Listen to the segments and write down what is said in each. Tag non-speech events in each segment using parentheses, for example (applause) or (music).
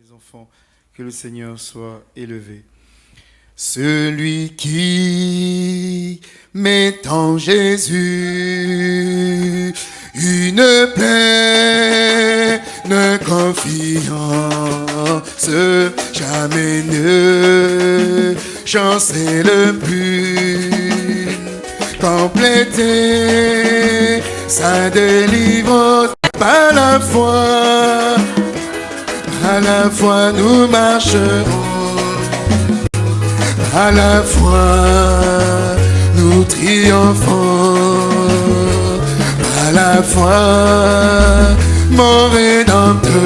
les enfants, que le Seigneur soit élevé. Celui qui met en Jésus une pleine confiance, jamais ne chancelle plus compléter sa délivrance par la foi à la fois nous marcherons, à la fois nous triomphons, à la fois mon rédempteur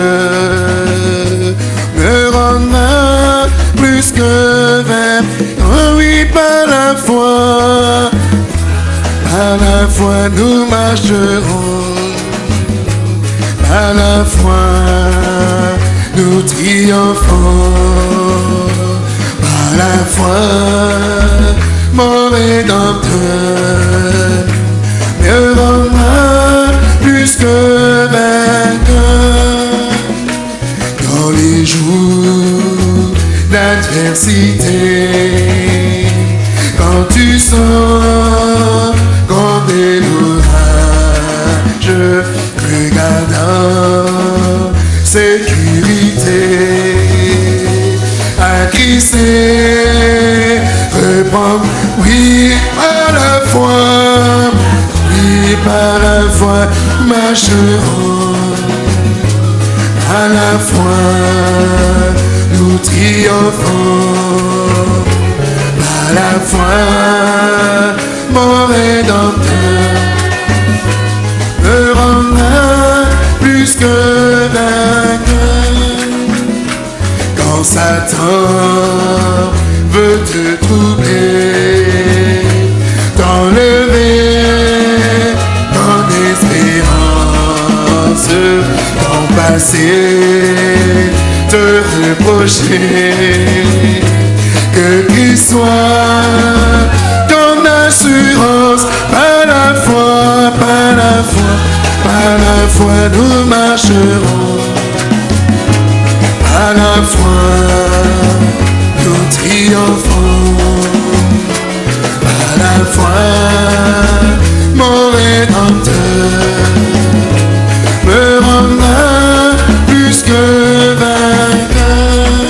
me rendra plus que vers, oh oui, par la foi, à la fois nous marcherons, à la fois nous triomphons à la foi, mon rédempteur me rendra plus que vainqueur dans les jours d'adversité. Quand tu sens des je regardant sécurité. À glisser, reprendre, oui, par la foi, oui, par la foi, marcherons, à la foi, nous triomphons, à la foi, mon rédempteur me rendra plus que quand Satan veut te troubler, t'enlever ton espérance, ton passé, te reprocher, que qu'il soit ton assurance, par la foi, par la foi, par la foi nous marcherons. À la fois nous triomphons, à la fois mon rédempteur me rendra plus que vainqueur.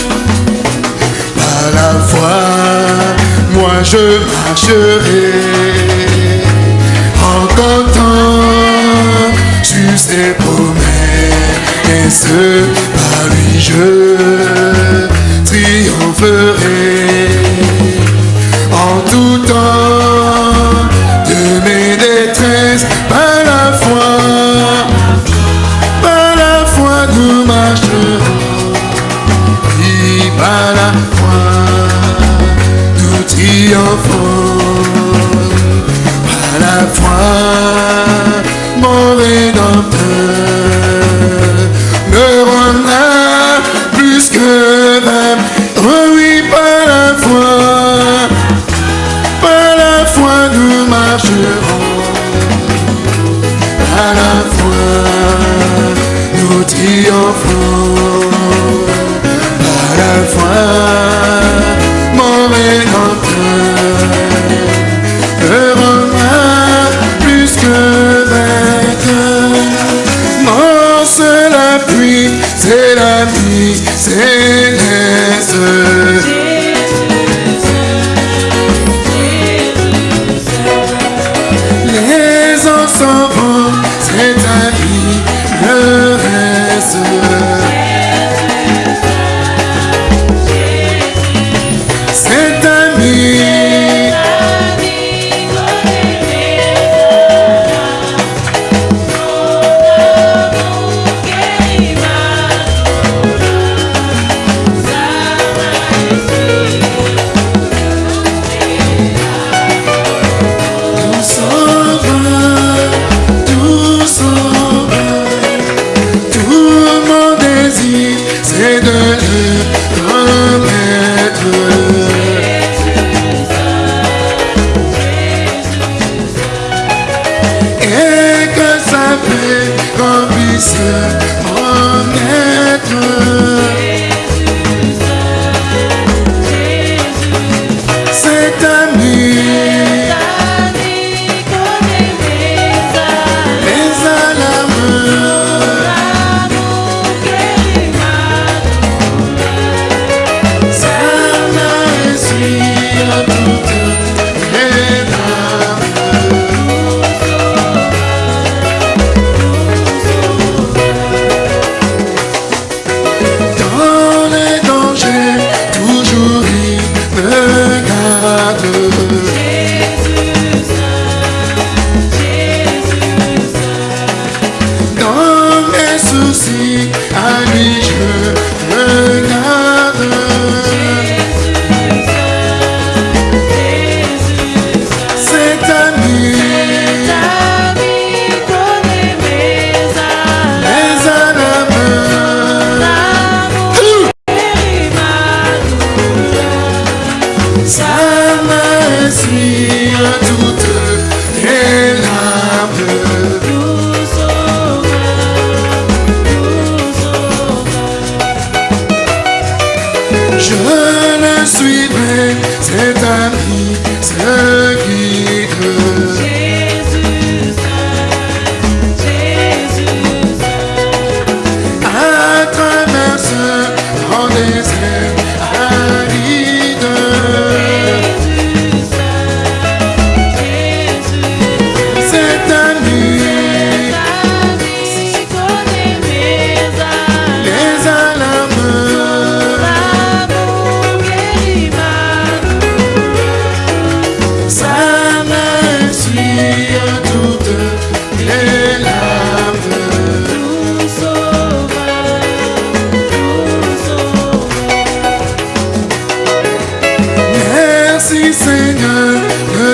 À la fois, moi je marcherai ses promesses? Par lui je triompherai en tout temps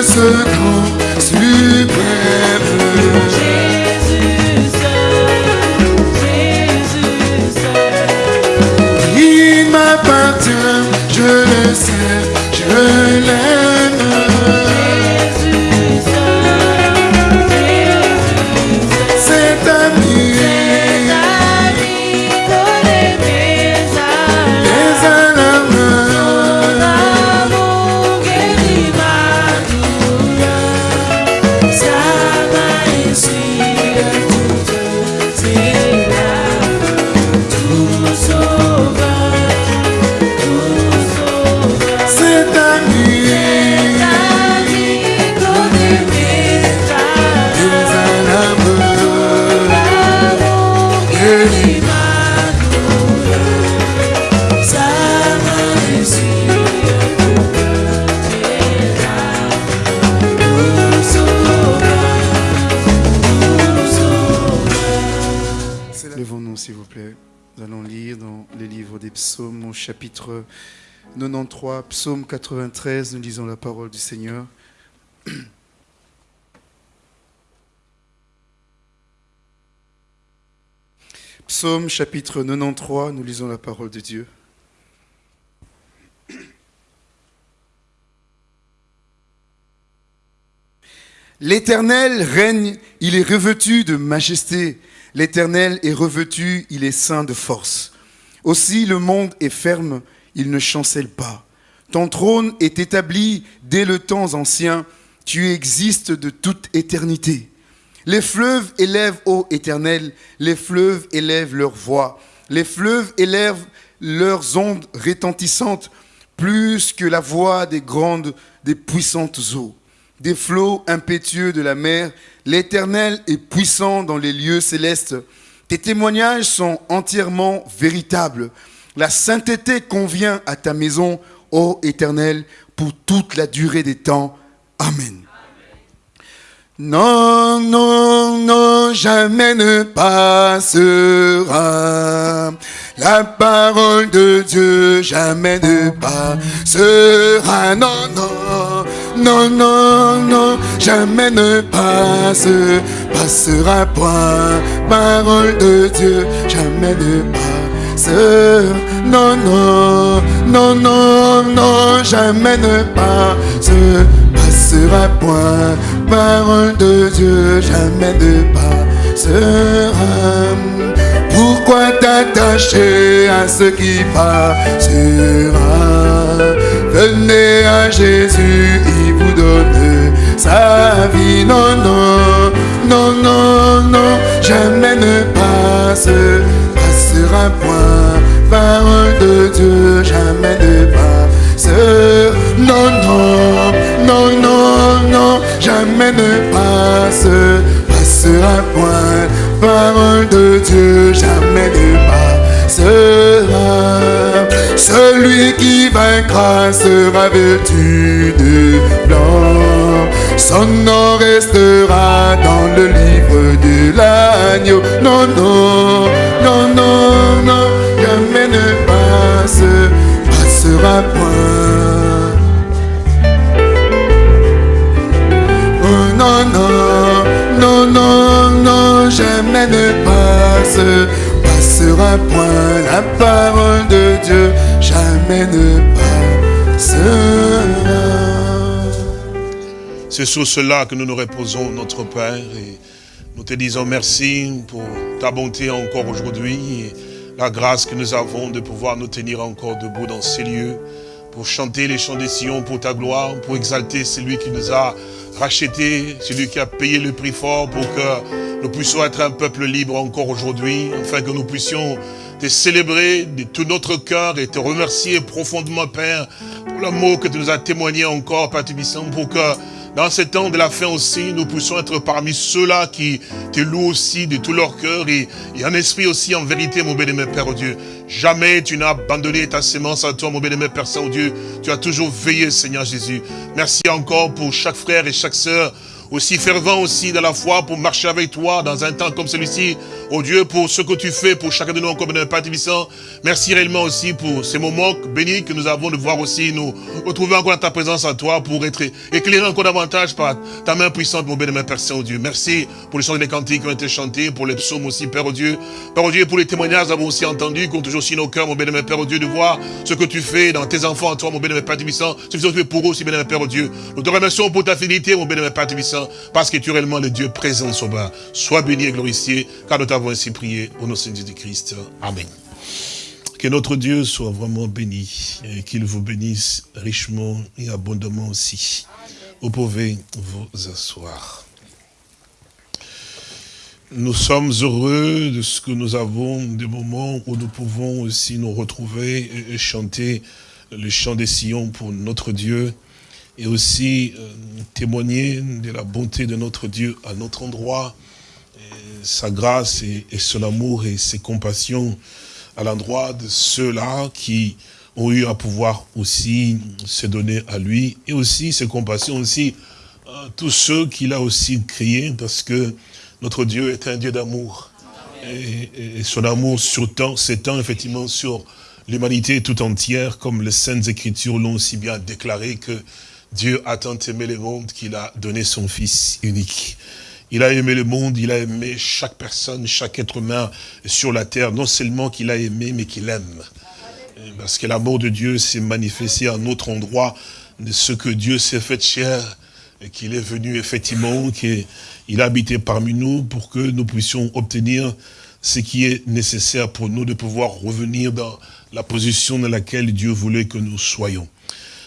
ce grand suprême. 93, psaume 93, nous lisons la parole du Seigneur. Psaume chapitre 93, nous lisons la parole de Dieu. L'Éternel règne, il est revêtu de majesté. L'Éternel est revêtu, il est saint de force. Aussi le monde est ferme, il ne chancelle pas. Ton trône est établi dès le temps ancien, tu existes de toute éternité. Les fleuves élèvent, ô Éternel, les fleuves élèvent leur voix. Les fleuves élèvent leurs ondes retentissantes plus que la voix des grandes, des puissantes eaux. Des flots impétueux de la mer, l'Éternel est puissant dans les lieux célestes. Tes témoignages sont entièrement véritables. La sainteté convient à ta maison, ô Éternel, pour toute la durée des temps. Amen. Non, non, non, jamais ne passera. La parole de Dieu jamais ne passera. Non, non, non, non, non, jamais ne passe, passera point. Parole de Dieu jamais ne Non, non, non, non, non, jamais ne passe sera point. Parole de Dieu, jamais ne passera. Pourquoi t'attacher à ce qui passera? Venez à Jésus, il vous donne sa vie. Non, non, non, non, non, jamais ne passe, passera point. Parole de Dieu, jamais ne passe. Non, non, non, non, non, jamais ne passe, passera point. Parole de Dieu, jamais ne passera. Celui qui vaincra sera vêtu de blanc. Son nom restera dans le livre de l'agneau. Non, non, non, non, non, jamais ne passe, passera point. non, non, non, non, non, jamais ne passe, passera point la parole de Dieu, jamais ne passera. C'est sur cela que nous nous reposons, notre Père, et nous te disons merci pour ta bonté encore aujourd'hui, et la grâce que nous avons de pouvoir nous tenir encore debout dans ces lieux, pour chanter les chants des Sion pour ta gloire, pour exalter celui qui nous a racheté, celui qui a payé le prix fort pour que nous puissions être un peuple libre encore aujourd'hui, afin que nous puissions te célébrer de tout notre cœur et te remercier profondément, Père, pour l'amour que tu nous as témoigné encore, Père Tibissant, pour que dans ce temps de la fin aussi, nous puissions être parmi ceux-là qui te louent aussi de tout leur cœur et, en esprit aussi, en vérité, mon bénémoine Père Dieu. Jamais tu n'as abandonné ta sémence à toi, mon bénémoine Père Saint-Dieu. Tu as toujours veillé, Seigneur Jésus. Merci encore pour chaque frère et chaque sœur aussi fervent aussi dans la foi pour marcher avec toi dans un temps comme celui-ci. Oh Dieu, pour ce que tu fais pour chacun de nous comme un Père Tibissant. Merci réellement aussi pour ces moments bénis que nous avons de voir aussi nous retrouver encore ta présence à toi pour être éclairés encore davantage par ta main puissante, mon bénémoine Père Saint-Dieu. Merci pour les chants des cantiques qui ont été chantés, pour les psaumes aussi, Père Dieu. Père Dieu, pour les témoignages, nous avons aussi entendu, compte toujours aussi nos cœurs, mon bénémoine Père Dieu, de voir ce que tu fais dans tes enfants, toi, mon bénémoine Père Tibissant. Ce que tu fais pour eux aussi, bénémoine Père Dieu. Nous te remercions pour ta fidélité, mon bénémoine Père Tibissant parce que tu es réellement le Dieu présent bas. Sois béni et glorifié, car nous t'avons ainsi prié au nom de Jésus-Christ. Amen. Que notre Dieu soit vraiment béni et qu'il vous bénisse richement et abondamment aussi. Vous pouvez vous asseoir. Nous sommes heureux de ce que nous avons, des moments où nous pouvons aussi nous retrouver et chanter le chant des sillons pour notre Dieu et aussi euh, témoigner de la bonté de notre Dieu à notre endroit, sa grâce et, son amour et ses compassions à l'endroit de ceux-là qui ont eu à pouvoir aussi se donner à lui, et aussi ses compassions aussi à tous ceux qu'il a aussi créés, parce que notre Dieu est un Dieu d'amour. Et, son amour s'étend effectivement sur l'humanité tout entière, comme les Saintes Écritures l'ont aussi bien déclaré que Dieu a tant aimé le monde qu'il a donné son Fils unique. Il a aimé le monde, il a aimé chaque personne, chaque être humain sur la terre. Non seulement qu'il a aimé, mais qu'il aime. Parce que l'amour de Dieu s'est manifesté à un autre endroit de ce que Dieu s'est fait cher qu'il est venu effectivement, qu'il a habité parmi nous pour que nous puissions obtenir ce qui est nécessaire pour nous de pouvoir revenir dans la position dans laquelle Dieu voulait que nous soyons.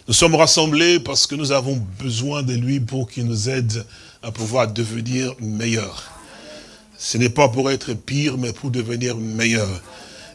Nous sommes rassemblés parce que nous avons besoin de lui pour qu'il nous aide à pouvoir devenir meilleurs. Ce n'est pas pour être pire, mais pour devenir meilleur.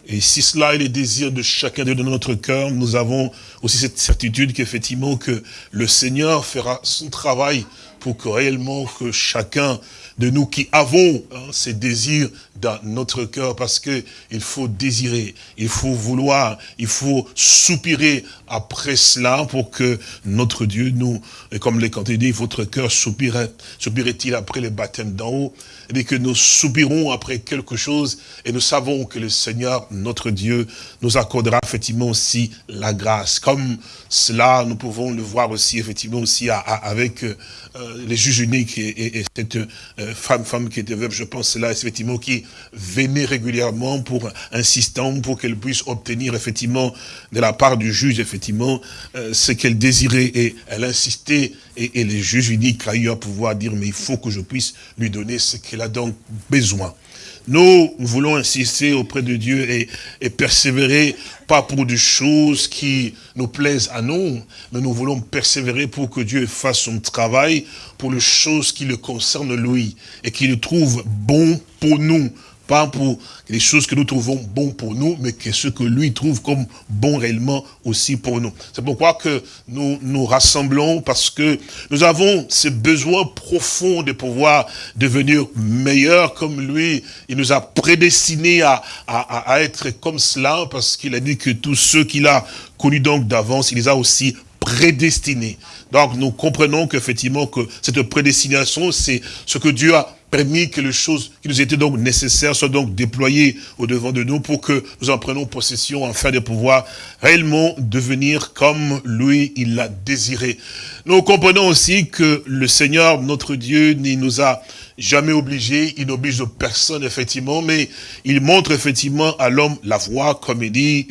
Et si cela est le désir de chacun de notre cœur, nous avons aussi cette certitude qu'effectivement que le Seigneur fera son travail pour que réellement que chacun de nous qui avons hein, ces désirs dans notre cœur, parce que il faut désirer, il faut vouloir, il faut soupirer après cela pour que notre Dieu nous, et comme les cantés dit, votre cœur soupirait, soupirait-il après le baptême d'en haut, et que nous soupirons après quelque chose, et nous savons que le Seigneur, notre Dieu, nous accordera effectivement aussi la grâce. Comme cela, nous pouvons le voir aussi, effectivement, aussi avec euh, les juges uniques et, cette euh, femme, femme qui était veuve, je pense, là, effectivement, qui venait régulièrement pour insistant, pour qu'elle puisse obtenir, effectivement, de la part du juge, effectivement, euh, ce qu'elle désirait, et elle insistait, et, et les juges uniques a eu à pouvoir dire, mais il faut que je puisse lui donner ce qu'elle a donc besoin. Nous voulons insister auprès de Dieu et, et, persévérer, pas pour des choses qui nous plaisent à nous, mais nous voulons persévérer pour que Dieu fasse son travail pour les choses qui le concernent lui et qui le trouve bon pour nous, pas pour les choses que nous trouvons bon pour nous, mais que ce que lui trouve comme bon réellement aussi pour nous. C'est pourquoi que nous nous rassemblons, parce que nous avons ce besoin profond de pouvoir devenir meilleurs comme lui. Il nous a prédestinés à, à, à être comme cela, parce qu'il a dit que tous ceux qu'il a connus donc d'avance, il les a aussi prédestinés. Donc nous comprenons qu'effectivement que cette prédestination, c'est ce que Dieu a permis que les choses qui nous étaient donc nécessaires soient donc déployées au devant de nous pour que nous en prenions possession afin de pouvoir réellement devenir comme lui, il l'a désiré. Nous comprenons aussi que le Seigneur, notre Dieu, ne nous a jamais obligés, il n'oblige personne effectivement, mais il montre effectivement à l'homme la voie, comme il dit,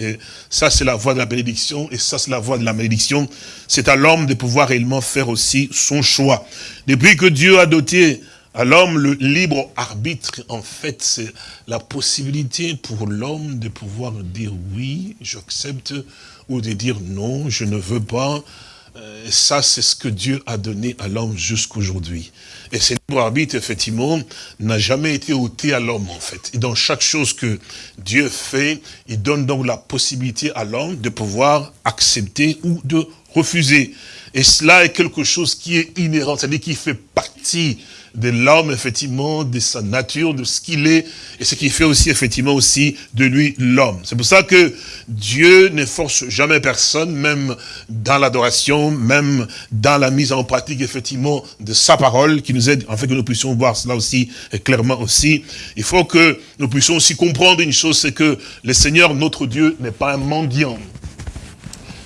ça c'est la voie de la bénédiction, et ça c'est la voie de la malédiction, c'est à l'homme de pouvoir réellement faire aussi son choix. Depuis que Dieu a doté à l'homme, le libre arbitre, en fait, c'est la possibilité pour l'homme de pouvoir dire oui, j'accepte, ou de dire non, je ne veux pas. Euh, ça, c'est ce que Dieu a donné à l'homme jusqu'aujourd'hui. Et ce libre arbitre, effectivement, n'a jamais été ôté à l'homme, en fait. Et dans chaque chose que Dieu fait, il donne donc la possibilité à l'homme de pouvoir accepter ou de refuser. Et cela est quelque chose qui est inhérent, c'est-à-dire qui fait partie de l'homme, effectivement, de sa nature, de ce qu'il est, et ce qui fait aussi, effectivement, aussi de lui l'homme. C'est pour ça que Dieu ne force jamais personne, même dans l'adoration, même dans la mise en pratique, effectivement, de sa parole, qui nous aide, en fait, que nous puissions voir cela aussi, clairement aussi. Il faut que nous puissions aussi comprendre une chose, c'est que le Seigneur, notre Dieu, n'est pas un mendiant.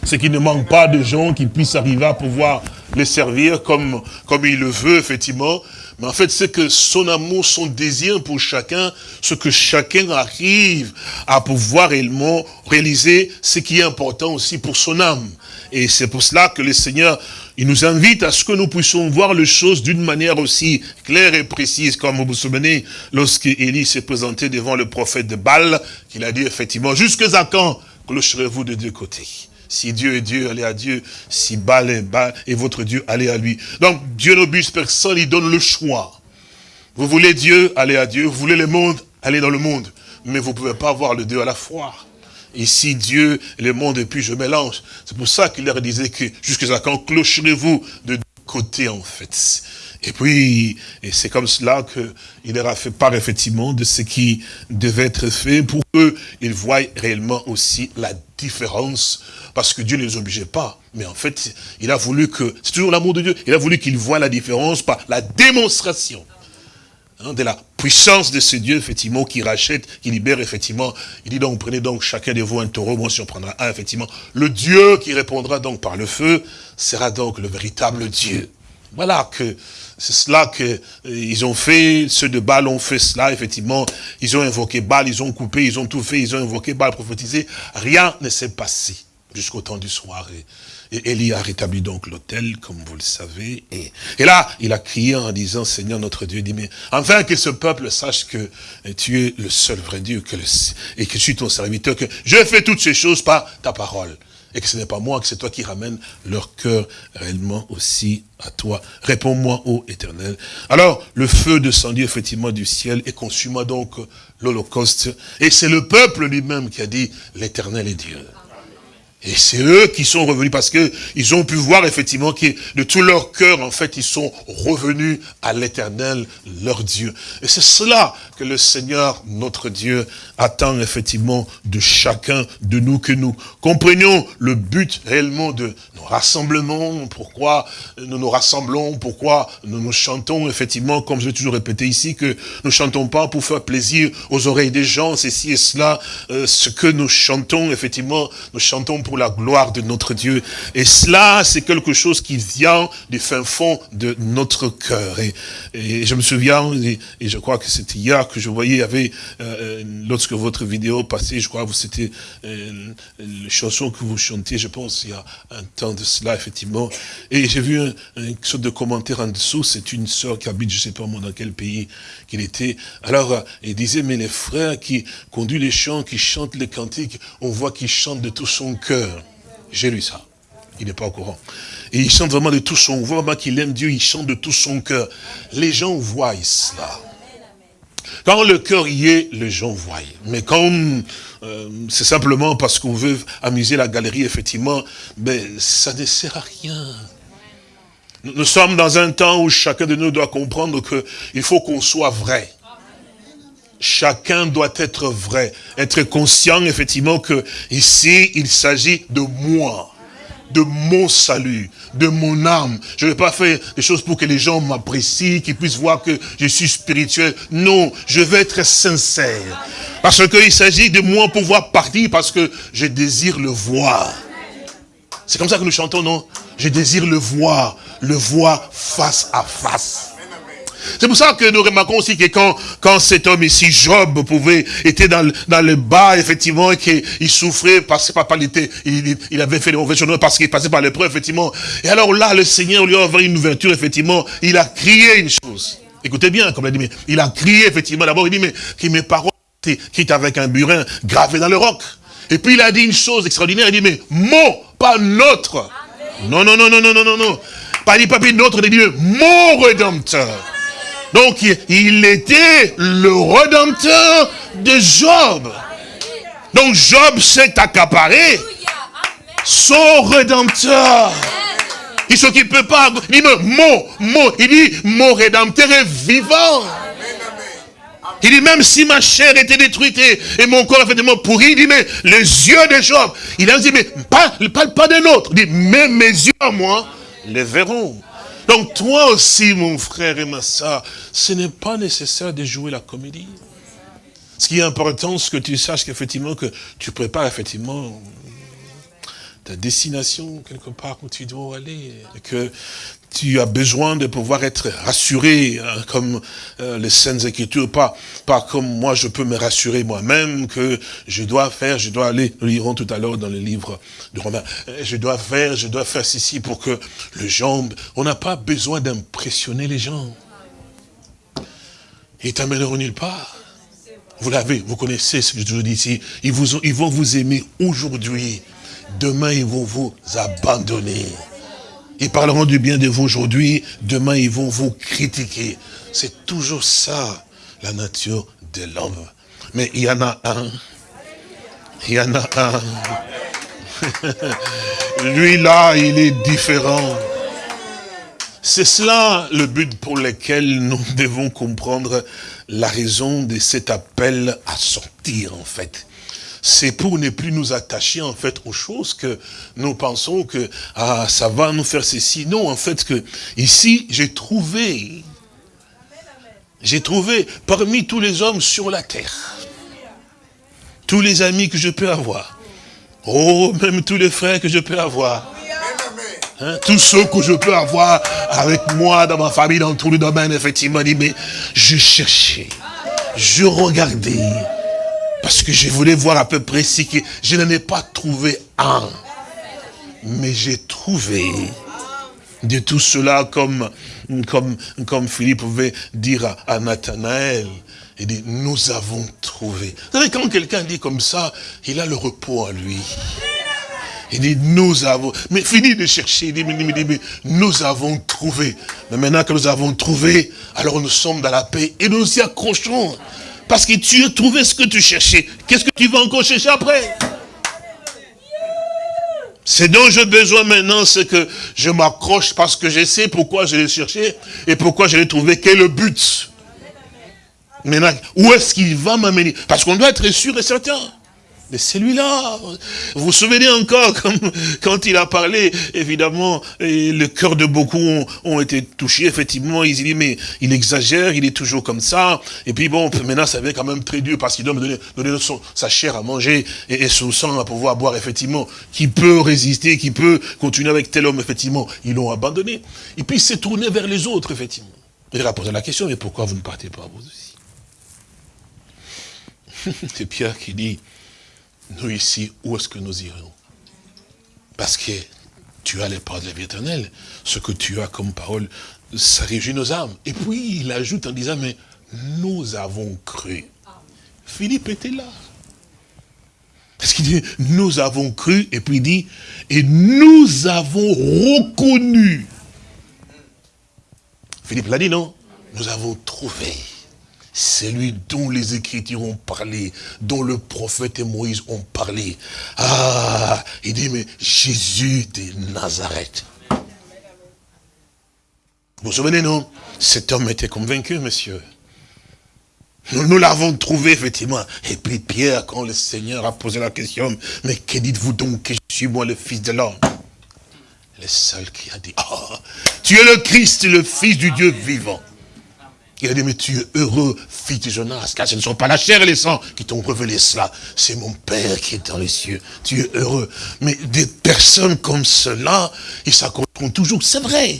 C'est qu'il ne manque pas de gens qui puissent arriver à pouvoir les servir comme, comme il le veut, effectivement. En fait, c'est que son amour, son désir pour chacun, ce que chacun arrive à pouvoir réellement réaliser, ce qui est important aussi pour son âme. Et c'est pour cela que le Seigneur, il nous invite à ce que nous puissions voir les choses d'une manière aussi claire et précise, comme vous vous souvenez, lorsque Élie s'est présenté devant le prophète de Baal, qu'il a dit effectivement, jusqu'à quand clocherez-vous de deux côtés? Si Dieu est Dieu, allez à Dieu. Si Baal est Baal et votre Dieu, allez à lui. Donc, Dieu n'oblige personne, il donne le choix. Vous voulez Dieu, allez à Dieu. Vous voulez le monde, allez dans le monde. Mais vous ne pouvez pas avoir le Dieu à la fois. Ici, Dieu, le monde, et puis je mélange. C'est pour ça qu'il leur disait que jusqu'à quand clocherez-vous de côtés, en fait. Et puis, et c'est comme cela qu'il leur a fait part effectivement de ce qui devait être fait pour qu'ils voient réellement aussi la différence, parce que Dieu ne les obligeait pas. Mais en fait, il a voulu que, c'est toujours l'amour de Dieu, il a voulu qu'ils voient la différence par la démonstration hein, de la puissance de ce Dieu, effectivement, qui rachète, qui libère, effectivement. Il dit donc, prenez donc chacun de vous un taureau, moi si on prendra un, effectivement. Le Dieu qui répondra donc par le feu sera donc le véritable Dieu. Voilà que c'est cela qu'ils euh, ont fait, ceux de Baal ont fait cela, effectivement. Ils ont invoqué Baal, ils ont coupé, ils ont tout fait, ils ont invoqué Baal, prophétisé. Rien ne s'est passé jusqu'au temps du soir. Et, Élie a rétabli donc l'autel, comme vous le savez. Et, et, là, il a crié en disant, Seigneur notre Dieu, dit, mais enfin que ce peuple sache que tu es le seul vrai Dieu que et que je suis ton serviteur, que je fais toutes ces choses par ta parole et que ce n'est pas moi, que c'est toi qui ramènes leur cœur réellement aussi à toi. Réponds-moi, ô éternel. Alors, le feu descendit effectivement du ciel et consuma donc l'holocauste. Et c'est le peuple lui-même qui a dit, l'éternel est Dieu. Et c'est eux qui sont revenus parce que ils ont pu voir effectivement que de tout leur cœur, en fait, ils sont revenus à l'éternel, leur Dieu. Et c'est cela que le Seigneur, notre Dieu, attend effectivement de chacun de nous, que nous comprenions le but réellement de nos rassemblements, pourquoi nous nous rassemblons, pourquoi nous nous chantons, effectivement, comme je vais toujours répéter ici, que nous chantons pas pour faire plaisir aux oreilles des gens, ceci et cela, euh, ce que nous chantons, effectivement, nous chantons pour la gloire de notre Dieu. Et cela, c'est quelque chose qui vient du fin fond de notre cœur. Et, je me souviens, et, je crois que c'était hier que je voyais, il y avait, euh, lorsque votre vidéo passait, je crois que c'était euh, la chanson que vous chantiez, je pense, il y a un temps de cela, effectivement. Et j'ai vu un, un sorte de commentaire en dessous, c'est une sœur qui habite, je sais pas moi dans quel pays qu'il était. Alors, euh, il disait, mais les frères qui conduisent les chants, qui chantent les cantiques, on voit qu'ils chantent de tout son cœur. J'ai lu ça. Il n'est pas au courant. Et il chante vraiment de tout son, on voit qu'il aime Dieu, il chante de tout son cœur. Les gens voient cela. Quand le cœur y est, les gens voient. Mais quand euh, c'est simplement parce qu'on veut amuser la galerie, effectivement, ben, ça ne sert à rien. Nous sommes dans un temps où chacun de nous doit comprendre qu'il faut qu'on soit vrai. Chacun doit être vrai, être conscient effectivement que ici il s'agit de moi, de mon salut, de mon âme. Je ne vais pas faire des choses pour que les gens m'apprécient, qu'ils puissent voir que je suis spirituel. Non, je veux être sincère. Parce qu'il s'agit de moi pouvoir partir parce que je désire le voir. C'est comme ça que nous chantons, non? Je désire le voir, le voir face à face. C'est pour ça que nous remarquons aussi que quand, quand cet homme ici, Job, pouvait, était dans, dans le bas, effectivement, et qu'il souffrait parce que papa était, il, il avait fait des mauvais choses parce qu'il passait par l'épreuve, effectivement. Et alors là, le Seigneur lui a ouvert une ouverture, effectivement. Il a crié une chose. Écoutez bien, comme il a dit, mais il a crié, effectivement. D'abord, il dit, mais que mes paroles étaient avec un burin gravé dans le roc. Et puis il a dit une chose extraordinaire, il dit, mais mon, pas notre. Non, non, non, non, non, non, non, non. Pas dit, pas notre, il dit, mon rédempteur. Donc il était le redempteur de Job. Donc Job s'est accaparé son redempteur. Il s'occupe pas. Il dit, mon, mon, il dit, mon rédempteur est vivant. Il dit, même si ma chair était détruite et, mon corps effectivement pourri, il dit, mais les yeux de Job, il a dit, mais pas, parle pas de l'autre. Il dit, mais mes yeux à moi les verront. Donc toi aussi, mon frère et ma soeur, ce n'est pas nécessaire de jouer la comédie. Ce qui est important, c'est que tu saches qu'effectivement, que tu prépares effectivement ta destination quelque part où tu dois aller. Tu as besoin de pouvoir être rassuré, hein, comme euh, les Saintes Écritures, pas, pas comme moi je peux me rassurer moi-même, que je dois faire, je dois aller, nous lirons tout à l'heure dans le livre de Romains, euh, je dois faire, je dois faire ceci pour que le gens, on n'a pas besoin d'impressionner les gens. Ils t'amèneront nulle part. Vous l'avez, vous connaissez ce que je vous dis ici. Ils, vous, ils vont vous aimer aujourd'hui. Demain, ils vont vous abandonner. Ils parleront du bien de vous aujourd'hui, demain ils vont vous critiquer. C'est toujours ça, la nature de l'homme. Mais il y en a un. Il y en a un. (laughs) Lui là, il est différent. C'est cela le but pour lequel nous devons comprendre la raison de cet appel à sortir en fait c'est pour ne plus nous attacher en fait aux choses que nous pensons que ah, ça va nous faire ceci. Non, en fait, que ici, j'ai trouvé j'ai trouvé parmi tous les hommes sur la terre, tous les amis que je peux avoir, oh, même tous les frères que je peux avoir, Hein, tous ceux que je peux avoir avec moi, dans ma famille, dans tous les domaines, effectivement, mais je cherchais, je regardais, parce que je voulais voir à peu près si que je n'en ai pas trouvé un. Mais j'ai trouvé de tout cela comme, comme, comme Philippe pouvait dire à, Nathanaël. Il dit, nous avons trouvé. Vous savez, quand quelqu'un dit comme ça, il a le repos en lui. Il dit, nous avons, mais fini de chercher, il dit, mais, nous avons trouvé. Mais maintenant que nous avons trouvé, alors nous sommes dans la paix et nous y accrochons. Parce que tu as trouvé ce que tu cherchais. Qu'est-ce que tu vas encore chercher après? C'est dont j'ai besoin maintenant, c'est que je m'accroche parce que je sais pourquoi je l'ai cherché et pourquoi je l'ai trouvé. Quel est le but? Maintenant, où est-ce qu'il va m'amener? Parce qu'on doit être sûr et certain. Mais celui-là, vous vous souvenez encore (laughs) quand il a parlé, évidemment, et le cœur de beaucoup ont, été touchés, effectivement, il dit, mais il exagère, il est toujours comme ça, et puis bon, (laughs) maintenant ça devient quand même très dur, parce qu'il doit me donner, sa chair à manger, et, son sang à pouvoir boire, effectivement, qui peut résister, qui peut continuer avec tel homme, effectivement, ils l'ont abandonné. Et puis il s'est tourné vers les autres, effectivement. Il a posé la question, mais pourquoi vous ne partez pas vous aussi? (laughs) C'est Pierre qui dit, nous ici, où est-ce que nous irons? Parce que tu as les paroles de la vie éternelle. Ce que tu as comme parole, ça réjouit nos âmes. Et puis, il ajoute en disant, mais nous avons cru. Philippe était là. Parce qu'il dit, nous avons cru, et puis il dit, et nous avons reconnu. Philippe l'a dit, non? Nous avons trouvé. C'est lui dont les Écritures ont parlé, dont le prophète et Moïse ont parlé. Ah, il dit, mais Jésus de Nazareth. Vous vous souvenez, non? Cet homme était convaincu, monsieur. Nous, l'avons trouvé, effectivement. Et puis Pierre, quand le Seigneur a posé la question, mais que dites-vous donc que je suis moi le Fils de l'homme? Le seul qui a dit, ah, tu es le Christ, le Fils du Dieu vivant. Il a dit, mais tu es heureux, fils de Jonas, car ce ne sont pas la chair et les sangs qui t'ont révélé cela. C'est mon Père qui est dans les cieux. Tu es heureux. Mais des personnes comme cela, ils s'accrocheront toujours. C'est vrai.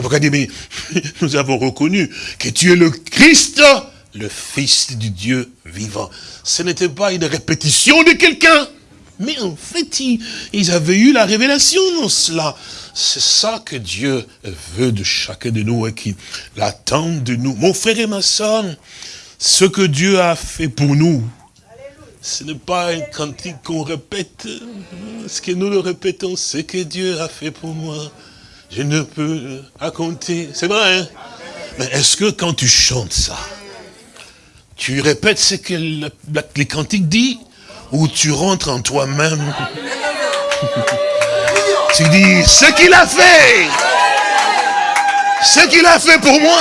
Donc il dit, mais (laughs) nous avons reconnu que tu es le Christ, le Fils du Dieu vivant. Ce n'était pas une répétition de quelqu'un. Mais en fait, ils, avaient eu la révélation dans cela. C'est ça que Dieu veut de chacun de nous et qu'il attend de nous. Mon frère et ma soeur, ce que Dieu a fait pour nous, ce n'est pas un cantique qu'on répète. Ce que nous le répétons, c'est que Dieu a fait pour moi. Je ne peux raconter. C'est vrai, hein? Mais est-ce que quand tu chantes ça, tu répètes ce que les cantiques disent? Où tu rentres en toi-même. tu dis, ce qu'il a fait, ce qu'il a fait pour moi,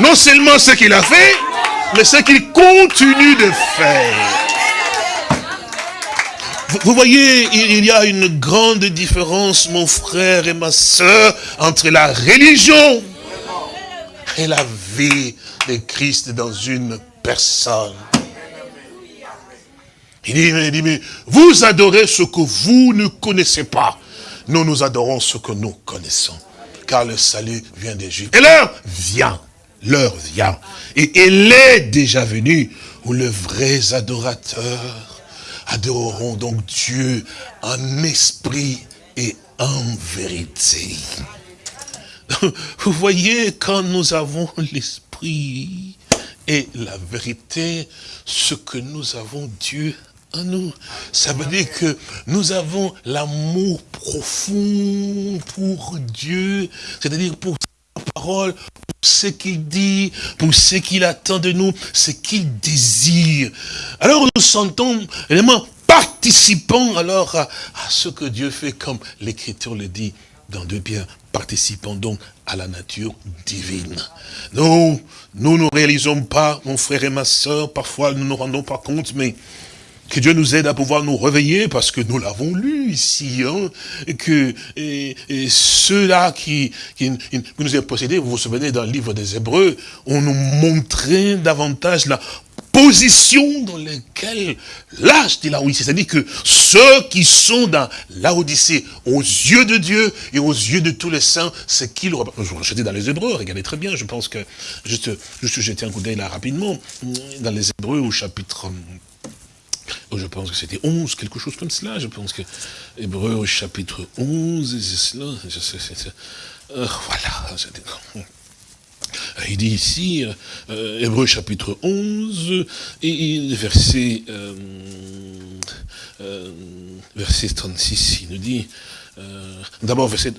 non seulement ce qu'il a fait, mais ce qu'il continue de faire. Vous voyez, il y a une grande différence, mon frère et ma soeur, entre la religion et la vie de Christ dans une personne. Il dit, mais, vous adorez ce que vous ne connaissez pas. Nous, nous adorons ce que nous connaissons. Car le salut vient des Juifs. Et l'heure vient. L'heure vient. Et elle est déjà venue où les vrais adorateurs adoreront donc Dieu en esprit et en vérité. Vous voyez, quand nous avons l'esprit et la vérité, ce que nous avons Dieu nous. Ça veut dire que nous avons l'amour profond pour Dieu, c'est-à-dire pour sa parole, pour ce qu'il dit, pour ce qu'il attend de nous, ce qu'il désire. Alors nous sentons vraiment participants alors à, ce que Dieu fait, comme l'Écriture le dit dans deux biens, participant donc à la nature divine. Non, nous ne réalisons pas, mon frère et ma soeur, parfois nous ne nous rendons pas compte, mais que Dieu nous aide à pouvoir nous réveiller, parce que nous l'avons lu ici, hein, que ceux-là qui, qui, nous ont possédés, vous vous souvenez dans le livre des Hébreux, on nous montrait davantage la position dans laquelle l'âge de la c'est-à-dire que ceux qui sont dans l'Odyssée, aux yeux de Dieu et aux yeux de tous les saints, c'est qu'ils représentent. J'étais dans les Hébreux, regardez très bien, je pense que, juste, juste jeter un coup d'œil là rapidement, dans les Hébreux au chapitre je pense que c'était 11, quelque chose comme cela. Je pense que Hébreu au chapitre 11, c'est cela. Je sais, euh, voilà. Il dit ici, euh, Hébreu chapitre 11, et verset, euh, euh, verset 36, il nous dit, euh, d'abord, verset,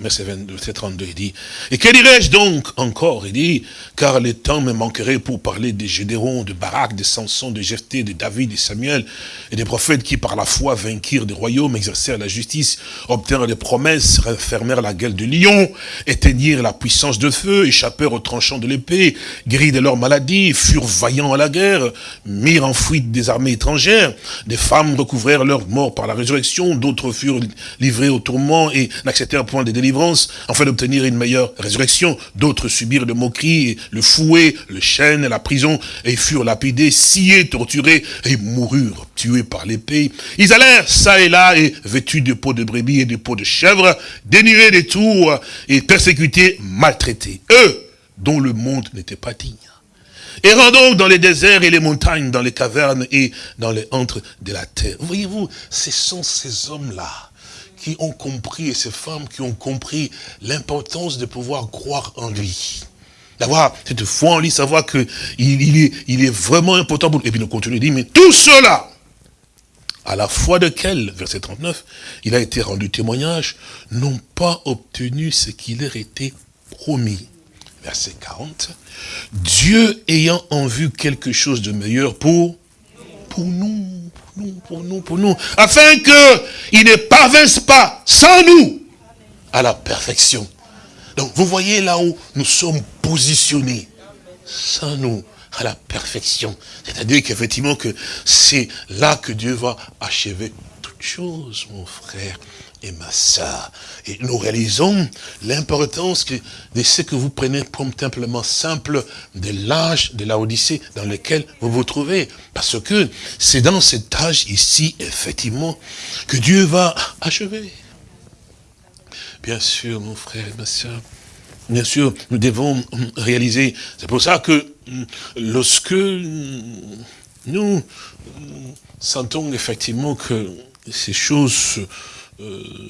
verset, 32, il dit, et que dirais-je donc encore? Il dit, car le temps me manquerait pour parler des Gédérons, de Barak, de Samson, de Jephthé, de David, de Samuel, et des prophètes qui par la foi vainquirent des royaumes, exercèrent la justice, obtinrent des promesses, refermèrent la gueule de lion, éteignirent la puissance de feu, échappèrent aux tranchants de l'épée, guérirent de leurs maladies, furent vaillants à la guerre, mirent en fuite des armées étrangères, des femmes recouvrèrent leur mort par la résurrection, d'autres furent livrés au tourment et n'acceptèrent point de délivrance, afin d'obtenir une meilleure résurrection. D'autres subirent le moquerie, le fouet, le chêne, la prison, et furent lapidés, sciés, torturés, et moururent, tués par l'épée. Ils allèrent ça et là, et vêtus de peaux de brebis et de peaux de chèvre, dénués des tours, et persécutés, maltraités. Eux, dont le monde n'était pas digne. Errant donc dans les déserts et les montagnes, dans les cavernes et dans les antres de la terre. Voyez-vous, ce sont ces hommes-là qui ont compris, et ces femmes qui ont compris l'importance de pouvoir croire en lui. D'avoir cette foi en lui, savoir qu'il il est, il vraiment important. Pour... Et puis le continue dit, mais tout cela, à la foi de quel, verset 39, il a été rendu témoignage, n'ont pas obtenu ce qui leur était promis. Verset 40, Dieu ayant en vue quelque chose de meilleur pour, pour nous, nous, pour nous, pour nous, afin qu'ils ne parviennent pas sans nous à la perfection. Donc vous voyez là où nous sommes positionnés, sans nous à la perfection. C'est-à-dire qu'effectivement que c'est là que Dieu va achever toutes choses, mon frère et ma soeur. Et nous réalisons l'importance de ce que vous prenez comme simplement simple de l'âge de la Odyssée dans lequel vous vous trouvez. Parce que c'est dans cet âge ici, effectivement, que Dieu va achever. Bien sûr, mon frère et ma soeur, bien sûr, nous devons réaliser. C'est pour ça que lorsque nous sentons effectivement que ces choses euh,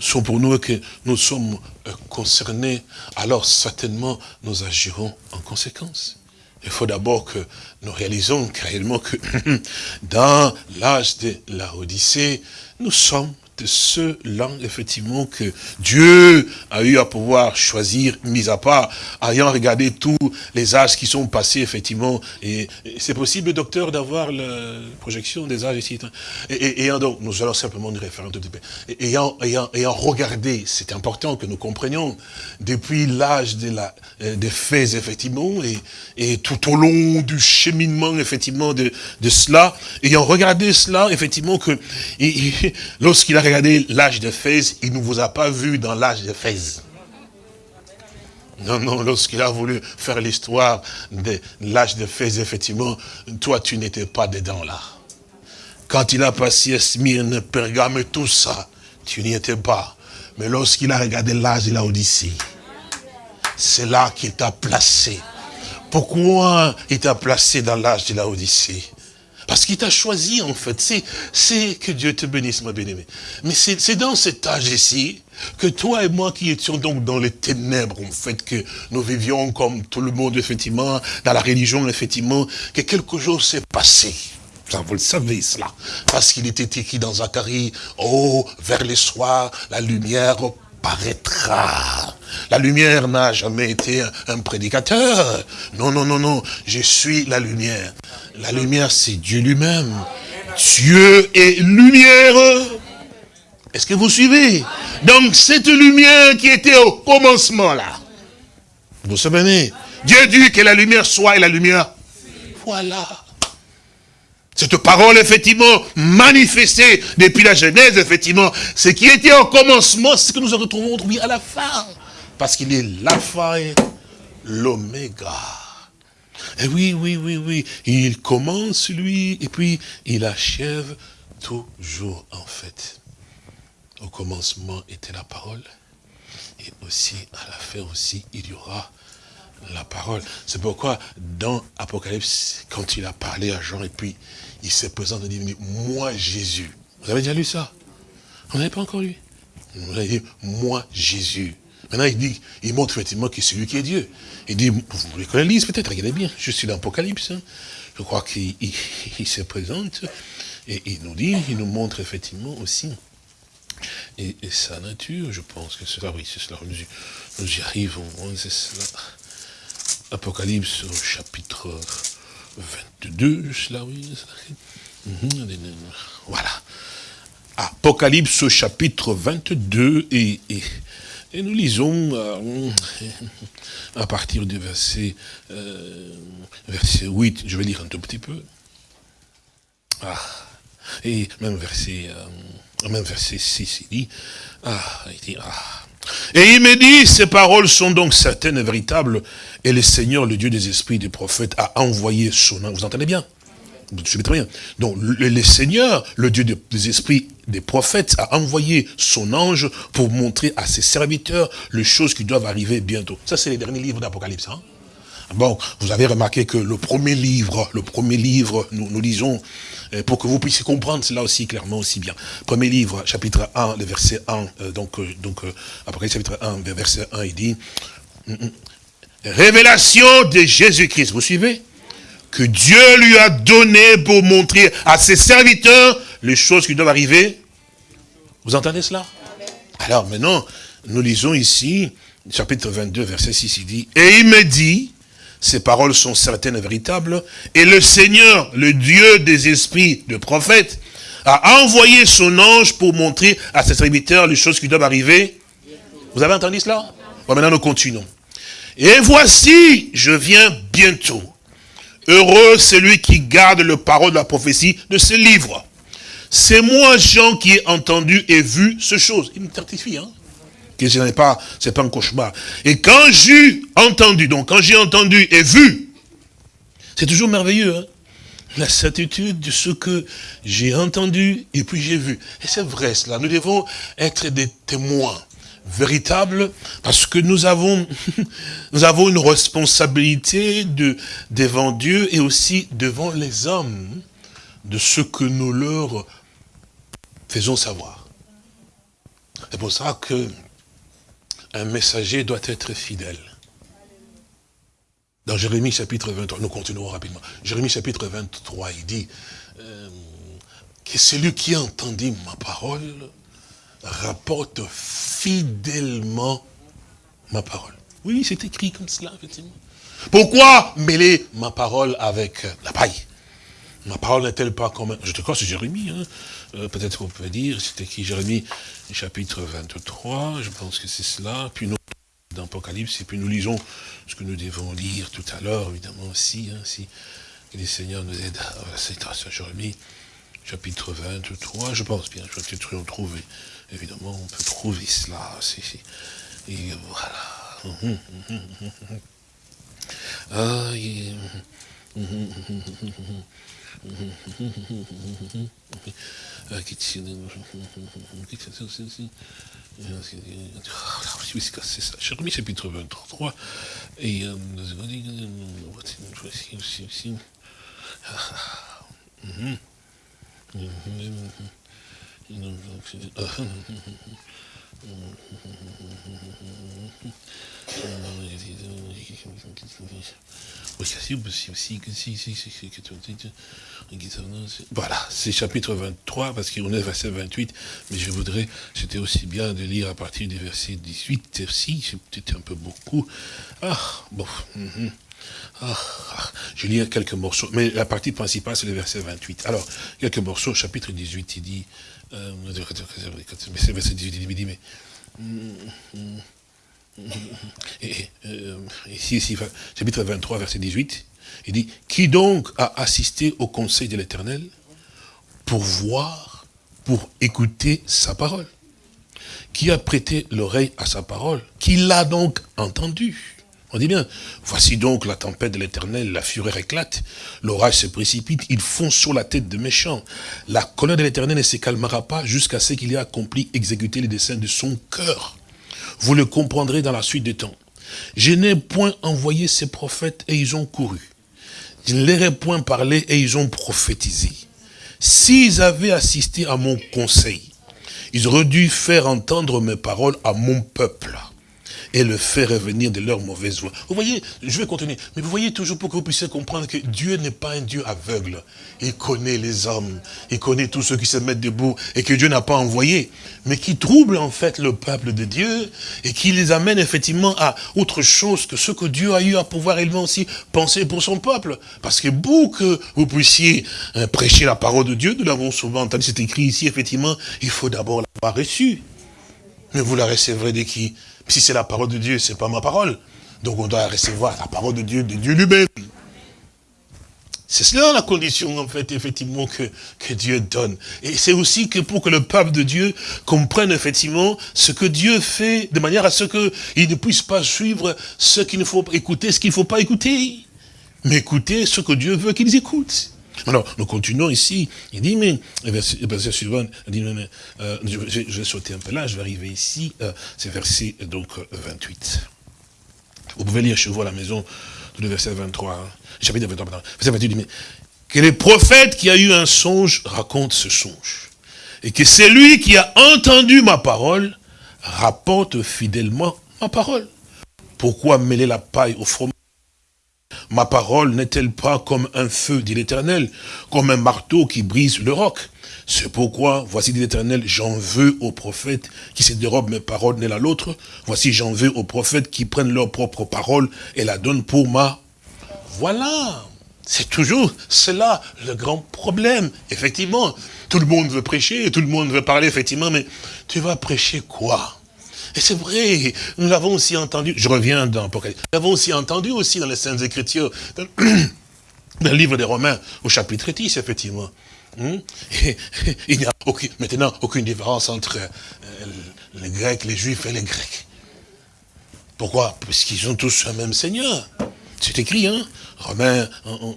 sont pour nous et que nous sommes euh, concernés, alors certainement nous agirons en conséquence. Il faut d'abord que nous réalisons réellement que (laughs) dans l'âge de la Odyssée, nous sommes de ceux-là, effectivement, que Dieu a eu à pouvoir choisir, mis à part, ayant regardé tous les âges qui sont passés, effectivement. Et, c'est possible, docteur, d'avoir la projection des âges ici. Et, donc, nous allons simplement nous référer un tout petit peu. Et, ayant, ayant, ayant regardé, c'est important que nous comprenions, depuis l'âge de la, euh, des faits, effectivement, et, et tout au long du cheminement, effectivement, de, de cela, ayant regardé cela, effectivement, que lorsqu'il a regardez l'âge de Fès, il ne vous a pas vu dans l'âge de Fès. Non, non, lorsqu'il a voulu faire l'histoire de l'âge de Fès, effectivement, toi, tu n'étais pas dedans là. Quand il a passé Smyrne, Pergame tout ça, tu n'y étais pas. Mais lorsqu'il a regardé l'âge de la Odyssée, c'est là qu'il t'a placé. Pourquoi il t'a placé dans l'âge de la Odyssée parce qu'il t'a choisi, en fait. C'est que Dieu te bénisse, ma bien-aimée. Mais c'est dans cet âge ici que toi et moi qui étions donc dans les ténèbres, en fait, que nous vivions comme tout le monde, effectivement, dans la religion, effectivement, que quelque chose s'est passé. Vous le savez, cela. Parce qu'il était écrit dans Zacharie, oh, vers les soirs, la lumière paraîtra. La lumière n'a jamais été un prédicateur. Non, non, non, non. Je suis la lumière. La lumière, c'est Dieu lui-même. Dieu est lumière. Est-ce que vous suivez? Donc, cette lumière qui était au commencement, là. Vous savez, Dieu dit que la lumière soit et la lumière. Voilà. cette parole, effectivement, manifestée depuis la Genèse, effectivement, ce qui était au commencement, c'est ce que nous retrouvons aujourd'hui à la fin. Parce qu'il est l'alpha et l'oméga. Et oui, oui, oui, oui, il commence lui, et puis il achève toujours en fait. Au commencement était la parole, et aussi à la fin aussi, il y aura la parole. C'est pourquoi dans Apocalypse, quand il a parlé à Jean, et puis il s'est présenté, il dit, moi Jésus. Vous avez déjà lu ça? Vous n'avez pas encore lu? Vous avez dit, moi Jésus. Maintenant, il dit, il montre effectivement que c'est lui qui est Dieu. Il dit, vous voulez qu'on lise peut-être, regardez bien, je suis dans l'Apocalypse. Hein. Je crois qu'il (laughs) se présente et il nous dit, il nous montre effectivement aussi et, sa nature, je pense que c'est cela, oui, c'est cela, nous, y arrivons, c'est cela. Apocalypse chapitre 22, cela, oui, mhm, voilà. Apocalypse chapitre 22 et, et, nous lisons euh, à partir du verset, euh, verset 8, je vais lire un tout petit peu. Ah, et même verset, euh, même verset 6, il dit, ah, il dit, ah, et il me dit, ces paroles sont donc certaines et véritables, et le Seigneur, le Dieu des esprits des prophètes, a envoyé son ange. Vous entendez bien? Suivez très bien. Donc, le, Seigneur, le Dieu des esprits des prophètes, a envoyé son ange pour montrer à ses serviteurs les choses qui doivent arriver bientôt. Ça, c'est les derniers livres d'Apocalypse. Hein Bon, vous avez remarqué que le premier livre, le premier livre, nous, lisons, euh, pour que vous puissiez comprendre cela aussi clairement aussi bien. Premier livre, chapitre 1, le verset 1, euh, donc, euh, donc après chapitre 1, verset 1, il dit, mm, mm, révélation de Jésus-Christ, vous suivez? Que Dieu lui a donné pour montrer à ses serviteurs les choses qui doivent arriver. Vous entendez cela? Alors maintenant, nous lisons ici, chapitre 22, verset 6, il dit, et il me dit, ces paroles sont certaines et véritables. Et le Seigneur, le Dieu des esprits de prophètes, a envoyé son ange pour montrer à ses serviteurs les choses qui doivent arriver. Vous avez entendu cela? Bon, maintenant nous continuons. Et voici, je viens bientôt. Heureux celui qui garde le parole de la prophétie de ce livre. C'est moi, Jean, qui ai entendu et vu ce chose. Il me certifie, hein que ce n'est pas, un cauchemar. Et quand j'ai entendu, donc quand j'ai entendu et vu, c'est toujours merveilleux, hein la certitude de ce que j'ai entendu et puis j'ai vu. Et c'est vrai cela, nous devons être des témoins véritables parce que nous avons, (laughs) nous avons une responsabilité de, devant Dieu et aussi devant les hommes de ce que nous leur faisons savoir. C'est pour ça que un messager doit être fidèle. Dans Jérémie chapitre 23, nous continuons rapidement. Jérémie chapitre 23, il dit euh, que celui qui entendit ma parole rapporte fidèlement ma parole. Oui, c'est écrit comme cela, effectivement. Pourquoi mêler ma parole avec la paille? Ma parole n'est-elle pas comme... Je te crois, c'est Jérémie. Hein. Euh, peut-être qu'on peut dire, c'était qui Jérémie, chapitre 23, je pense que c'est cela. Puis nous, dans Apocalypse, et puis nous lisons ce que nous devons lire tout à l'heure, évidemment aussi, hein, si que les seigneurs nous aident. C'est Jérémie, chapitre 23, je pense bien, je vais peut-être retrouver. Évidemment, on peut trouver cela. et voilà. Hum, (laughs) ah, c'est ça. Jérémie chapitre 23. Et euh, voilà, c'est chapitre 23, parce qu'on est verset 28, mais je voudrais, c'était aussi bien de lire à partir du verset 18 aussi, c'est peut-être un peu beaucoup. Ah, bon. Mhm. Ah, ah, je lis quelques morceaux, mais la partie principale, c'est le verset 28. Alors, quelques morceaux, chapitre 18, il dit, euh, mais c'est verset 18, il dit, mais... Euh, ici, ici, chapitre 23, verset 18, Il dit, qui donc a assisté au conseil de l'éternel pour voir, pour écouter sa parole? Qui a prêté l'oreille à sa parole? Qui l'a donc entendu? On dit bien, voici donc la tempête de l'éternel, la fureur éclate, l'orage se précipite, il fonce sur la tête de méchants. La colère de l'éternel ne se calmera pas jusqu'à ce qu'il ait accompli, exécuté les desseins de son cœur. Vous le comprendrez dans la suite des temps. Je n'ai point envoyé ces prophètes et ils ont couru. Je ne leur ai point parlé et ils ont prophétisé. S'ils avaient assisté à mon conseil, ils auraient dû faire entendre mes paroles à mon peuple et le faire revenir de leur mauvaise voie. Vous voyez, je vais continuer, mais vous voyez toujours pour que vous puissiez comprendre que Dieu n'est pas un Dieu aveugle. Il connaît les hommes, il connaît tous ceux qui se mettent debout et que Dieu n'a pas envoyé, mais qui trouble en fait le peuple de Dieu et qui les amène effectivement à autre chose que ce que Dieu a eu à pouvoir également aussi penser pour son peuple. Parce que vous que vous puissiez hein, prêcher la parole de Dieu, nous l'avons souvent entendu, c'est écrit ici, effectivement, il faut d'abord l'avoir reçu. Mais vous la recevrez de qui? Si c'est la parole de Dieu, c'est pas ma parole. Donc on doit recevoir la parole de Dieu, de Dieu lui-même. C'est cela la condition, en fait, effectivement, que, que Dieu donne. Et c'est aussi que pour que le peuple de Dieu comprenne, effectivement, ce que Dieu fait, de manière à ce qu'il ne puisse pas suivre ce qu'il ne faut écouter, ce qu'il ne faut pas écouter. Mais écouter ce que Dieu veut qu'ils écoutent. Alors, nous continuons ici. Il dit, mais, verset, verset suivant, il dit, mais, euh, je, vais sauter un peu là, je vais arriver ici, euh, c'est verset donc 28. Vous pouvez lire chez vous à la maison, tout le verset 23, hein, chapitre 23, pardon, verset 28, dit, mais, que les prophètes qui a eu un songe racontent ce songe. Et que c'est lui qui a entendu ma parole rapporte fidèlement ma parole. Pourquoi mêler la paille au fromage? Ma parole n'est-elle pas comme un feu, dit l'Éternel, comme un marteau qui brise le roc? C'est pourquoi, voici dit l'Éternel, j'en veux aux prophètes qui se dérobent mes paroles l'un à l'autre. Voici, j'en veux aux prophètes qui prennent leur propre parole et la donnent pour ma... Voilà c'est toujours cela le grand problème. Effectivement, tout le monde veut prêcher, tout le monde veut parler, effectivement, mais tu vas prêcher quoi? Et c'est vrai, nous l'avons aussi entendu, je reviens dans l'Apocalypse, nous l'avons aussi entendu aussi dans les Saintes Écritures, dans, (clears throat) le livre des Romains, au chapitre 10, effectivement. Hmm? (laughs) Il n'y a maintenant aucune différence entre euh, les Grecs, les Juifs et les Grecs. Pourquoi? Parce qu'ils ont tous un même Seigneur. C'est écrit, hein? Romains,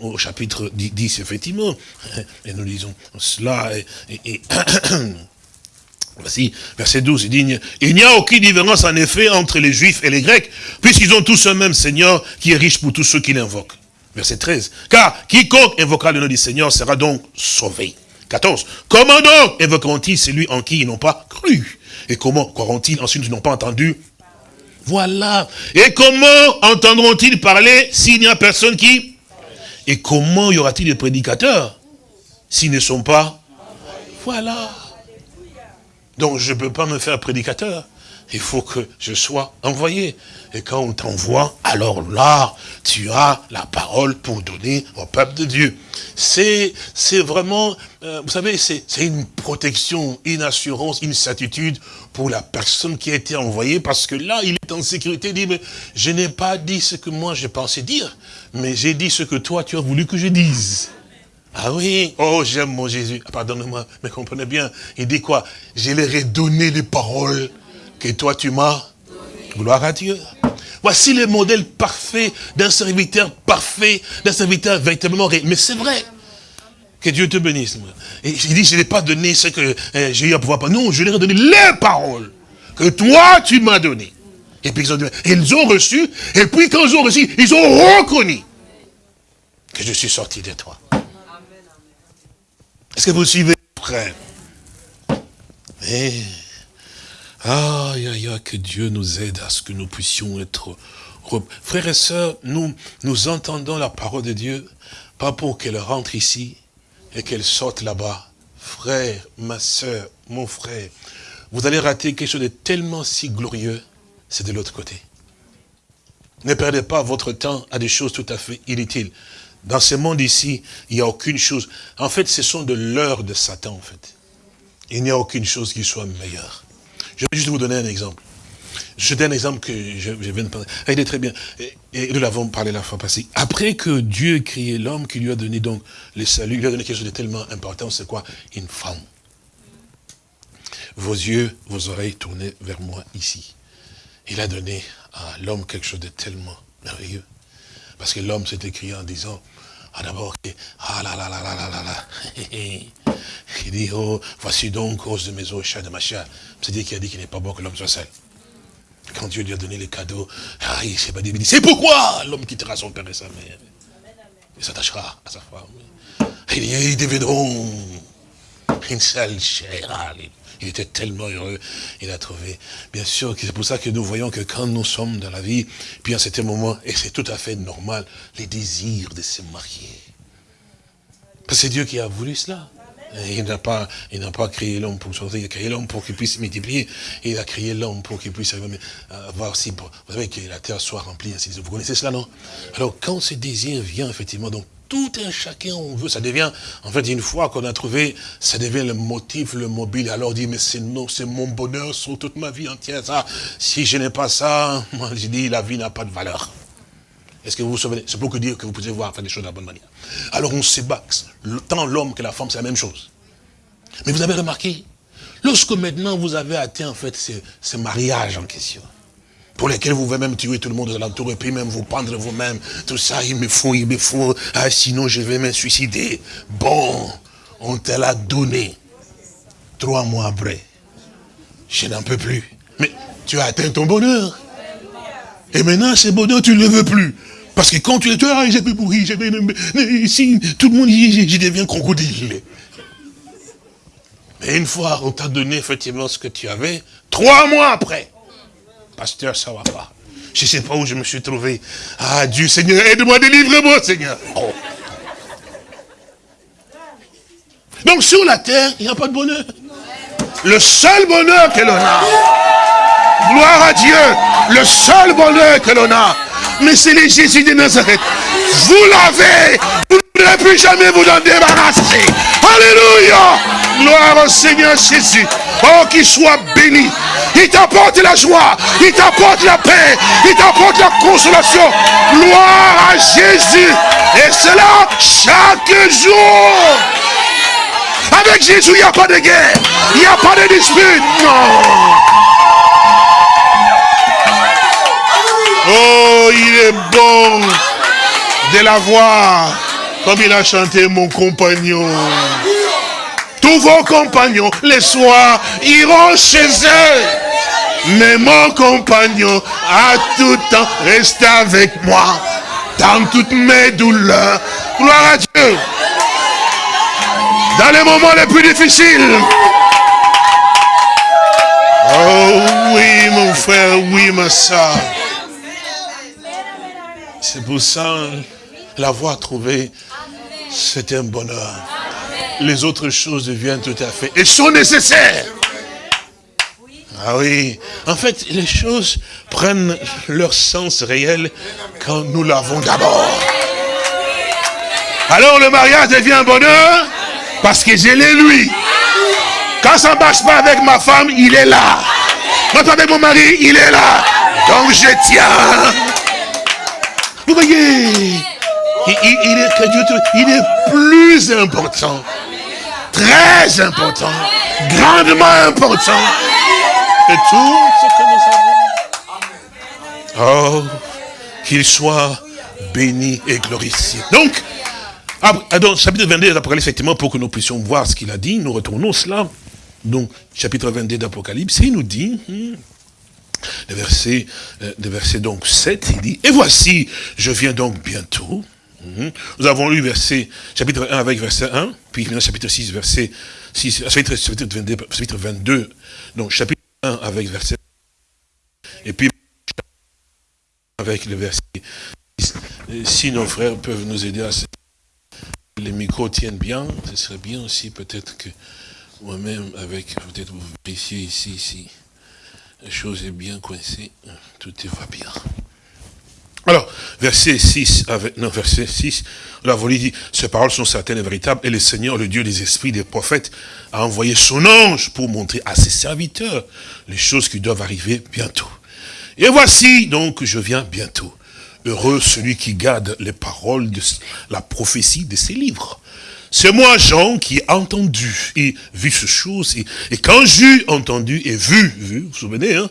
au chapitre 10, effectivement. (laughs) Et nous lisons cela. Et (clears throat) Voici, verset 12, il dit, il n'y a aucune différence en effet entre les Juifs et les Grecs, puisqu'ils ont tous un même Seigneur qui est riche pour tous ceux qui l'invoquent. Verset 13, car quiconque invoquera le nom du Seigneur sera donc sauvé. 14, comment donc invoqueront-ils celui en qui ils n'ont pas cru? Et comment croiront-ils ensuite qu'ils n'ont pas entendu Voilà. Et comment entendront-ils parler s'il n'y a personne qui? Et comment y aura-t-il des prédicateurs s'ils ne sont pas? Voilà. Donc je ne peux pas me faire prédicateur. Il faut que je sois envoyé. Et quand on t'envoie, alors là, tu as la parole pour donner au peuple de Dieu. C'est vraiment, euh, vous savez, c'est une protection, une assurance, une certitude pour la personne qui a été envoyée, parce que là, il est en sécurité, il dit, mais je n'ai pas dit ce que moi je pensais dire, mais j'ai dit ce que toi tu as voulu que je dise. Ah oui, oh j'aime mon Jésus. Ah, pardonnez-moi, mais comprenez bien. Il dit quoi? Je leur ai donné les paroles que toi tu m'as. Gloire à Dieu. Voici le modèle parfait d'un serviteur parfait, d'un serviteur véritablement Mais c'est vrai. Que Dieu te bénisse. Et il dit, je n'ai pas donné ce que eh, j'ai eu à pouvoir. Non, je leur ai donné les paroles que toi tu m'as données. Et puis ils ont, ils ont reçu, et puis quand ils ont reçu, ils ont reconnu que je suis sorti de toi. Est-ce que vous suivez, frère Eh, aïe, aïe, aïe, que Dieu nous aide à ce que nous puissions être... Frères et sœurs, nous, nous entendons la parole de Dieu, pas pour qu'elle rentre ici et qu'elle sorte là-bas. Frère, ma sœur, mon frère, vous allez rater quelque chose de tellement si glorieux, c'est de l'autre côté. Ne perdez pas votre temps à des choses tout à fait inutiles. Dans ce monde ici, il n'y a aucune chose. En fait, ce sont de l'heure de Satan, en fait. Il n'y a aucune chose qui soit meilleure. Je vais juste vous donner un exemple. Je donne un exemple que je, viens de parler. Il est très bien. Et, nous l'avons parlé la fois passée. Après que Dieu créé l'homme, qui lui a donné donc le salut, il lui a donné quelque chose de tellement important, c'est quoi? Une femme. Vos yeux, vos oreilles tournées vers moi ici. Il a donné à l'homme quelque chose de tellement merveilleux. Parce que l'homme s'est écrit en disant, ah d'abord, ah là là là là là là là. (laughs) Il dit, oh, voici donc cause de mes os, chat de ma chair. C'est-à-dire qu'il a dit qu'il n'est pas bon que l'homme soit seul. Quand Dieu lui a donné les cadeaux, ah, il s'est pas dit, c'est pourquoi l'homme quittera son père et sa mère? Il s'attachera à sa femme. Ils deviendront une seule chair. Il était tellement heureux, il a trouvé. Bien sûr, c'est pour ça que nous voyons que quand nous sommes dans la vie, puis à certain moment, et c'est tout à fait normal, les désirs de se marier. Parce que c'est Dieu qui a voulu cela. Il n'a pas, il n'a pas créé l'homme pour sortir, il a créé l'homme pour qu'il puisse multiplier. il a créé l'homme pour qu'il puisse avoir aussi, vous savez, que la terre soit remplie, ainsi Vous connaissez cela, non? Alors, quand ce désir vient, effectivement, donc, tout un chacun on veut, ça devient, en fait, une fois qu'on a trouvé, ça devient le motif, le mobile. Alors, on dit, mais c'est non, c'est mon bonheur sur toute ma vie entière, ça. Si je n'ai pas ça, (laughs) moi, je dis, la vie n'a pas de valeur. Est-ce que vous vous souvenez? C'est pour que dire que vous pouvez voir faire des choses de la bonne manière. Alors on se bat. Tant l'homme que la femme, c'est la même chose. Mais vous avez remarqué, lorsque maintenant vous avez atteint en fait ce, mariage en question, pour lesquels vous pouvez même tuer tout le monde aux alentours et puis même vous pendre vous-même, tout ça, il me faut, il me faut, ah, sinon je vais me suicider. Bon, on te l'a donné. Trois mois après, je n'en peux plus. Mais tu as atteint ton bonheur. Et maintenant, ce bonheur, tu ne le veux plus. Parce que quand tu es, ah, j'ai pourri, j'ai ici, tout le monde dit, je deviens crocodile. Mais une fois, on t'a donné effectivement ce que tu avais, trois mois après, pasteur, ça va pas. Je ne sais pas où je me suis trouvé. Ah Dieu, Seigneur, aide-moi, délivre-moi, Seigneur. Oh. Donc sur la terre, il n'y a pas de bonheur. Le seul bonheur que l'on a, gloire à Dieu, le seul bonheur que l'on a, mais c'est le Jésus de Nazareth. Vous l'avez, ne plus jamais vous en débarrasser. Alléluia. Gloire au Seigneur Jésus. Oh, qu'il soit béni. Il t'apporte la joie, il t'apporte la paix, il t'apporte la consolation. Gloire à Jésus. Et cela chaque jour. Avec Jésus, il n'y a pas de guerre, il n'y a pas de dispute. Non. Oh, il est bon de la voir comme il a chanté mon compagnon. Tous vos compagnons, les soirs, iront chez eux. Mais mon compagnon, à tout temps, reste avec moi dans toutes mes douleurs. Gloire à Dieu. Dans les moments les plus difficiles. Oh oui, mon frère, oui, ma soeur. C'est pour ça, l'avoir trouvé, c'est un bonheur. Les autres choses deviennent tout à fait, et sont nécessaires. Ah oui, en fait, les choses prennent leur sens réel quand nous l'avons d'abord. Alors le mariage devient un bonheur parce que je l'ai lui. Quand ça ne marche pas avec ma femme, il est là. Quand avec mon mari, il est là. Donc je tiens. Vous voyez, il, est, il est plus important, très important, grandement important que tout ce que nous avons. Oh, qu'il soit béni et glorifié. Donc, donc chapitre 22 d'Apocalypse, effectivement, pour que nous puissions voir ce qu'il a dit, nous retournons cela. Donc, chapitre 22 d'Apocalypse, il nous dit, hmm, le verset, euh, le verset donc 7, il dit, et voici, je viens donc bientôt. Mhm. Nous avons lu verset, chapitre 1 avec verset 1, puis chapitre 6, verset 6, chapitre, chapitre, 22, chapitre 22, donc chapitre 1 avec verset et puis avec le verset 6. Si nos frères peuvent nous aider à ce les micros tiennent bien, ce serait bien aussi peut-être que moi-même, avec, peut-être vous vérifiez ici, ici la chose est bien coincée, tout va bien. Alors, verset 6, avec, non, verset 6, la voulu dit, ces paroles sont certaines et véritables, et le Seigneur, le Dieu des esprits, des prophètes, a envoyé son ange pour montrer à ses serviteurs les choses qui doivent arriver bientôt. Et voici, donc, je viens bientôt. Heureux celui qui garde les paroles de la prophétie de ces livres. C'est moi, Jean, qui ai entendu et vu ces choses. Et, quand j'ai entendu et vu, vu, vous vous souvenez, hein,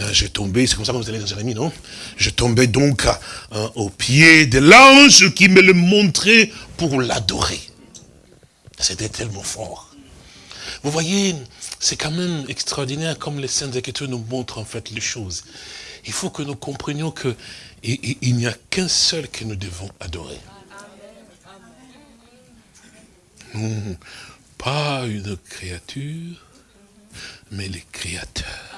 euh, j'ai tombé, c'est comme ça que vous allez dans Jérémie, non? Je tombais donc au pied de l'ange qui me le montrait pour l'adorer. C'était tellement fort. Vous voyez, c'est quand même extraordinaire comme les Saintes Écritures nous montrent en fait les choses. Il faut que nous comprenions que il n'y a qu'un seul que nous devons adorer. pas une créature, mais les créateurs.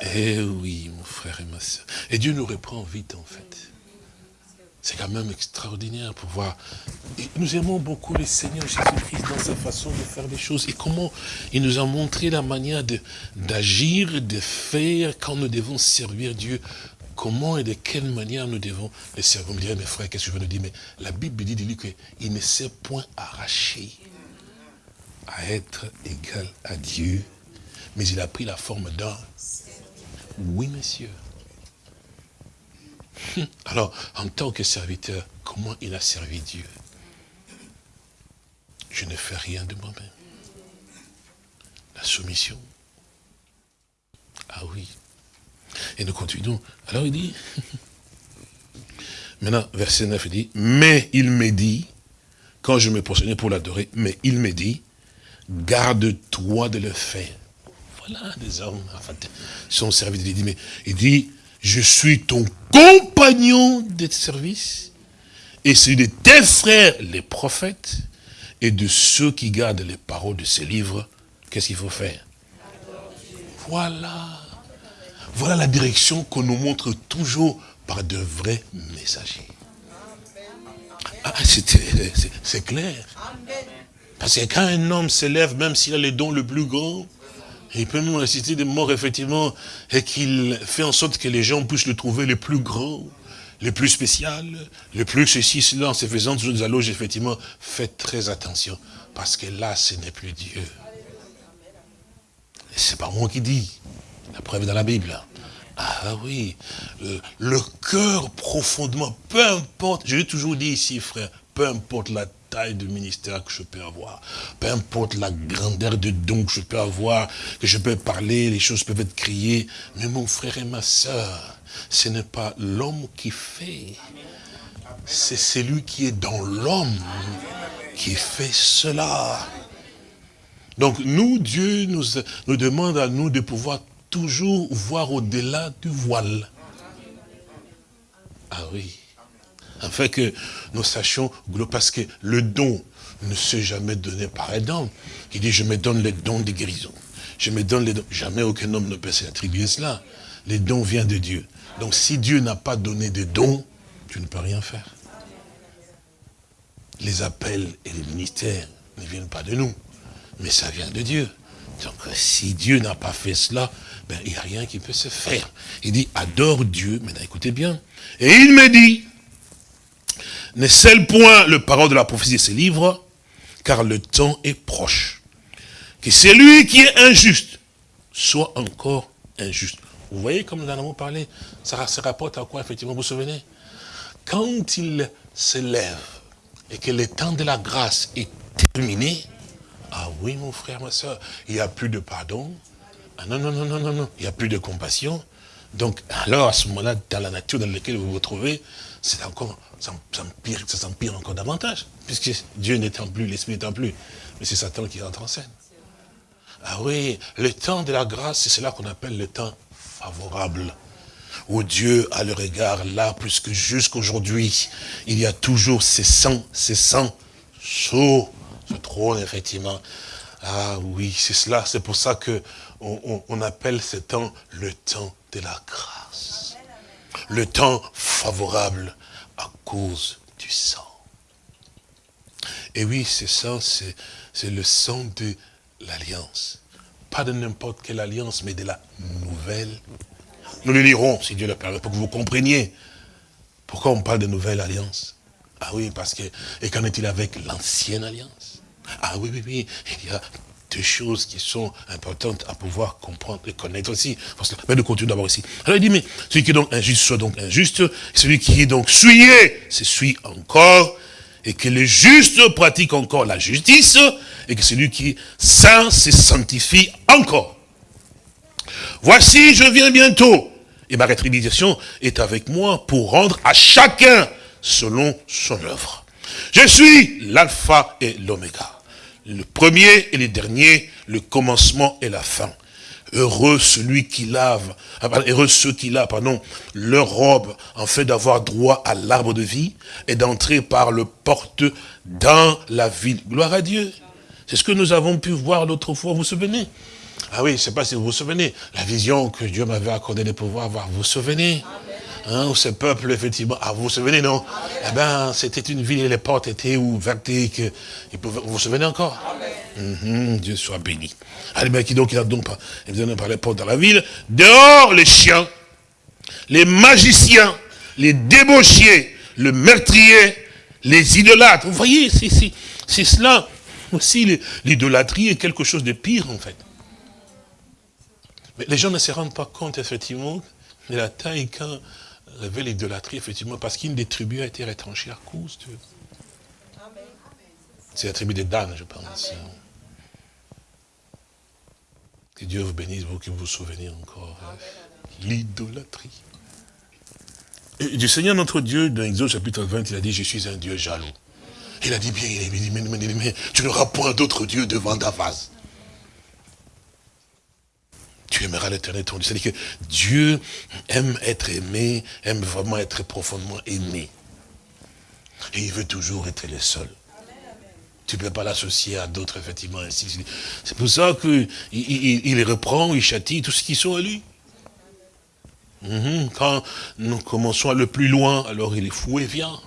Eh oui, mon frère et ma soeur. Et Dieu nous reprend vite, en fait. C'est quand même extraordinaire pour voir. nous aimons beaucoup le Seigneur Jésus-Christ dans sa façon de faire des choses et comment il nous a montré la manière d'agir, de, faire quand nous devons servir Dieu. Comment et de quelle manière nous devons le servir. Vous me direz, mes frères, qu'est-ce que je veux nous dire? Mais la Bible dit de lui qu'il ne s'est point arraché à être égal à Dieu, mais il a pris la forme d'un. Oui, monsieur. Alors, en tant que serviteur, comment il a servi Dieu? Je ne fais rien de moi-même. La soumission. Ah oui. Et nous continuons. Alors il dit, (laughs) maintenant, verset 9, il dit, mais il me dit, quand je me prosternais pour l'adorer, mais il me dit, garde-toi de le faire. Voilà des hommes, enfin, son serviteur, il dit, mais il dit, je suis ton compagnon de service, et c'est de tes frères, les prophètes, et de ceux qui gardent les paroles de ces livres, qu'est-ce qu'il faut faire? Voilà. Voilà la direction qu'on nous montre toujours par de vrais messagers. Ah, c'est clair. Parce que quand un homme s'élève, même s'il a les dons le plus grand, il peut nous réciter des morts, effectivement, et qu'il fait en sorte que les gens puissent le trouver le plus grand, le plus spécial, le plus ceci, cela, en se faisant toujours des alloges, effectivement, faites très attention, parce que là, ce n'est plus Dieu. C'est pas moi qui dis, la preuve dans la Bible. Ah oui, le, le cœur profondément, peu importe, je l'ai toujours dit ici, frère, peu importe la taille de ministère que je peux avoir, peu importe la grandeur de dons que je peux avoir, que je peux parler, les choses peuvent être criées, mais mon frère et ma soeur, ce n'est pas l'homme qui fait, c'est celui qui est dans l'homme qui fait cela. Donc nous, Dieu nous, nous demande à nous de pouvoir toujours voir au-delà du voile. Ah oui afin que nous sachions, parce que le don ne s'est jamais donné par un homme, qui dit je me donne les dons de guérison. Je me donne les dons. Jamais aucun homme ne peut s'attribuer cela. Les dons viennent de Dieu. Donc si Dieu n'a pas donné de dons, tu ne peux rien faire. Les appels et les ministères ne viennent pas de nous, mais ça vient de Dieu. Donc si Dieu n'a pas fait cela, ben, il n'y a rien qui peut se faire. Il dit, adore Dieu, maintenant écoutez bien. Et il me dit, ne scelle point le parole de la prophétie de ces livres, car le temps est proche. Que celui qui est injuste soit encore injuste. Vous voyez comme nous en avons parlé, ça se rapporte à quoi effectivement, vous vous souvenez? Quand il s'élève et que le temps de la grâce est terminé, ah oui mon frère, ma soeur, il n'y a plus de pardon, ah non, non, non, non, non, non, il n'y a plus de compassion, donc alors à ce moment-là, dans la nature dans laquelle vous vous trouvez, c'est encore ça, empire, ça s'empire encore davantage, puisque Dieu n'étant plus, l'Esprit n'étant plus, mais c'est Satan qui entre en scène. Ah oui, le temps de la grâce, c'est cela qu'on appelle le temps favorable, où Dieu a le regard là, puisque jusqu'aujourd'hui, il y a toujours ces sangs, ces sangs sous ce trône, effectivement. Ah oui, c'est cela, c'est pour ça que on appelle ce temps le temps de la grâce. Le temps favorable à cause du sang. Et oui, ce sang, c'est le sang de l'alliance. Pas de n'importe quelle alliance, mais de la nouvelle. Nous le lirons, si Dieu le permet, pour que vous compreniez. Pourquoi on parle de nouvelle alliance Ah oui, parce que, et qu'en est-il avec l'ancienne alliance? Ah oui, oui, oui, deux choses qui sont importantes à pouvoir comprendre et connaître aussi. Mais nous continuons d'abord ici. Alors il dit, mais celui qui est donc injuste soit donc injuste, celui qui est donc souillé, se suit encore, et que le juste pratique encore la justice, et que celui qui est saint se sanctifie encore. Voici, je viens bientôt, et ma rétribution est avec moi pour rendre à chacun selon son œuvre. Je suis l'alpha et l'oméga le premier et le dernier, le commencement et la fin. Heureux celui qui lave, ah, heureux ceux qui lavent, pardon, leur robe, en fait d'avoir droit à l'arbre de vie et d'entrer par le porte dans la ville. Gloire à Dieu. C'est ce que nous avons pu voir l'autre fois, vous vous souvenez? Ah oui, je ne sais pas si vous vous souvenez, la vision que Dieu m'avait accordé de pouvoir avoir, vous vous souvenez? Hein, ce peuple, effectivement, ah, vous vous souvenez, non? Eh bien, c'était une ville et les portes étaient ouvertes que, vous vous souvenez encore? Mhm, Dieu soit béni. Allez, bien, qui donc, il a donc, par les portes dans la ville. Dehors, les chiens, les magiciens, les débauchiers, le meurtrier, les idolâtres. Vous voyez, c'est cela aussi, l'idolâtrie est quelque chose de pire, en fait. Mais les gens ne se rendent pas compte, effectivement, de la taille révèle l'idolâtrie, effectivement, parce qu'une des tribus a été retranchée à cause de... C'est la tribu des Dan, je pense. Que Dieu vous bénisse, vous qui vous souvenez encore. Hein. L'idolâtrie. Du Seigneur notre Dieu, dans Exode chapitre 20, il a dit, je suis un Dieu jaloux. Il a dit bien, il a dit, mais, mais, mais tu n'auras point d'autre Dieu devant ta face tu aimeras l'éternel ton Dieu. C'est-à-dire que Dieu aime être aimé, aime vraiment être profondément aimé. Et il veut toujours être le seul. Tu ne peux pas l'associer à d'autres, effectivement. C'est pour ça qu'il il, reprend, il châtie tout ce qui sont à lui. Mhm. Quand nous commençons à le plus loin, alors il est fou et vient.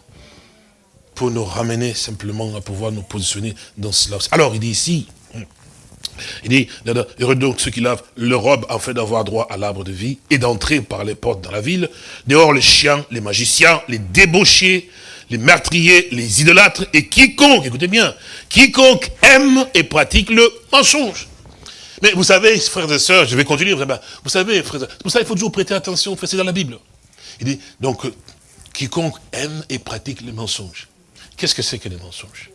Pour nous ramener simplement à pouvoir nous positionner dans cela. Alors il dit ici, il dit, heureux donc ceux qui lavent leur robe afin d'avoir droit à l'arbre de vie et d'entrer par les portes dans la ville. Dehors les chiens, les magiciens, les débauchés, les meurtriers, les idolâtres et quiconque, écoutez bien, quiconque aime et pratique le mensonge. Mais vous savez, frères et sœurs, je vais continuer, vous savez, frères vous savez, il faut toujours prêter attention, c'est dans la Bible. Il dit, donc, quiconque aime et pratique le mensonge. Qu'est-ce que c'est que les mensonges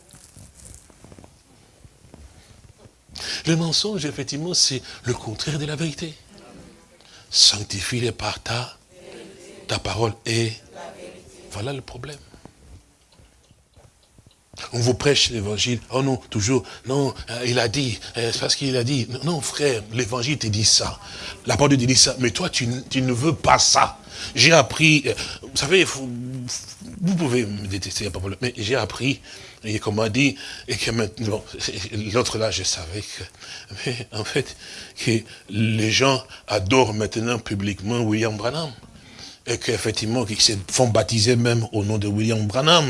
Le mensonge, effectivement, c'est le contraire de la vérité. Sanctifie-les par ta, ta parole et voilà le problème. On vous prêche l'évangile. Oh non, toujours. Non, euh, il a dit. Euh, c'est parce qu'il a dit. Non, frère, l'évangile te dit ça. La parole te dit ça. Mais toi, tu, ne veux pas ça. J'ai appris. Euh, vous savez, vous pouvez me détester, de. Mais j'ai appris et comme m'a dit, et que maintenant, (laughs) l'autre là, je savais que, mais en fait, que les gens adorent maintenant publiquement William Branham. Et qu'effectivement, qu'ils se font baptiser même au nom de William Branham.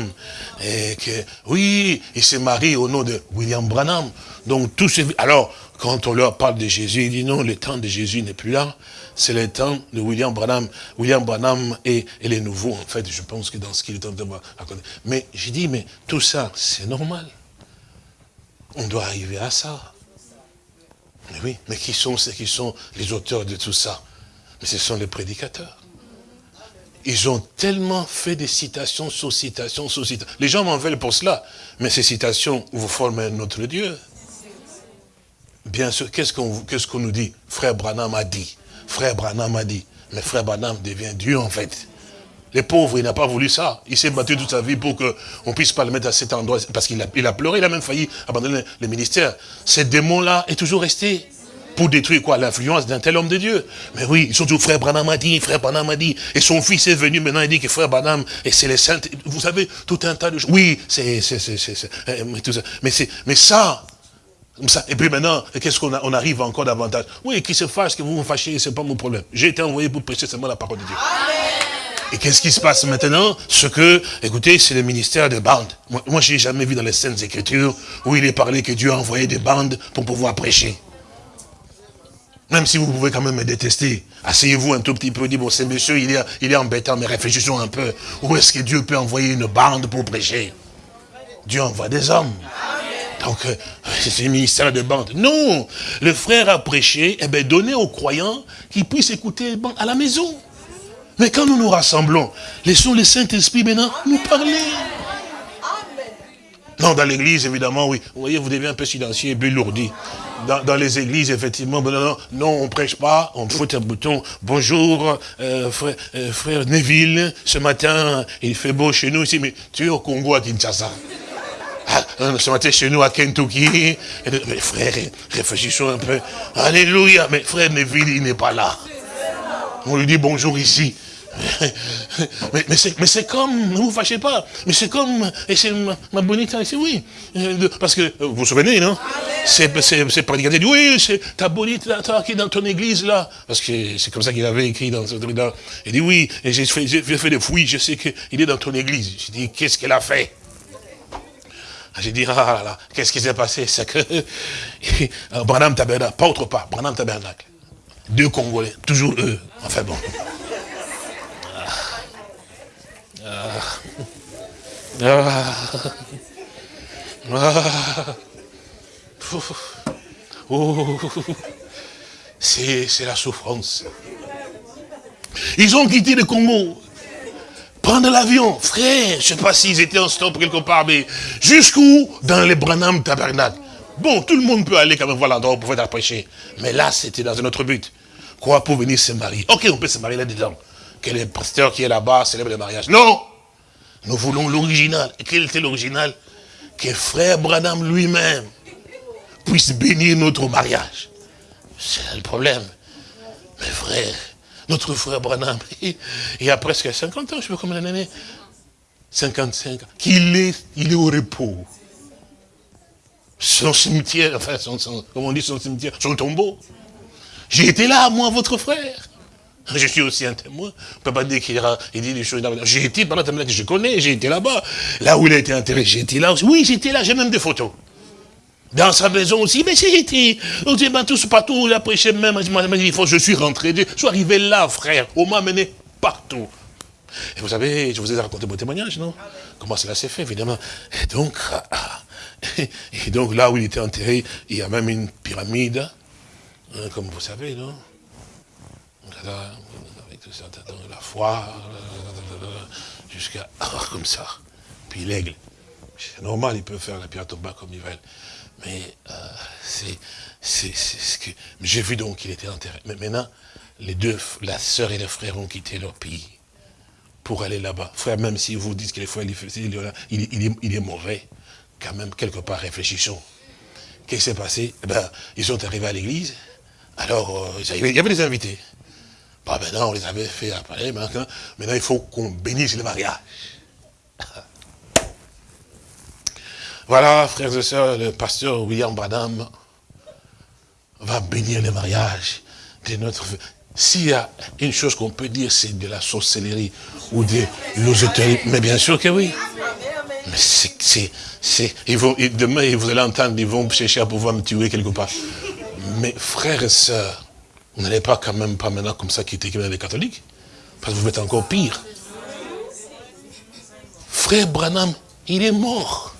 Et que, oui, ils se marient au nom de William Branham. Donc, tout ce... Alors, quand on leur parle de Jésus, ils disent non, le temps de Jésus n'est plus là c'est le temps de William Branham. William Branham est, les nouveaux, en fait, je pense que dans ce qu'il est en train de raconter. Mais j'ai dit, mais tout ça, c'est normal. On doit arriver à ça. Mais oui, mais qui sont ceux qui sont les auteurs de tout ça? Mais ce sont les prédicateurs. Ils ont tellement fait des citations sur citations sur citations. Les gens m'en veulent pour cela. Mais ces citations vous forment un autre Dieu. Bien sûr, qu'est-ce qu'on nous dit? Frère Branham a dit. Frère Branham a dit, mais frère Branham devient Dieu en fait. Les pauvres, il n'a pas voulu ça. Il s'est battu toute sa vie pour qu'on ne puisse pas le mettre à cet endroit. Parce qu'il a, il a pleuré, il a même failli abandonner le ministère. Ce démon-là est toujours resté. Pour détruire quoi? L'influence d'un tel homme de Dieu. Mais oui, ils sont toujours frère Branham a dit, frère Branham a dit. Et son fils est venu maintenant, il dit que frère Branham, et c'est les saints. Vous savez, tout un tas de choses. Oui, c'est, c'est, c'est, c'est, mais c'est, mais ça, et puis maintenant, qu'est-ce qu'on on arrive encore davantage Oui, qui se fâche, que vous vous fâchez, ce n'est pas mon problème. J'ai été envoyé pour prêcher seulement la parole de Dieu. Et qu'est-ce qui se passe maintenant? Ce que, écoutez, c'est le ministère des bandes. Moi, je n'ai jamais vu dans les Saintes Écritures où il est parlé que Dieu a envoyé des bandes pour pouvoir prêcher. Même si vous pouvez quand même me détester, asseyez-vous un tout petit peu, dites, bon, ce monsieur, il est, il est embêtant, mais réfléchissons un peu. Où est-ce que Dieu peut envoyer une bande pour prêcher? Dieu envoie des hommes. Donc, c'est le ministère de bande. Non, le frère a prêché, eh bien, donné aux croyants qu'ils puissent écouter à la maison. Mais quand nous nous rassemblons, laissons le Saint-Esprit maintenant nous parler. Non, dans l'église, évidemment, oui. Vous voyez, vous devez un peu silencieux et lourdi. Dans, les églises, effectivement, non, non, on prêche pas, on fout un bouton. Bonjour, euh, frère, euh, frère, Neville, ce matin, il fait beau chez nous ici, mais tu es au Congo, à Kinshasa. Ah, ce matin, chez nous, à Kentucky. Frère, réfléchissons un peu. Alléluia, mais frère Neville, il n'est pas là. On lui dit bonjour ici. (laughs) mais, mais c'est comme, ne vous fâchez pas, mais c'est comme, et c'est ma, ma bonite ici, oui. Euh, parce que, vous vous souvenez, non? C'est prédicateur, oui, c'est ta bonite là, qui est dans ton église là. Parce que c'est comme ça qu'il avait écrit dans ce. Il dit, oui, j'ai fait, fait des fouilles, je sais qu'il est dans ton église. J'ai dit, qu'est-ce qu'elle a fait? J'ai dit, ah là là, qu'est-ce qui s'est passé? C'est que (laughs) Branham Tabernacle, pas autre part, Branham Tabernacle. Deux Congolais, toujours eux. Enfin bon. Ah. Ah. C'est la souffrance. Ils ont quitté le Congo. Prendre l'avion. Frère, je ne sais pas s'ils étaient en stop quelque part, mais jusqu'où? Dans les Branham Tabernacle. Bon, tout le monde peut aller quand même voir l'endroit où on pouvait prêcher. Mais là, c'était dans un autre but. Quoi pour venir se marier? Ok, on peut se marier là-dedans. Que le pasteur qui est là-bas célèbre le mariage? Non nous voulons l'original. Et quel était l'original? Que frère Branham lui-même puisse bénir notre mariage. C'est le problème. Mais frère, notre frère Branham, il, y a presque 50 ans, je sais pas combien d'années, 55 ans, qu'il est, il est au repos. Son cimetière, enfin, son, comment on dit son cimetière, son tombeau. J'ai été là, moi, votre frère. Je suis aussi un témoin. On ne peut pas dire qu'il il dit des choses. J'ai été pendant que je connais, j'ai été là-bas. Là où il a été enterré, j'ai été là aussi. Oui, j'étais là, j'ai même des photos. Dans sa maison aussi, mais été. On dit, ben, tout partout, il a prêché même. Il faut, je suis rentré, je suis arrivé là, frère. On m'a mené partout. Et vous savez, je vous ai raconté mon témoignage, non? Comment cela s'est fait, évidemment. Et donc, (laughs) et donc, là où il était enterré, il y a même une pyramide, hein, comme vous savez, non? Avec tout ça, la foi, jusqu'à (laughs) comme ça. Puis l'aigle. C'est normal, ils peuvent faire la pierre tombale comme ils veulent. Mais euh, c'est ce que. J'ai vu donc qu'il était enterré. Mais maintenant, les deux, la sœur et le frère ont quitté leur pays pour aller là-bas. Frère, même si vous dites que les frères, il, est mauvais, quand même, quelque part, réfléchissons. Qu'est-ce qui s'est passé? Eh ben, Ils sont arrivés à l'église. Alors, euh, il y avait des invités. Ah maintenant, on les avait fait maintenant, maintenant il faut qu'on bénisse le mariage. Voilà, frères et sœurs, le pasteur William Branham va bénir le mariage de notre... S'il y a une chose qu'on peut dire, c'est de la sorcellerie ou de l'osoterie, mais bien sûr que oui. Mais c'est... Demain, vous allez entendre, ils vont chercher à pouvoir me tuer quelque part. Mais frères et sœurs, vous n'allez pas quand même pas maintenant comme ça quitter les catholiques. Parce que vous êtes encore pire. Frère Branham, il est mort.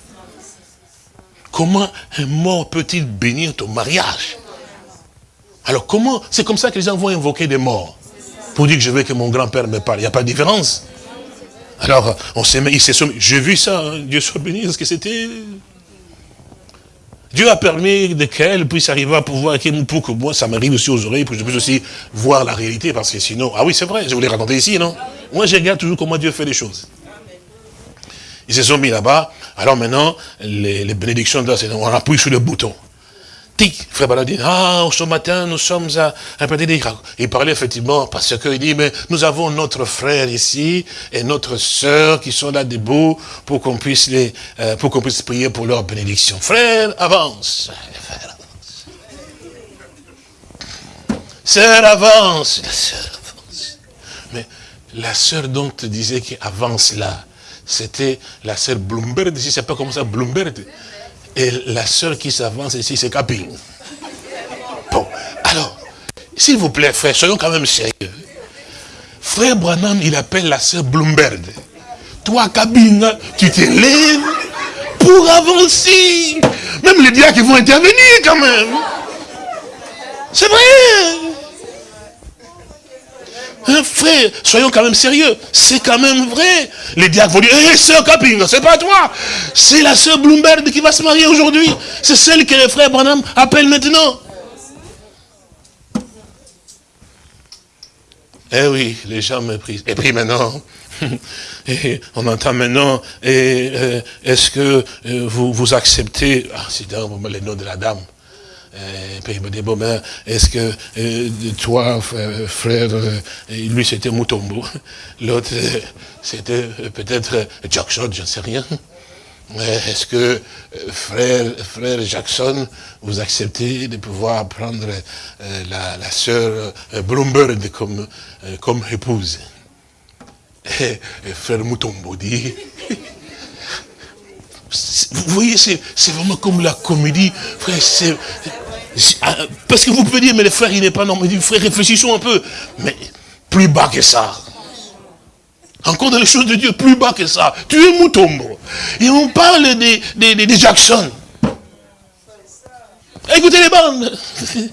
Comment un mort peut-il bénir ton mariage? Alors comment C'est comme ça que les gens vont invoquer des morts. Pour dire que je veux que mon grand-père me parle. Il n'y a pas de différence. Alors, on s'est mis, J'ai vu ça, hein. Dieu soit béni, parce que c'était Dieu a permis qu'elle puisse arriver à pouvoir, pour que moi, ça m'arrive aussi aux oreilles, pour que je puisse aussi voir la réalité, parce que sinon, ah oui, c'est vrai, je vous l'ai raconté ici, non? Moi, je regarde toujours comment Dieu fait les choses. Ils se sont mis là-bas, alors maintenant, les, les bénédictions, on appuie sur le bouton. Frère Bala dit, ah, ce matin, nous sommes à un petit Il parlait effectivement parce qu'il dit, mais nous avons notre frère ici et notre sœur qui sont là debout pour qu'on puisse les, euh, pour qu'on puisse prier pour leur bénédiction. Frère, avance. Sœur, avance. La sœur avance. Mais la sœur dont tu disais qui avance là, c'était la sœur Bloomberg, ici, c'est pas comme ça, Bloomberg. Et la sœur qui s'avance ici, c'est Capine. Bon, alors, s'il vous plaît, frère, soyons quand même sérieux. Frère Branham, il appelle la sœur Bloomberg. Toi, Cabine, tu t'élèves pour avancer. Même les diacres vont intervenir quand même. C'est vrai. Hein, frère, soyons quand même sérieux. C'est quand même vrai. Les diacres vont dire, hé, sœur Caping, c'est pas toi. C'est la sœur Bloomberg qui va se marier aujourd'hui. C'est celle que le frère Branham appelle maintenant. Eh oui, les gens méprisent. Et puis maintenant, (laughs) et on entend maintenant, euh, est-ce que euh, vous, acceptez, ah, c'est dans le nom de la dame, et il me dit, bon ben, est-ce que euh, toi, frère, lui c'était Mutombo, (laughs) l'autre c'était peut-être Jackson, je ne sais rien. Est-ce que, frère, Jackson, vous acceptez de pouvoir prendre la, sœur Bloomberg comme, comme épouse? Et, frère Mutombo dit, (laughs) vous voyez, c'est vraiment comme la comédie, frère, ah, parce que vous pouvez dire, mais le frère, il n'est pas normal. Frère, réfléchissons un peu. Mais plus bas que ça. Encore dans les choses de Dieu, plus bas que ça. Tu es Mutombo. Et on parle des, des, Jackson. Écoutez les bandes. (laughs)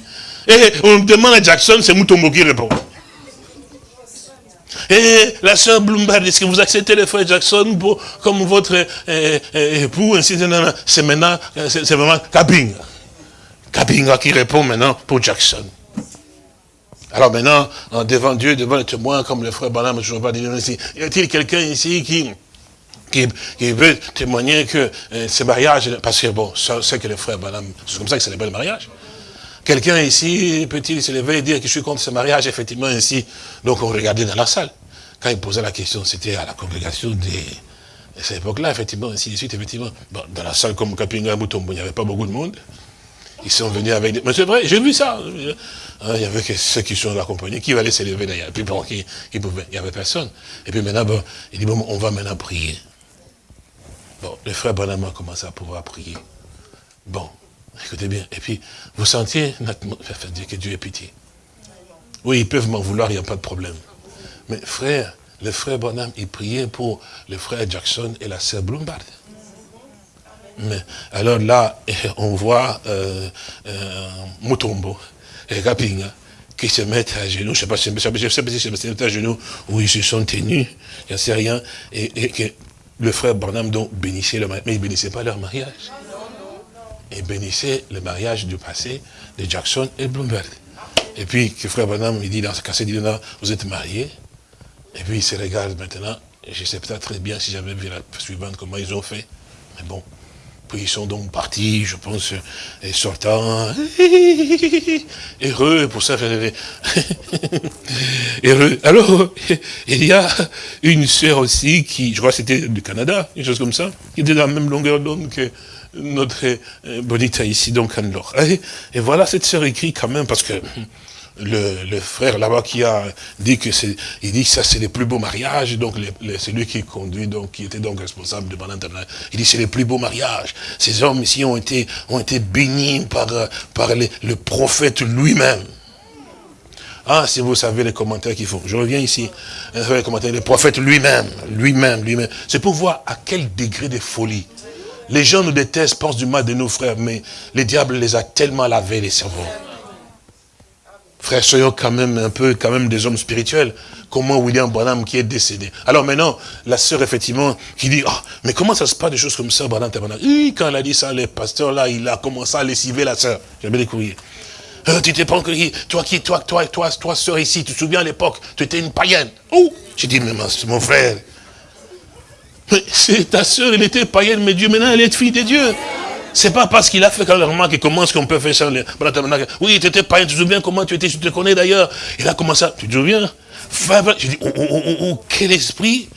Et on demande à Jackson, c'est Mutombo qui répond. Et la sœur Bloomberg, est-ce que vous acceptez le frère Jackson pour, comme votre euh, euh, époux C'est maintenant, c'est vraiment Kabinga. Kabinga qui répond maintenant pour Jackson. Alors maintenant, devant Dieu, devant les témoins, comme le frère Banam, je ne pas dire ici, y a-t-il quelqu'un ici qui, qui, veut témoigner que euh, ce mariage, parce que bon, c'est que le frère Banam, c'est comme ça que c'est le mariage. Quelqu'un ici peut-il se lever et dire que je suis contre ce mariage, effectivement, ici? Donc on regardait dans la salle. Quand il posait la question, c'était à la congrégation de cette époque-là, effectivement, ainsi de suite, effectivement. dans la salle comme Kapinga Mutombo, il n'y avait pas beaucoup de monde. Ils sont venus avec des... Mais c'est vrai, j'ai vu ça. Hein, il y avait que ceux qui sont accompagnés, qui allaient se lever d'ailleurs. Puis bon, qui, pouvaient. Il n'y avait personne. Et puis maintenant, bon, il dit, bon, on va maintenant prier. Bon, le frère Bonham a commencé à pouvoir prier. Bon, Écoutez bien. Et puis, vous sentiez que Dieu ait pitié. Oui, ils peuvent m'en vouloir, il n'y a pas de problème. Mais frère, le frère Bonham, il priait pour le frère Jackson et la sœur Bloomberg. Mais alors là, (laughs) on voit euh, euh, Mutombo et Kapinga qui se mettent à genoux, je ne sais pas si se mettent à genoux, ou ils se sont tenus, je ne sais rien, et, que le frère Bonham donc bénissait leur mariage, mais il ne bénissait pas leur mariage et bénissait le mariage du passé de Jackson et Bloomberg. Et puis, que frère Branham, il dit dans ce cas, il dit, vous êtes mariés. Et puis, il se regarde maintenant. Je sais peut-être très bien si j'avais vu la suivante, comment ils ont fait. Mais bon. Puis ils sont donc partis, je pense, et sortant, (laughs) heureux, pour ça, (laughs) heureux. Alors, (laughs) il y a une sœur aussi qui, je crois c'était du Canada, une chose comme ça, qui était dans la même longueur d'onde que notre euh, Bonita ici, donc Anne-Laure. Et, voilà, cette sœur écrit quand même, parce que (laughs) le, frère là-bas qui a dit que c'est, il dit que ça c'est les plus beaux mariages, donc c'est lui qui conduit, donc qui était donc responsable de Banane Il dit c'est les plus beaux mariages. Ces hommes ici ont été, ont été bénis par, par le prophète lui-même. Ah, si vous savez les commentaires qu'il faut. Je reviens ici. Les commentaires, le prophète lui-même, lui-même, lui-même. C'est pour voir à quel degré de folie les gens nous détestent, pensent du mal de nos frères, mais le diable les a tellement lavés les cerveaux. Frères, soyons quand même un peu quand même des hommes spirituels. Comment William Branham qui est décédé. Alors maintenant, la sœur, effectivement, qui dit, ah, mais comment ça se passe des choses comme ça, Branham Oui, quand elle a dit ça, le pasteur là, il a commencé à lessiver la sœur. J'avais les courriers. Euh, tu t'es pas encore toi qui, toi, toi, toi, toi, sœur ici, tu te souviens à l'époque, tu étais une païenne. Oh, j'ai dit, mais mon frère, c'est ta soeur, elle était païenne, mais Dieu, maintenant, elle est fille de Dieu. C'est pas parce qu'il a fait quand remarque comment est-ce qu'on peut faire ça. Oui, tu étais païen, tu te souviens comment tu étais, je te connais d'ailleurs. Il a commencé à, tu te souviens? J'ai dit, oh, oh, oh, oh, quel esprit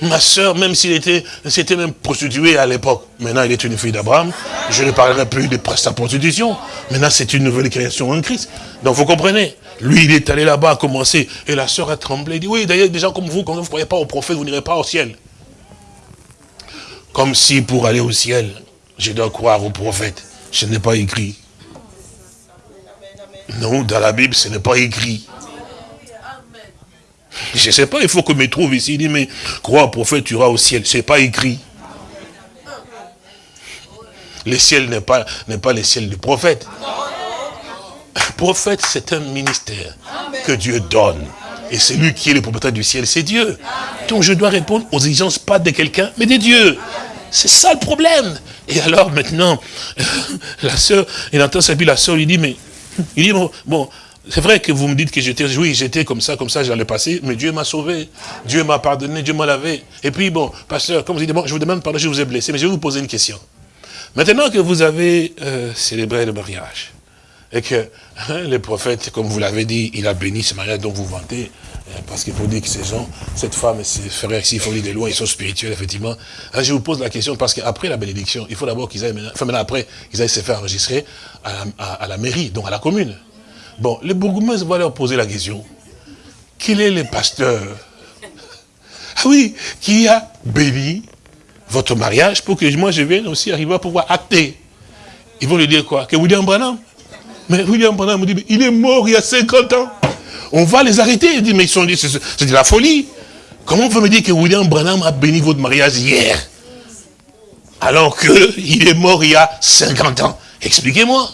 Ma soeur, même s'il était, c'était même prostituée à l'époque. Maintenant, elle est une fille d'Abraham. Je ne parlerai plus de sa prostitution. Maintenant, c'est une nouvelle création en Christ. Donc, vous comprenez? Lui, il est allé là-bas, a commencé. Et la soeur a tremblé. Il dit, oui, d'ailleurs, des gens comme vous, quand vous ne croyez pas au prophète, vous n'irez pas au ciel. Comme si pour aller au ciel, je dois croire au prophète. Ce n'est pas écrit. Non, dans la Bible, ce n'est pas écrit. Je ne sais pas, il faut que me trouve ici. Il dit, mais crois au prophète, tu iras au ciel. Ce n'est pas écrit. le ciel n'est pas, pas le ciel du prophète. prophète, c'est un ministère que Dieu donne. Et c'est lui qui est le propriétaire du ciel, c'est Dieu. Donc je dois répondre aux exigences pas de quelqu'un, mais de Dieu. C'est ça le problème. Et alors maintenant, (laughs) la sœur, il entend ça, puis la sœur lui dit, mais, il dit, bon, c'est vrai que vous me dites que j'étais, oui, j'étais comme ça, comme ça, j'allais passer, mais Dieu m'a sauvé, Dieu m'a pardonné, Dieu m'a lavé. Et puis bon, pasteur, comme vous dites, bon, je vous demande pardon, je vous ai blessé, mais je vais vous poser une question. Maintenant que vous avez euh, célébré le mariage, et que hein, le prophète, comme vous l'avez dit, il a béni ce mariage dont vous vantez, parce qu'il faut dire que ces gens, cette femme et frères, s'il faut dire des lois, ils sont spirituels, effectivement. Je vous pose la question, parce qu'après la bénédiction, il faut d'abord qu'ils aillent, enfin maintenant après, qu'ils aillent se faire enregistrer à la, mairie, donc à la commune. Bon, le bourgmestre va leur poser la question. Quel est le pasteur? Ah oui, qui a béni votre mariage pour que moi je vienne aussi arriver à pouvoir acter? Ils vont lui dire quoi? Que William Branham? Mais William Branham dit, il est mort il y a 50 ans. On va les arrêter. Il dit, mais ils sont c'est de la folie. Comment on peut me dire que William Branham a béni votre mariage hier? Alors qu'il (laughs) est mort il y a 50 ans. Expliquez-moi.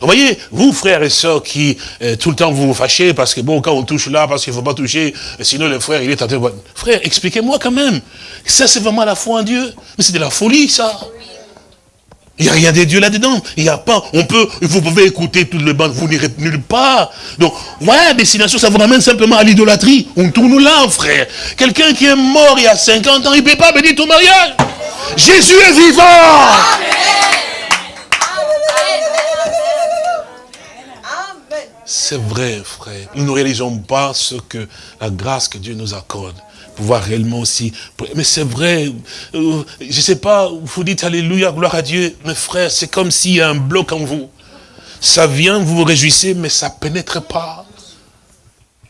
Vous voyez, vous frères et sœurs qui euh, tout le temps vous vous fâchez parce que bon, quand on touche là, parce qu'il ne faut pas toucher, sinon le frère il est de... Frère, expliquez-moi quand même. Ça c'est vraiment la foi en Dieu. Mais c'est de la folie ça. Il n'y a rien de Dieu là-dedans. Il n'y a pas. On peut, vous pouvez écouter toutes les bandes, vous n'irez nulle part. Donc, voilà, destination, ça vous ramène simplement à l'idolâtrie. On tourne là, frère. Quelqu'un qui est mort il y a 50 ans, il ne peut pas bénir ton mariage. Jésus est vivant. C'est vrai, frère. Nous ne réalisons pas ce que la grâce que Dieu nous accorde pouvoir réellement aussi. Mais c'est vrai, euh, je ne sais pas, vous dites Alléluia, gloire à Dieu, mes frères, c'est comme s'il y a un bloc en vous. Ça vient, vous vous réjouissez, mais ça pénètre pas.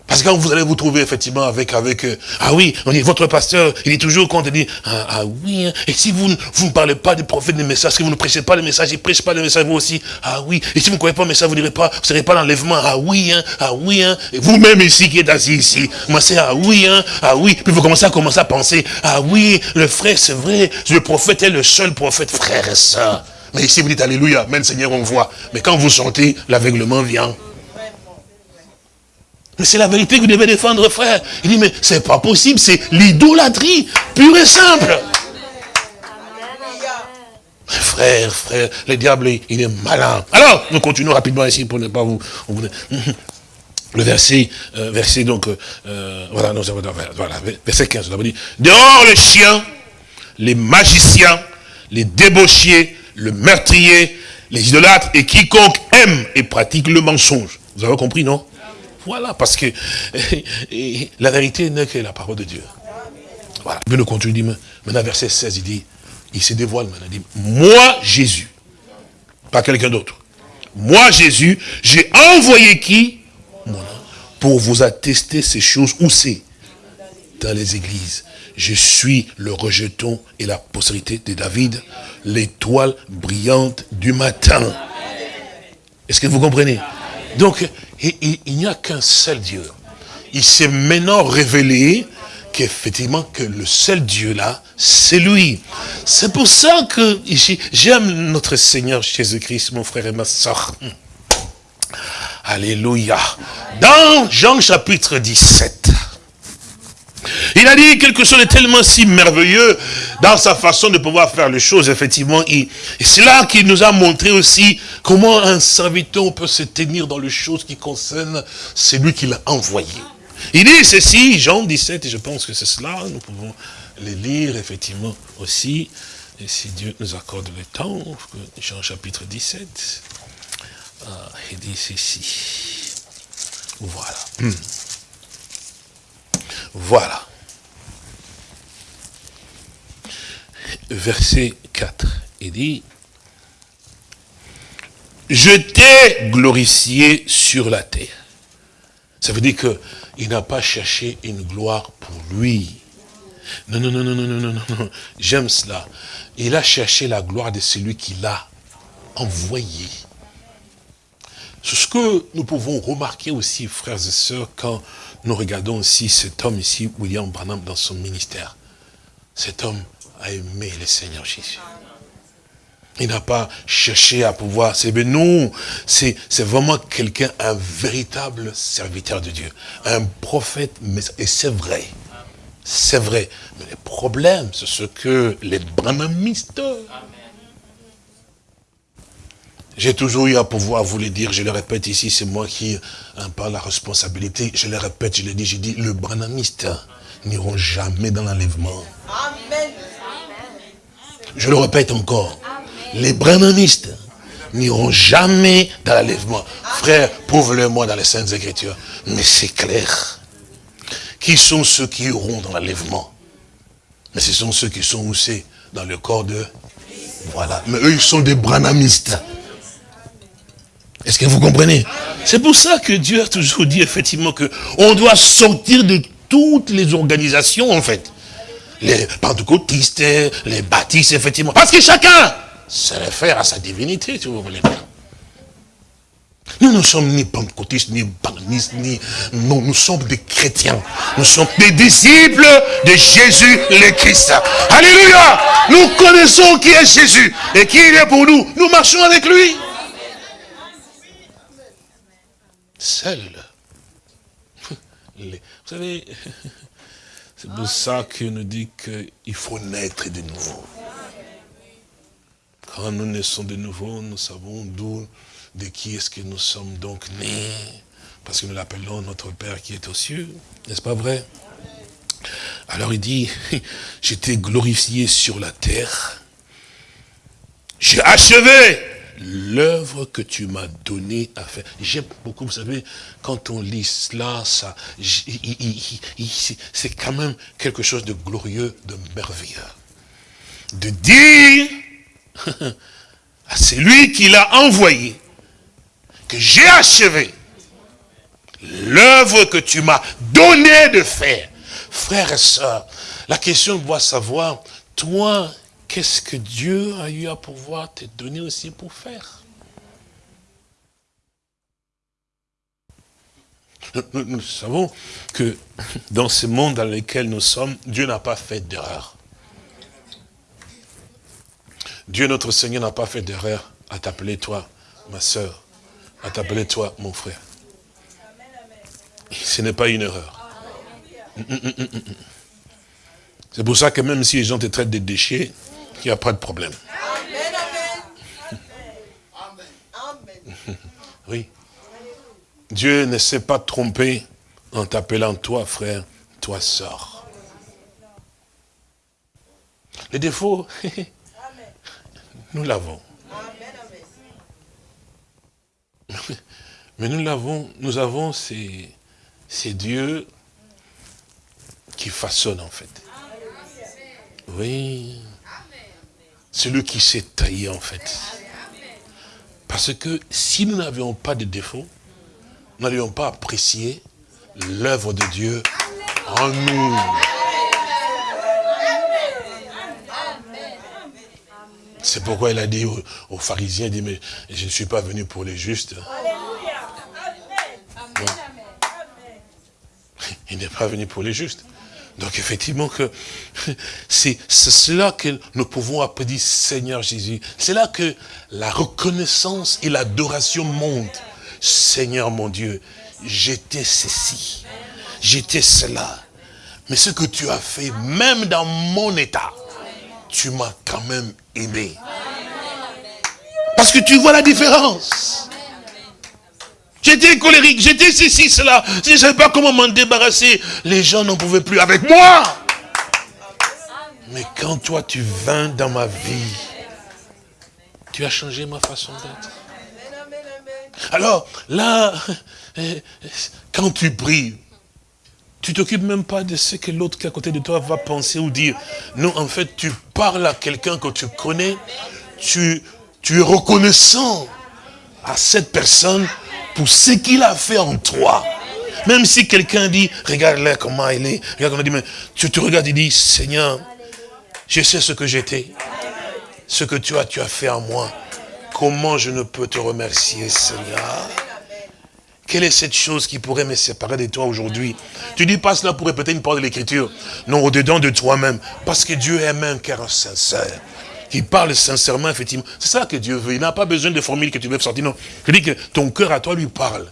Parce que quand vous allez vous trouver effectivement avec, avec euh, ah oui, on dit, votre pasteur, il est toujours content de dire, ah, ah, oui, hein. et si vous, vous ne parlez pas des prophètes, des messages, si vous ne prêchez pas les messages, il ne prêche pas les messages, vous aussi, ah oui, et si vous ne croyez pas le message, vous ne pas, vous serez pas l'enlèvement, ah oui, hein, ah oui, hein, et vous-même ici qui êtes assis ici, c'est ah oui, hein, ah oui, puis vous commencez à commencer à penser, ah oui, le frère, c'est vrai, le prophète est le seul prophète, frère et soeur. Mais ici vous dites Alléluia, même Seigneur on voit. Mais quand vous sentez, l'aveuglement vient. Mais c'est la vérité que vous devez défendre, frère. Il dit, mais c'est pas possible, c'est l'idolâtrie, pure et simple. Frère, frère, le diable, il est malin. Alors, nous continuons rapidement ici pour ne pas vous... Le verset, euh, verset donc, euh, euh, voilà, avons, voilà, verset 15, nous dit, dehors les chiens, les magiciens, les débauchiers, le meurtrier, les idolâtres et quiconque aime et pratique le mensonge. Vous avez compris, non? Voilà, parce que (laughs) la vérité n'est que la parole de Dieu. Voilà. Puis le continue, dit, maintenant verset 16, il dit, il se dévoile maintenant, il dit, moi Jésus, pas quelqu'un d'autre, moi Jésus, j'ai envoyé qui? Pour vous attester ces choses, où c'est? Dans les églises. Je suis le rejeton et la postérité de David, l'étoile brillante du matin. Est-ce que vous comprenez? Donc, il, n'y a qu'un seul Dieu. Il s'est maintenant révélé qu'effectivement, que le seul Dieu là, c'est lui. C'est pour ça que j'aime notre Seigneur Jésus-Christ, mon frère et ma soeur. Alléluia. Dans Jean chapitre 17, il a dit quelque chose de tellement si merveilleux dans sa façon de pouvoir faire les choses, effectivement. Et, c'est là qu'il nous a montré aussi comment un serviteur peut se tenir dans les choses qui concernent celui qui l'a envoyé. Il dit ceci, Jean 17, et je pense que c'est cela, nous pouvons les lire effectivement aussi, et si Dieu nous accorde le temps, Jean chapitre 17, ah, il dit ceci, voilà. Voilà. Verset 4, il dit, je t'ai glorifié sur la terre. Ça veut dire qu'il n'a pas cherché une gloire pour lui. Non, non, non, non, non, non, non, non. J'aime cela. Il a cherché la gloire de celui qui l'a envoyé. C'est ce que nous pouvons remarquer aussi, frères et sœurs, quand nous regardons aussi cet homme ici, William Branham, dans son ministère. Cet homme a aimé le Seigneur Jésus. Il n'a pas cherché à pouvoir. C'est non, c'est vraiment quelqu'un, un véritable serviteur de Dieu, un prophète. Et c'est vrai, c'est vrai. Mais le problème, c'est ce que les branamistes. J'ai toujours eu à pouvoir vous le dire, je le répète ici, c'est moi qui en parle la responsabilité. Je le répète, je le dis, je dis, le branamiste n'iront jamais dans l'enlèvement. Je le répète encore les branamistes n'iront jamais dans l'enlèvement. Frère, prouve-le-moi dans les Saintes Écritures. Mais c'est clair. Qui sont ceux qui iront dans l'enlèvement? Mais ce sont ceux qui sont aussi dans le corps de... Voilà. Mais eux, ils sont des branamistes. Est-ce que vous comprenez? C'est pour ça que Dieu a toujours dit effectivement que on doit sortir de toutes les organisations en fait. Les pentecôtistes, les baptistes effectivement. Parce que chacun se réfère à sa divinité, si vous voulez bien. Nous ne sommes ni pentecôtistes, ni banistes, ni... Non, nous sommes des chrétiens. Nous sommes des disciples de Jésus le Christ. Alléluia Nous connaissons qui est Jésus et qui il est pour nous. Nous marchons avec lui. Seul. Vous savez, c'est pour ça qu'il nous dit qu'il faut naître de nouveau. Quand nous naissons de nouveau, nous savons d'où, de qui est-ce que nous sommes donc nés. Parce que nous l'appelons notre Père qui est aux cieux. N'est-ce pas vrai? Alors il dit, (laughs) j'étais glorifié sur la terre. J'ai achevé l'œuvre que tu m'as donnée à faire. J'aime beaucoup, vous savez, quand on lit cela, ça, c'est quand même quelque chose de glorieux, de merveilleux. De dire (laughs) c'est lui qui l'a envoyé, que j'ai achevé l'œuvre que tu m'as donné de faire. Frère et soeur, la question doit savoir, toi, qu'est-ce que Dieu a eu à pouvoir te donner aussi pour faire? Nous, savons que dans ce monde dans lequel nous sommes, Dieu n'a pas fait d'erreur. Dieu notre Seigneur n'a pas fait d'erreur à t'appeler toi, ma soeur, à t'appeler toi, mon frère. Ce n'est pas une erreur. C'est pour ça que même si les gens te traitent de déchets, il n'y a pas de problème. (laughs) Oui. Dieu ne s'est pas trompé en t'appelant toi, frère, toi, sœur. Les défauts, (laughs) Nous l'avons. Mais nous l'avons, nous avons ces, ces dieux qui façonnent en fait. Oui. C'est lui qui s'est taillé en fait. Parce que si nous n'avions pas de défauts, nous n'allions pas apprécier l'œuvre de Dieu en nous. C'est pourquoi il a dit aux, pharisiens, il dit, mais je ne suis pas venu pour les justes. Il n'est pas venu pour les justes. Donc effectivement que (laughs) c'est cela que nous pouvons appeler Seigneur Jésus. C'est là que la reconnaissance et l'adoration montent. Seigneur mon Dieu, j'étais ceci, j'étais cela. Mais ce que tu as fait, même dans mon état, tu m'as quand même aimé. Parce que tu vois la différence. J'étais colérique, j'étais ceci, cela. Je ne savais pas comment m'en débarrasser. Les gens n'en pouvaient plus avec moi. Mais quand toi tu vins dans ma vie, tu as changé ma façon d'être. Alors là, (laughs) quand tu pries, tu t'occupes même pas de ce que l'autre qui est à côté de toi va penser ou dire. Non, en fait, tu parles à quelqu'un que tu connais, tu, tu es reconnaissant à cette personne pour ce qu'il a fait en toi. Même si quelqu'un dit, regarde-le comment il est, regarde comment il dit, mais tu te regardes et dis, Seigneur, je sais ce que j'étais, ce que tu as, tu as fait en moi. Comment je ne peux te remercier, Seigneur? Quelle est cette chose qui pourrait me séparer de toi aujourd'hui? Tu dis pas cela pour répéter une parole de l'écriture. Non, au-dedans de toi-même. Parce que Dieu aime un cœur sincère. Qui parle sincèrement, effectivement. C'est ça que Dieu veut. Il n'a pas besoin de formules que tu veux sortir. Non. Je dis que ton cœur à toi lui parle.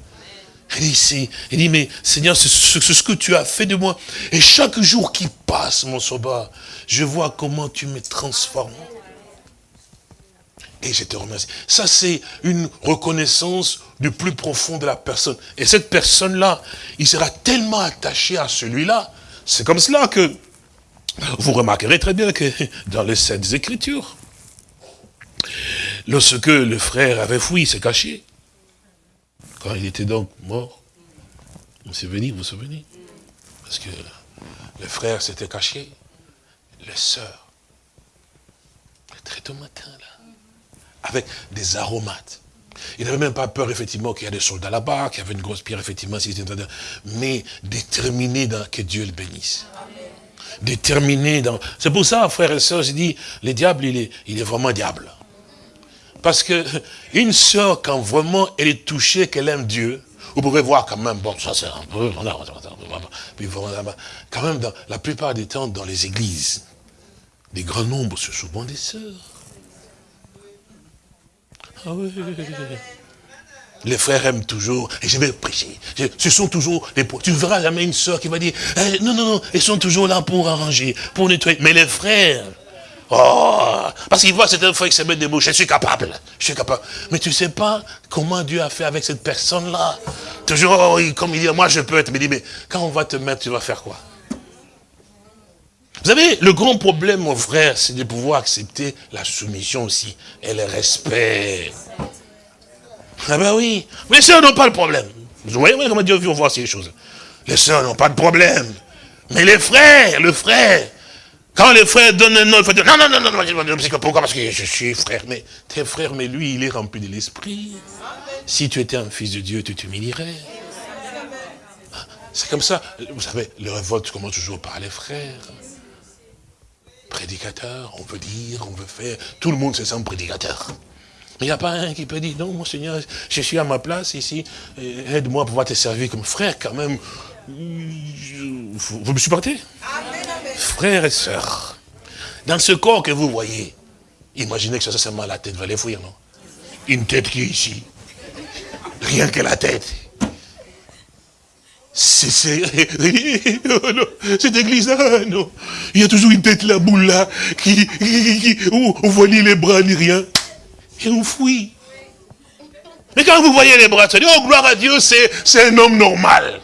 Il dit, il dit mais Seigneur, c'est ce, que tu as fait de moi. Et chaque jour qui passe, mon sauveur, je vois comment tu me transformes. Et je te remercie. Ça, c'est une reconnaissance du plus profond de la personne. Et cette personne-là, il sera tellement attaché à celui-là. C'est comme cela que vous remarquerez très bien que dans les Saintes Écritures, lorsque le frère avait fui, il s'est caché. Quand il était donc mort, vous vous souvenez, vous vous souvenez? Parce que le frère s'était caché, les sœurs, très tôt matin, là, avec des aromates. Il n'avait même pas peur, effectivement, qu'il y a des soldats là-bas, qu'il y avait une grosse pierre, effectivement, mais déterminé dans que Dieu le bénisse. Déterminé dans... C'est pour ça, frères et sœurs, je dis, le diable, il est, il est vraiment diable. Parce que une sœur, quand vraiment elle est touchée, qu'elle aime Dieu, vous pouvez voir quand même, bon, ça c'est un peu, quand même, dans, la plupart des temps, dans les églises, des grands nombres, ce sont souvent des sœurs. Ah oui. Les frères aiment toujours, et je vais prêcher. Ce sont toujours des Tu ne verras jamais une sœur qui va dire, eh, non, non, non, ils sont toujours là pour arranger, pour nettoyer. Mais les frères, Oh, parce qu'il voit cette fois qui se met debout, je suis capable, je suis capable. Mais tu ne sais pas comment Dieu a fait avec cette personne-là. Toujours, oh, comme il dit, moi je peux être, mais dit, mais quand on va te mettre, tu vas faire quoi? Vous savez, le grand problème, mon frère, c'est de pouvoir accepter la soumission aussi, et le respect. Ah ben oui, les sœurs n'ont pas le problème. Vous voyez comment Dieu veut voir ces choses. Les sœurs n'ont pas de problème. Mais les frères, le frère, quand les frères donnent un nom, il faut dire, non, non, non, non, non, pourquoi? Parce que je suis frère. Mais tes frères, mais lui, il est rempli de l'esprit. Si tu étais un fils de Dieu, tu t'humilierais. C'est comme ça. Vous savez, le révolte commence toujours par les frères. Prédicateur, on veut dire, on veut faire. Tout le monde se sent prédicateur. Il n'y a pas un qui peut dire, non, mon Seigneur, je suis à ma place ici, aide-moi à pouvoir te servir comme frère quand même. Vous me supportez? Frères et sœurs, dans ce corps que vous voyez, imaginez que ça, c'est seulement la tête va les fouiller, non? Une tête qui est ici. Rien que la tête. C'est (laughs) cette église-là, non. Il y a toujours une tête là, boule là, qui, où on voit ni les bras ni rien. Et on fouille. Mais quand vous voyez les bras, oh gloire à Dieu, c'est un homme normal.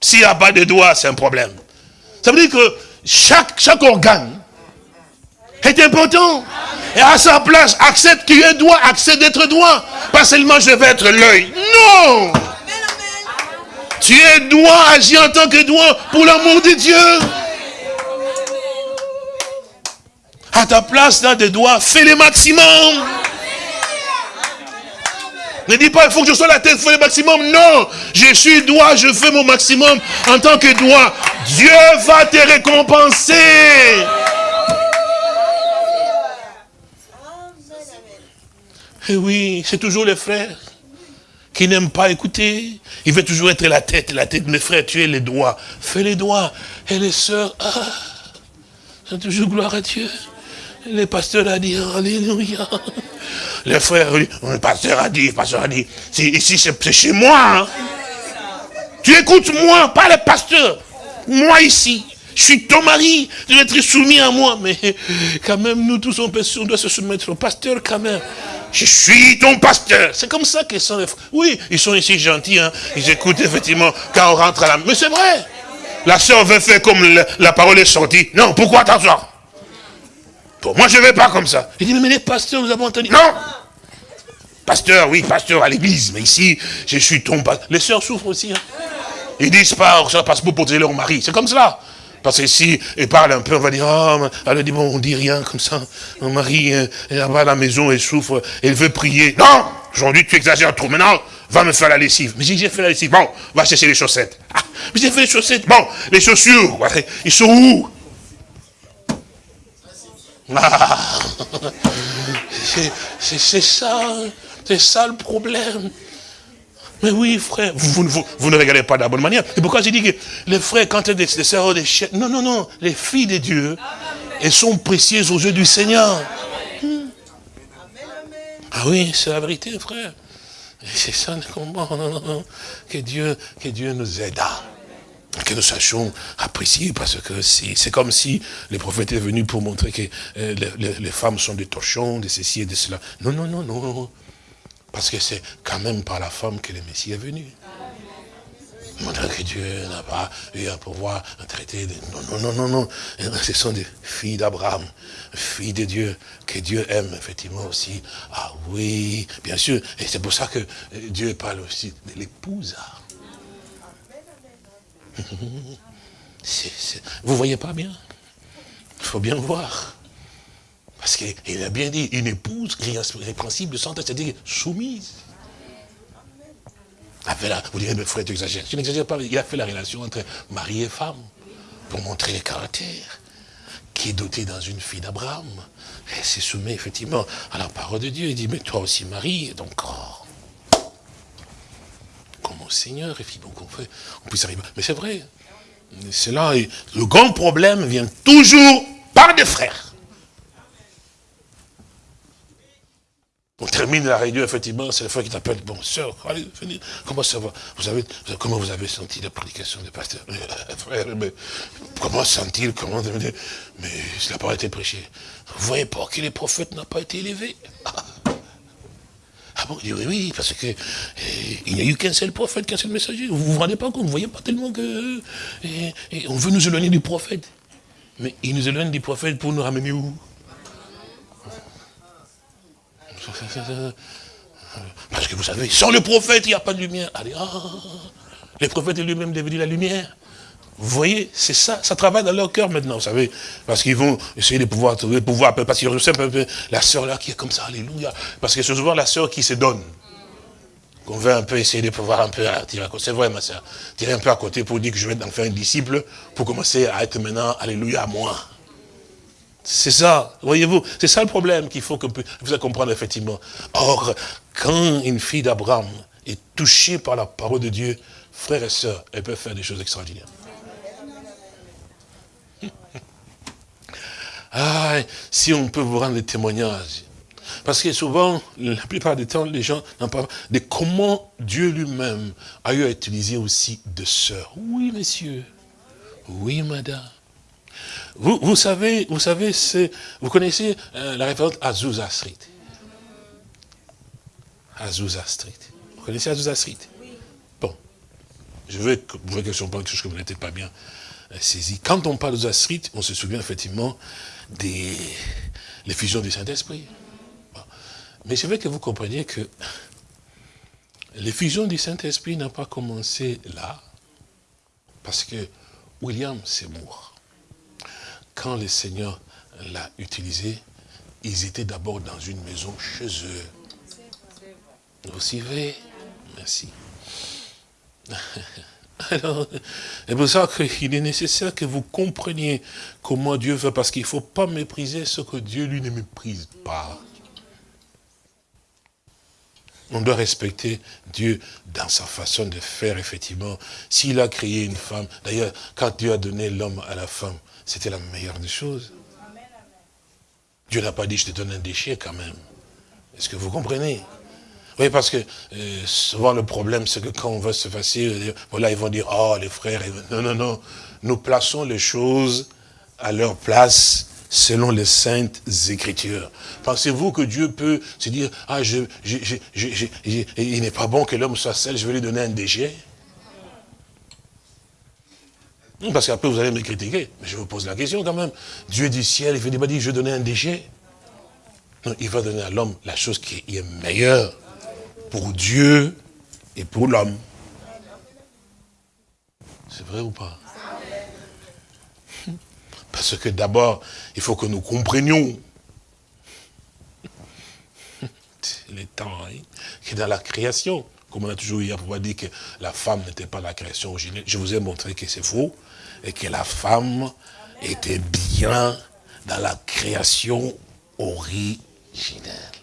S'il n'y a pas de doigts, c'est un problème. Ça veut dire que chaque, chaque organe est important. Et à sa place, accepte qu'il est doigt, accepte d'être doigt. Pas seulement je vais être l'œil. Non Tu es doigt, agis en tant que doigt pour l'amour de Dieu. À ta place, là, des doigts, fais le maximum. Ne dis pas, il faut que je sois la tête, fais le maximum. Non, je suis doigt, je fais mon maximum en tant que doigt. Dieu va te récompenser. Et eh oui, c'est toujours les frères qui n'aiment pas écouter. Il veut toujours être la tête, la tête. Mes frères, tu es les doigts. Fais les doigts. Et les sœurs, ah, c'est toujours gloire à Dieu. Le pasteur a dit, Alléluia. Le frère, le pasteur a dit, le pasteur a dit, ici c'est chez moi. Hein. Tu écoutes moi, pas le pasteur. Moi ici. Je suis ton mari, tu dois être soumis à moi. Mais quand même, nous tous, on, doit se soumettre au pasteur quand même. Je suis ton pasteur. C'est comme ça qu'ils sont les frères. Oui, ils sont ici gentils. Hein. Ils écoutent effectivement quand on rentre à la... Mais c'est vrai. La soeur veut faire comme la, parole est sortie. Non, pourquoi t'asseoir? Moi, je ne vais pas comme ça. Il dit, mais les pasteurs, nous avons entendu. Non Pasteur, oui, pasteur à l'église, mais ici, je suis ton pasteur. Les sœurs souffrent aussi. Hein. Ils disent pas, ça passe pour protéger leur mari. C'est comme cela. Parce que si elle parle un peu, on va dire, oh, elle dit, bon, on dit rien comme ça. Mon mari, euh, elle va à la maison, elle souffre, elle veut prier. Non Aujourd'hui, tu exagères trop. Maintenant, va me faire la lessive. Mais j'ai fait la lessive. Bon, va chercher les chaussettes. Ah, mais j'ai fait les chaussettes. Bon, les chaussures, ils sont où? C'est ça. C'est ça le problème. Mais oui, frère, vous, ne regardez pas de la bonne manière. Et pourquoi j'ai dit que les frères, quand elles des sœurs des chiens, non, non, non, les filles de Dieu, Elles sont précieuses aux yeux du Seigneur. Ah oui, c'est la vérité, frère. C'est ça le combat. Que Dieu, que Dieu nous aide que nous sachions apprécier, parce que c'est comme si les prophètes étaient venus pour montrer que euh, les, femmes sont des torchons, de ceci et de cela. Non, non, non, non. Parce que c'est quand même par la femme que le Messie est venu. Montrer que Dieu n'a pas eu à pouvoir traiter. Non, non, non, non, non. (laughs) Ce sont des filles d'Abraham, filles de Dieu, que Dieu aime effectivement aussi. Ah oui, bien sûr. Et c'est pour ça que Dieu parle aussi de l'épouse. (laughs) Vous voyez pas bien? Il faut bien voir. Parce qu'il a bien dit, une épouse principe de santé, c'est-à-dire soumise. vous direz, mais frère, tu exagères. Je n'exagère pas, il a fait la relation entre mari et femme pour montrer le caractère qui est doté dans une fille d'Abraham. Elle s'est soumise effectivement à la parole de Dieu. Il dit, mais toi aussi, Marie, donc, oh, comme Seigneur, et puis donc on, fait, on puisse arriver. Mais c'est vrai, c'est là, le grand problème vient toujours par des frères. On termine la réunion, effectivement, c'est le frère qui t'appelle, bon, sœur, allez, venez, comment ça va? Vous avez, Comment vous avez senti la prédication du pasteur euh, Frère, mais comment sentir, comment... Mais cela n'a pas été prêché. Vous voyez pas que les prophètes n'ont pas été élevés? (laughs) ah bon oui, oui, parce que eh, il n'y a eu qu'un seul prophète, qu'un seul messager. Vous vous rendez pas compte, vous ne voyez pas tellement que... Eh, eh, on veut nous éloigner du prophète. Mais il nous éloigne du prophète pour nous ramener où? Parce que vous savez, sans le prophète, il n'y a pas de lumière. Allez, ah, les prophètes lui-même devenus la lumière. Vous voyez, c'est ça, ça travaille dans leur cœur maintenant, vous savez, parce qu'ils vont essayer de pouvoir trouver pouvoir, parce qu'ils reçoivent un peu la sœur là qui est comme ça, alléluia, parce que c'est souvent la sœur qui se donne, qu'on veut un peu essayer de pouvoir un peu tirer à côté, c'est vrai ma sœur, tirer un peu à côté pour dire que je vais en faire un disciple, pour commencer à être maintenant, alléluia, moi. C'est ça, voyez-vous, c'est ça le problème qu'il faut que vous comprendre effectivement. Or, quand une fille d'Abraham est touchée par la parole de Dieu, frères et sœurs, elle peut faire des choses extraordinaires. Ah, si on peut vous rendre des témoignages. Parce que souvent, la plupart du temps, les gens n'en parlent pas de comment Dieu lui-même a eu à utiliser aussi de sœurs? Oui, monsieur. Oui, madame. Vous, vous savez, vous savez, vous connaissez euh, la référence Azusa Street? Azusa Street. Vous connaissez Azusa Street? Bon. Je veux que vous quelque chose que vous n'êtes pas bien saisi. Quand on parle d'Azusa Street, on se souvient effectivement des fusions du Saint-Esprit. Mais je veux que vous compreniez que les fusions du Saint-Esprit n'ont pas commencé là, parce que William Seymour, quand le Seigneur l'a utilisé, ils étaient d'abord dans une maison chez eux. Vous suivez Merci. (laughs) (laughs) Alors, c'est pour ça qu'il est nécessaire que vous compreniez comment Dieu veut, parce qu'il ne faut pas mépriser ce que Dieu, lui, ne méprise pas. On doit respecter Dieu dans sa façon de faire, effectivement. S'il a créé une femme, d'ailleurs, quand Dieu a donné l'homme à la femme, c'était la meilleure des choses. Dieu n'a pas dit, je te donne un déchet quand même. Est-ce que vous comprenez? Oui, parce que euh, souvent le problème, c'est que quand on va se passer, euh, voilà, ils vont dire, oh, les frères, non, non, non. Nous plaçons les choses à leur place selon les saintes écritures. Pensez-vous que Dieu peut se dire, ah, je, il n'est pas bon que l'homme soit seul, je vais lui donner un déchet parce qu'après vous allez me critiquer. Mais je vous pose la question quand même. Dieu du ciel, il ne pas dire, je vais donner un déchet. Non, il va donner à l'homme la chose qui est meilleure pour Dieu et pour l'homme. C'est vrai ou pas? (laughs) Parce que d'abord, il faut que nous comprenions (laughs) les temps, hein, que dans la création, comme on a toujours eu à pouvoir dire que la femme n'était pas la création originelle, je vous ai montré que c'est faux, et que la femme était bien dans la création originelle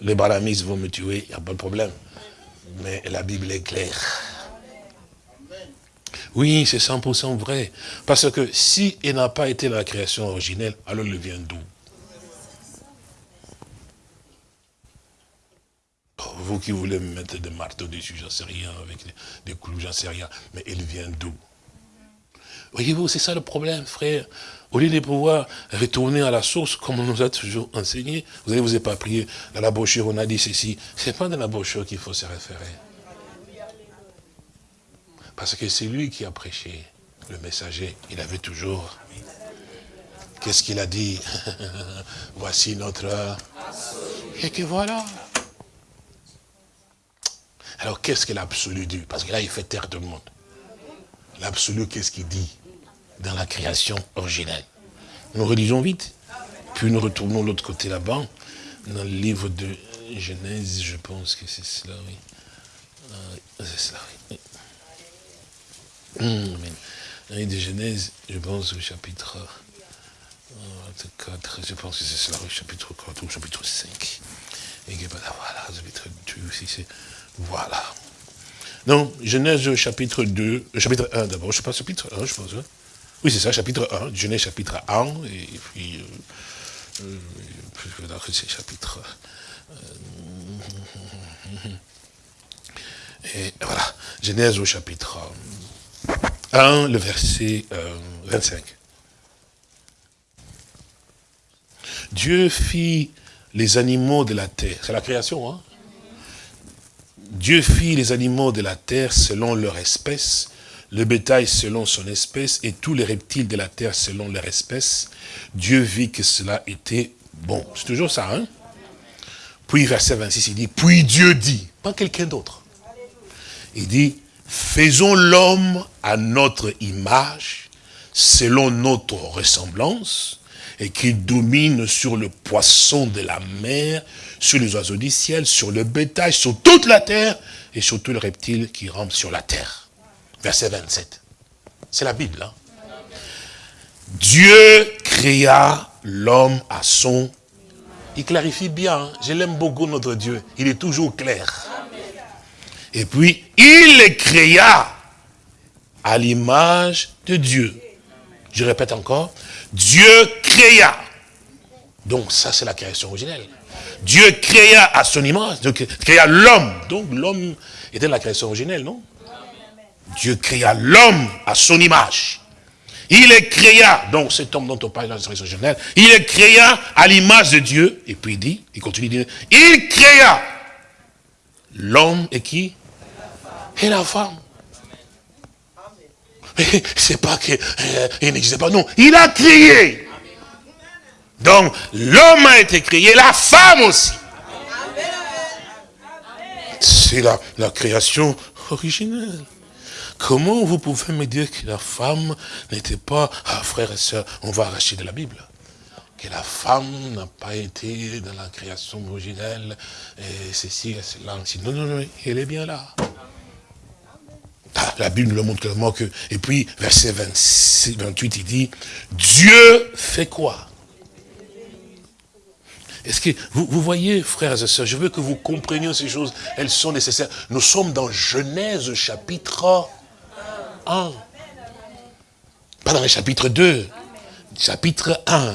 les baramistes vont me tuer, il n'y a pas de problème. Mais la Bible est claire. Oui, c'est 100% vrai. Parce que si il n'a pas été la création originelle, alors il vient d'où? Vous qui voulez me mettre des marteaux dessus, j'en sais rien, avec des clous, j'en sais rien. Mais il vient d'où? Voyez-vous, c'est ça le problème, frère. Au lieu de pouvoir retourner à la source, comme on nous a toujours enseigné, vous allez vous éparpiller. Dans la brochure, on a dit ceci. C'est pas dans la brochure qu'il faut se référer. Parce que c'est lui qui a prêché, le messager. Il avait toujours... Qu'est-ce qu'il a dit? (laughs) Voici notre... Et que voilà. Alors qu'est-ce que l'absolu dit? Parce que là, il fait taire tout le monde. L'absolu, qu'est-ce qu'il dit? Dans la création originelle Nous relisons vite. Puis nous retournons de l'autre côté là-bas, dans le livre de Genèse, je pense que c'est cela, oui. Euh, c'est cela, oui. Mmh, amen. de Genèse, je pense au chapitre 4, euh, je pense que c'est cela, au chapitre 4 ou chapitre 5. Et que, voilà, chapitre 2 aussi, c'est, voilà. Non, Genèse chapitre 2, euh, chapitre 1 d'abord, je sais pas, chapitre 1, je pense. Hein. Oui, c'est ça, chapitre 1, Genèse chapitre 1, et puis, euh, euh, c'est chapitre... Euh, et voilà, Genèse au chapitre 1, le verset 25. Dieu fit les animaux de la terre. C'est la création, hein Dieu fit les animaux de la terre selon leur espèce, le bétail selon son espèce et tous les reptiles de la terre selon leur espèce. Dieu vit que cela était bon. C'est toujours ça, hein? Puis verset 26, il dit, puis Dieu dit, pas quelqu'un d'autre. Il dit, faisons l'homme à notre image, selon notre ressemblance, et qu'il domine sur le poisson de la mer, sur les oiseaux du ciel, sur le bétail, sur toute la terre, et sur tous les reptiles qui rampent sur la terre. Verset 27. C'est la Bible. Hein? Dieu créa l'homme à son... Il clarifie bien, hein. je l'aime beaucoup notre Dieu, il est toujours clair. Et puis, il créa à l'image de Dieu. Je répète encore, Dieu créa. Donc ça, c'est la création originelle. Dieu créa à son image, donc créa l'homme. Donc l'homme était la création originelle, non? Dieu créa l'homme à son image. Il est créa, donc cet homme dont on parle dans la création originelle, il est créa à l'image de Dieu. Et puis il dit, il continue de dire, il créa l'homme et qui? Et la femme. C'est pas qu'il euh, n'existait pas, non. Il a créé. Donc, l'homme a été créé, la femme aussi. C'est la, la création originelle. Comment vous pouvez me dire que la femme n'était pas, ah frères et sœurs, on va arracher de la Bible que la femme n'a pas été dans la création originelle, et ceci et cela. Non, non, non, elle est bien là. Ah, la Bible nous le montre clairement que, et puis, verset 26, 28, il dit, Dieu fait quoi? Est-ce que, vous, vous, voyez, frères et sœurs, je veux que vous compreniez ces choses, elles sont nécessaires. Nous sommes dans Genèse chapitre 1. Pas dans le chapitre 2, chapitre 1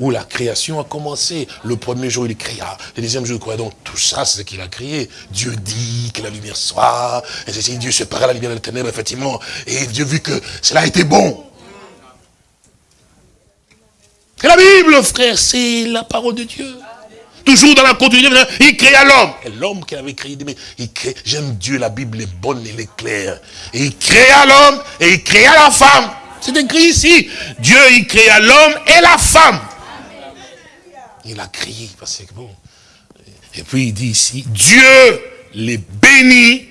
où la création a commencé. Le premier jour, il créa. Le deuxième jour, quoi Donc, tout ça, c'est ce qu'il a créé. Dieu dit que la lumière soit. Et c'est Dieu sépara la lumière de la ténèbres, effectivement. Et Dieu vu que cela été bon. Et la Bible, frère, c'est la parole de Dieu. Toujours dans la continuité, il créa l'homme. Et l'homme qui avait créé, il crée, j'aime Dieu, la Bible est bonne, elle est claire. Et il créa l'homme et il créa la femme. C'est écrit ici. Dieu, il créa l'homme et la femme. Il a crié, parce que bon. Et puis il dit ici, Dieu les bénit,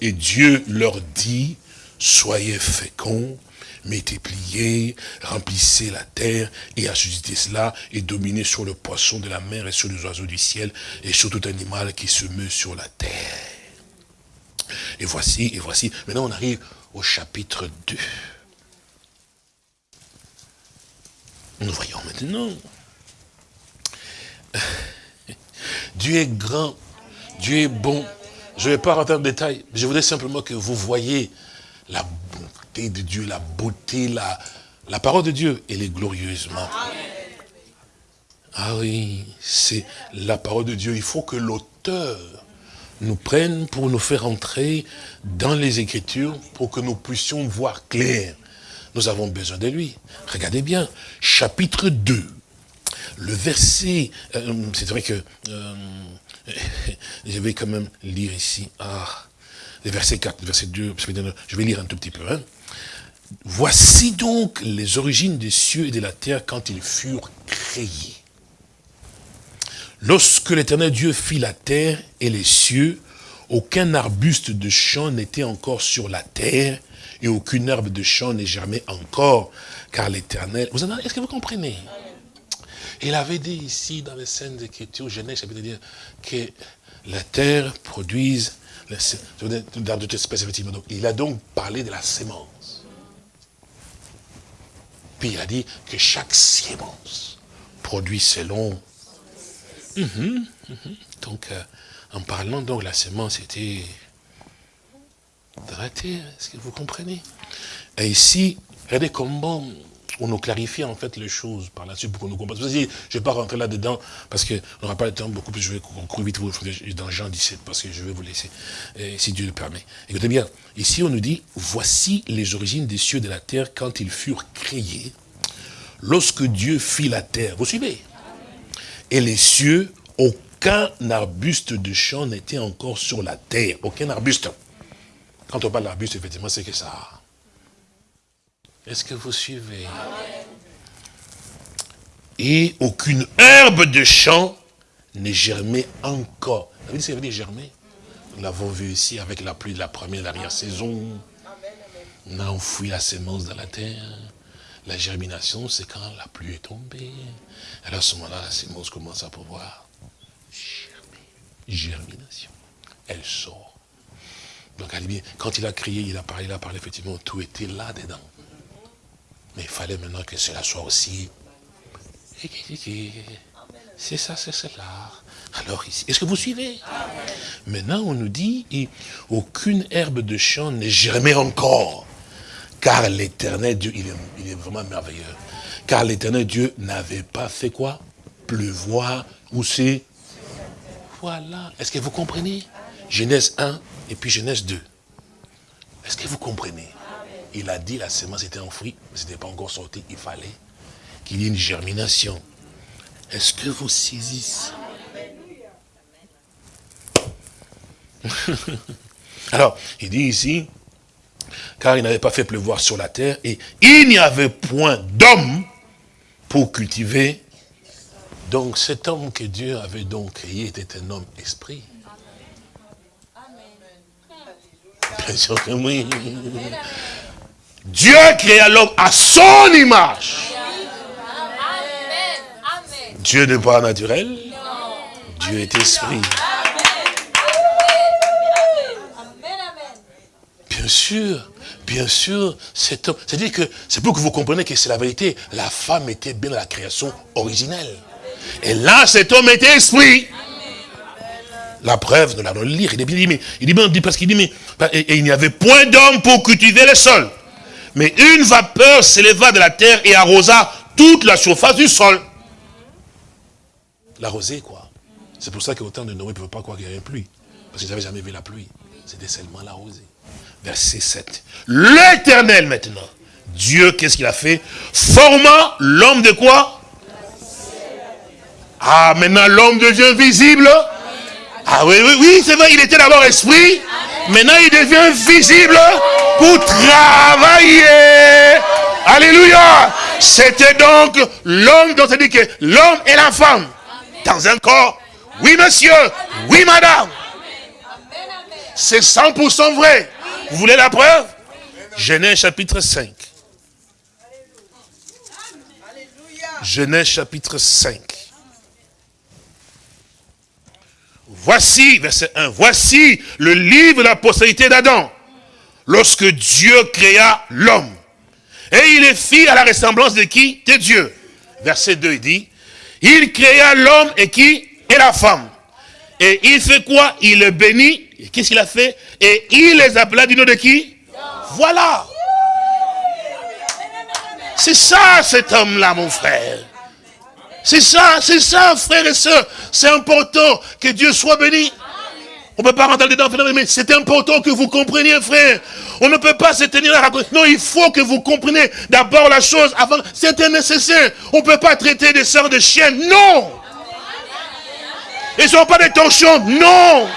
et Dieu leur dit, soyez féconds, multipliez, remplissez la terre, et assuscitez cela, et dominez sur le poisson de la mer, et sur les oiseaux du ciel, et sur tout animal qui se meut sur la terre. Et voici, et voici, maintenant on arrive au chapitre 2. Nous voyons maintenant (laughs) Dieu est grand, Dieu est bon. Je ne vais pas rentrer en détail, je voudrais simplement que vous voyez la de Dieu, la beauté, la, la parole de Dieu, elle est glorieusement. Ah oui, c'est la parole de Dieu. Il faut que l'auteur nous prenne pour nous faire entrer dans les Écritures pour que nous puissions voir clair. Nous avons besoin de lui. Regardez bien, chapitre 2, le verset, euh, c'est vrai que euh, (laughs) je vais quand même lire ici, ah, le verset 4, le verset 2, je vais lire un tout petit peu. Hein. Voici donc les origines des cieux et de la terre quand ils furent créés. Lorsque l'éternel Dieu fit la terre et les cieux, aucun arbuste de champ n'était encore sur la terre, et aucune herbe de champ n'est germée encore, car l'éternel... Est-ce que vous comprenez? Il avait dit ici, dans les scènes d'écriture, Genèse, dire que la terre produise d'autres espèces, effectivement. il a donc parlé de la sémence. Puis il a dit que chaque sémence produit selon Mhm, mhm. Donc, euh, en parlant, donc, la semence était dans la terre. Est-ce que vous comprenez? Et ici, regardez comment on nous clarifie en fait les choses par là-dessus pour qu'on nous comprenne. Je ne vais pas rentrer là-dedans parce qu'on n'aura pas le temps beaucoup plus. Je vais courir vite dans Jean 17 parce que je vais vous laisser, si Dieu le permet. Écoutez bien, ici on nous dit, voici les origines des cieux de la terre quand ils furent créés, lorsque Dieu fit la terre. Vous suivez? Et les cieux, aucun arbuste de champ n'était encore sur la terre. Aucun arbuste. Quand on parle d'arbuste, effectivement, c'est que ça. Est-ce que vous suivez? Et aucune herbe de champ n'est germée encore. Vous savez ce que veut dire germer? Nous l'avons vu ici avec la pluie de la première et l'arrière-saison. On a enfoui la sémence dans la terre. La germination, c'est quand la pluie est tombée. Alors à ce moment-là, la sémence commence à pouvoir germer. Germination. Elle sort. Donc, quand il a crié, il a parlé, il a parlé, effectivement, tout était là-dedans. Mais il fallait maintenant que cela soit aussi. C'est ça, c'est cela. Alors ici, est-ce que vous suivez? Maintenant, on nous dit, aucune herbe de champ n'est germée encore. Car l'éternel Dieu, il est, vraiment merveilleux. Car l'éternel Dieu n'avait pas fait quoi? Pleuvoir ou c'est Voilà. Est-ce que vous comprenez? Genèse 1 et puis Genèse 2. Est-ce que vous comprenez? Il a dit la semence était enfouie, mais ce n'était pas encore sorti. Il fallait qu'il y ait une germination. Est-ce que vous saisissez? (laughs) Alors, il dit ici, car il n'avait pas fait pleuvoir sur la terre, et il n'y avait point d'homme pour cultiver. Donc cet homme que Dieu avait donc créé était un homme esprit. Bien sûr que oui. Dieu créa l'homme à son image. Dieu n'est pas naturel. Dieu est esprit. Bien sûr. Bien sûr, cet homme, c'est-à-dire que c'est pour que vous compreniez que c'est la vérité. La femme était bien dans la création originelle. Et là, cet homme était esprit. La preuve, nous l'allons lire. Il dit, mais, il dit parce qu'il dit, mais, et, il n'y avait point d'homme pour cultiver le sol. Mais une vapeur s'éleva de la terre et arrosa toute la surface du sol. La rosée, quoi. C'est pour ça qu'au temps de Noé, ne ne pas croire qu'il y avait pluie. Parce qu'ils n'avaient jamais vu la pluie. C'était seulement la rosée verset 7. L'éternel maintenant, Dieu, qu'est-ce qu'il a fait? Formant l'homme de quoi? Ah, maintenant l'homme devient visible Ah oui, oui, oui, c'est vrai, il était d'abord esprit. Maintenant, il devient visible pour travailler. Alléluia. C'était donc l'homme, dont on dit que l'homme et la femme, dans un corps. Oui, monsieur. Oui, madame. C'est 100% vrai. Vous voulez la preuve? Genèse chapitre 5. Genèse chapitre 5. Voici, verset 1, voici le livre de la postérité d'Adam, lorsque Dieu créa l'homme. Et il est fit à la ressemblance de qui? De Dieu. Verset 2, il dit, il créa l'homme et qui? Et la femme. Et il fait quoi? Il le bénit. Qu'est-ce qu'il a fait? Et il les appela du nom de qui? Voilà. C'est ça, cet homme-là, mon frère. C'est ça, c'est ça, frère et soeur. C'est important que Dieu soit béni. On ne peut pas rentrer dedans, mais c'est important que vous compreniez, frère. On ne peut pas se tenir à raconter. Non, il faut que vous compreniez d'abord la chose avant. C'était nécessaire. On ne peut pas traiter des sœurs de chiennes. Non. Ils ne sont pas des torchons. Non.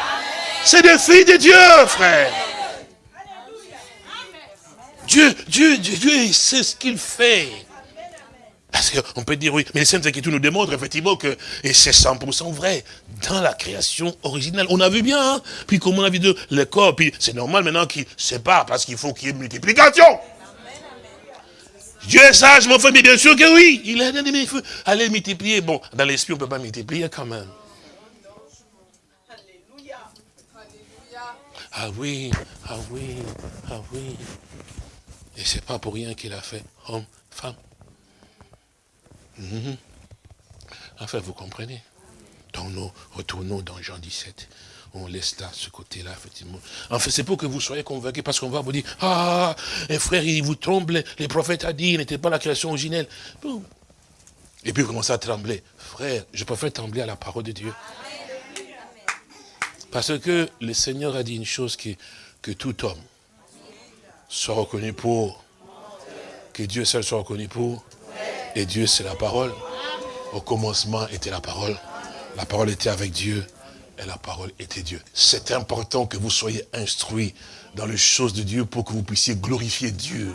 C'est des filles de Dieu, frère. Dieu, Dieu, Dieu, Dieu, il sait ce qu'il fait. Parce qu'on peut dire oui, mais les Saintes Écritures nous démontrent effectivement que, et c'est 100% vrai, dans la création originale. On a vu bien, hein puis comme on a vu de, le corps, puis c'est normal maintenant qu'il sépare, parce qu'il faut qu'il y ait multiplication. Dieu est sage, mon frère, mais bien sûr que oui. Il a il faut aller multiplier. Bon, dans l'esprit, on ne peut pas multiplier quand même. Ah oui, ah oui, ah oui. Et c'est pas pour rien qu'il a fait homme, femme. Mhm. Enfin, vous comprenez. Donc nous retournons dans Jean 17. On laisse là, ce côté-là, effectivement. En fait, c'est pour que vous soyez convaincus, parce qu'on va vous dire, ah, un frère, il vous tremble, les prophètes a dit, il n'était pas la création originelle. Et puis vous commencez à trembler. Frère, je préfère trembler à la parole de Dieu. Parce que le Seigneur a dit une chose que tout homme soit reconnu pour, que Dieu seul soit reconnu pour, Dieu c'est la parole. Au commencement était la parole, la parole était avec Dieu, et la parole était Dieu. C'est important que vous soyez instruits dans les choses de Dieu pour que vous puissiez glorifier Dieu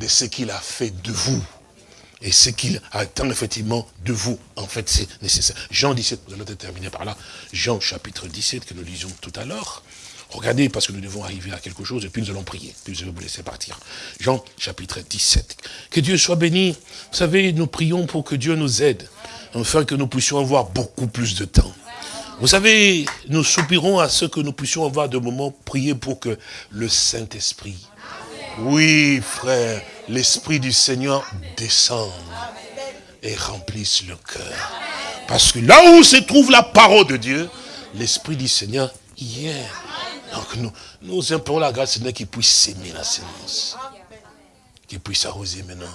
de ce qu'il a fait de vous. Et ce qu'il attend effectivement de vous, en fait, c'est nécessaire. Jean 17, nous allons terminer par là. Jean chapitre 17, que nous lisions tout à l'heure. Regardez, parce que nous devons arriver à quelque chose, et puis nous allons prier. Puis je vais vous laisser partir. Jean, chapitre 17. Que Dieu soit béni. Vous savez, nous prions pour que Dieu nous aide, afin que nous puissions avoir beaucoup plus de temps. Vous savez, nous soupirons à ce que nous puissions avoir de moments prier pour que le Saint-Esprit, oui, frère, l'Esprit du Seigneur descende et remplisse le cœur. Parce que là où se trouve la parole de Dieu, l'Esprit du Seigneur y est. Donc nous, nous implorons la grâce Seigneur qui puisse s'aimer la sémence. Qui puisse arroser maintenant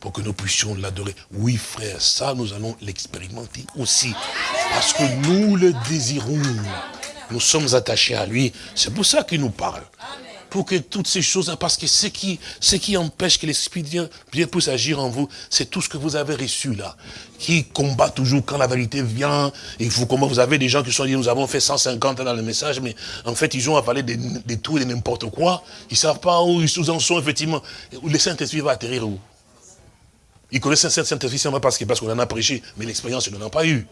pour que nous puissions l'adorer. Oui, frère, ça, nous allons l'expérimenter aussi. Parce que nous le désirons. Nous sommes attachés à lui. C'est pour ça qu'il nous parle pour que toutes ces choses, parce que ce qui, empêche que l'Esprit de Dieu puisse agir en vous, c'est tout ce que vous avez reçu là, qui combat toujours quand la vérité vient, et vous, avez des gens qui sont dit, nous avons fait 150 ans dans le message, mais en fait, ils ont avalé des, des tout et n'importe quoi, ils savent pas où ils en sont, effectivement, le Saint-Esprit va atterrir où? Ils connaissent un Saint-Esprit qu'on parce qu'on en a prêché, mais l'expérience, ils n'en ont pas eu.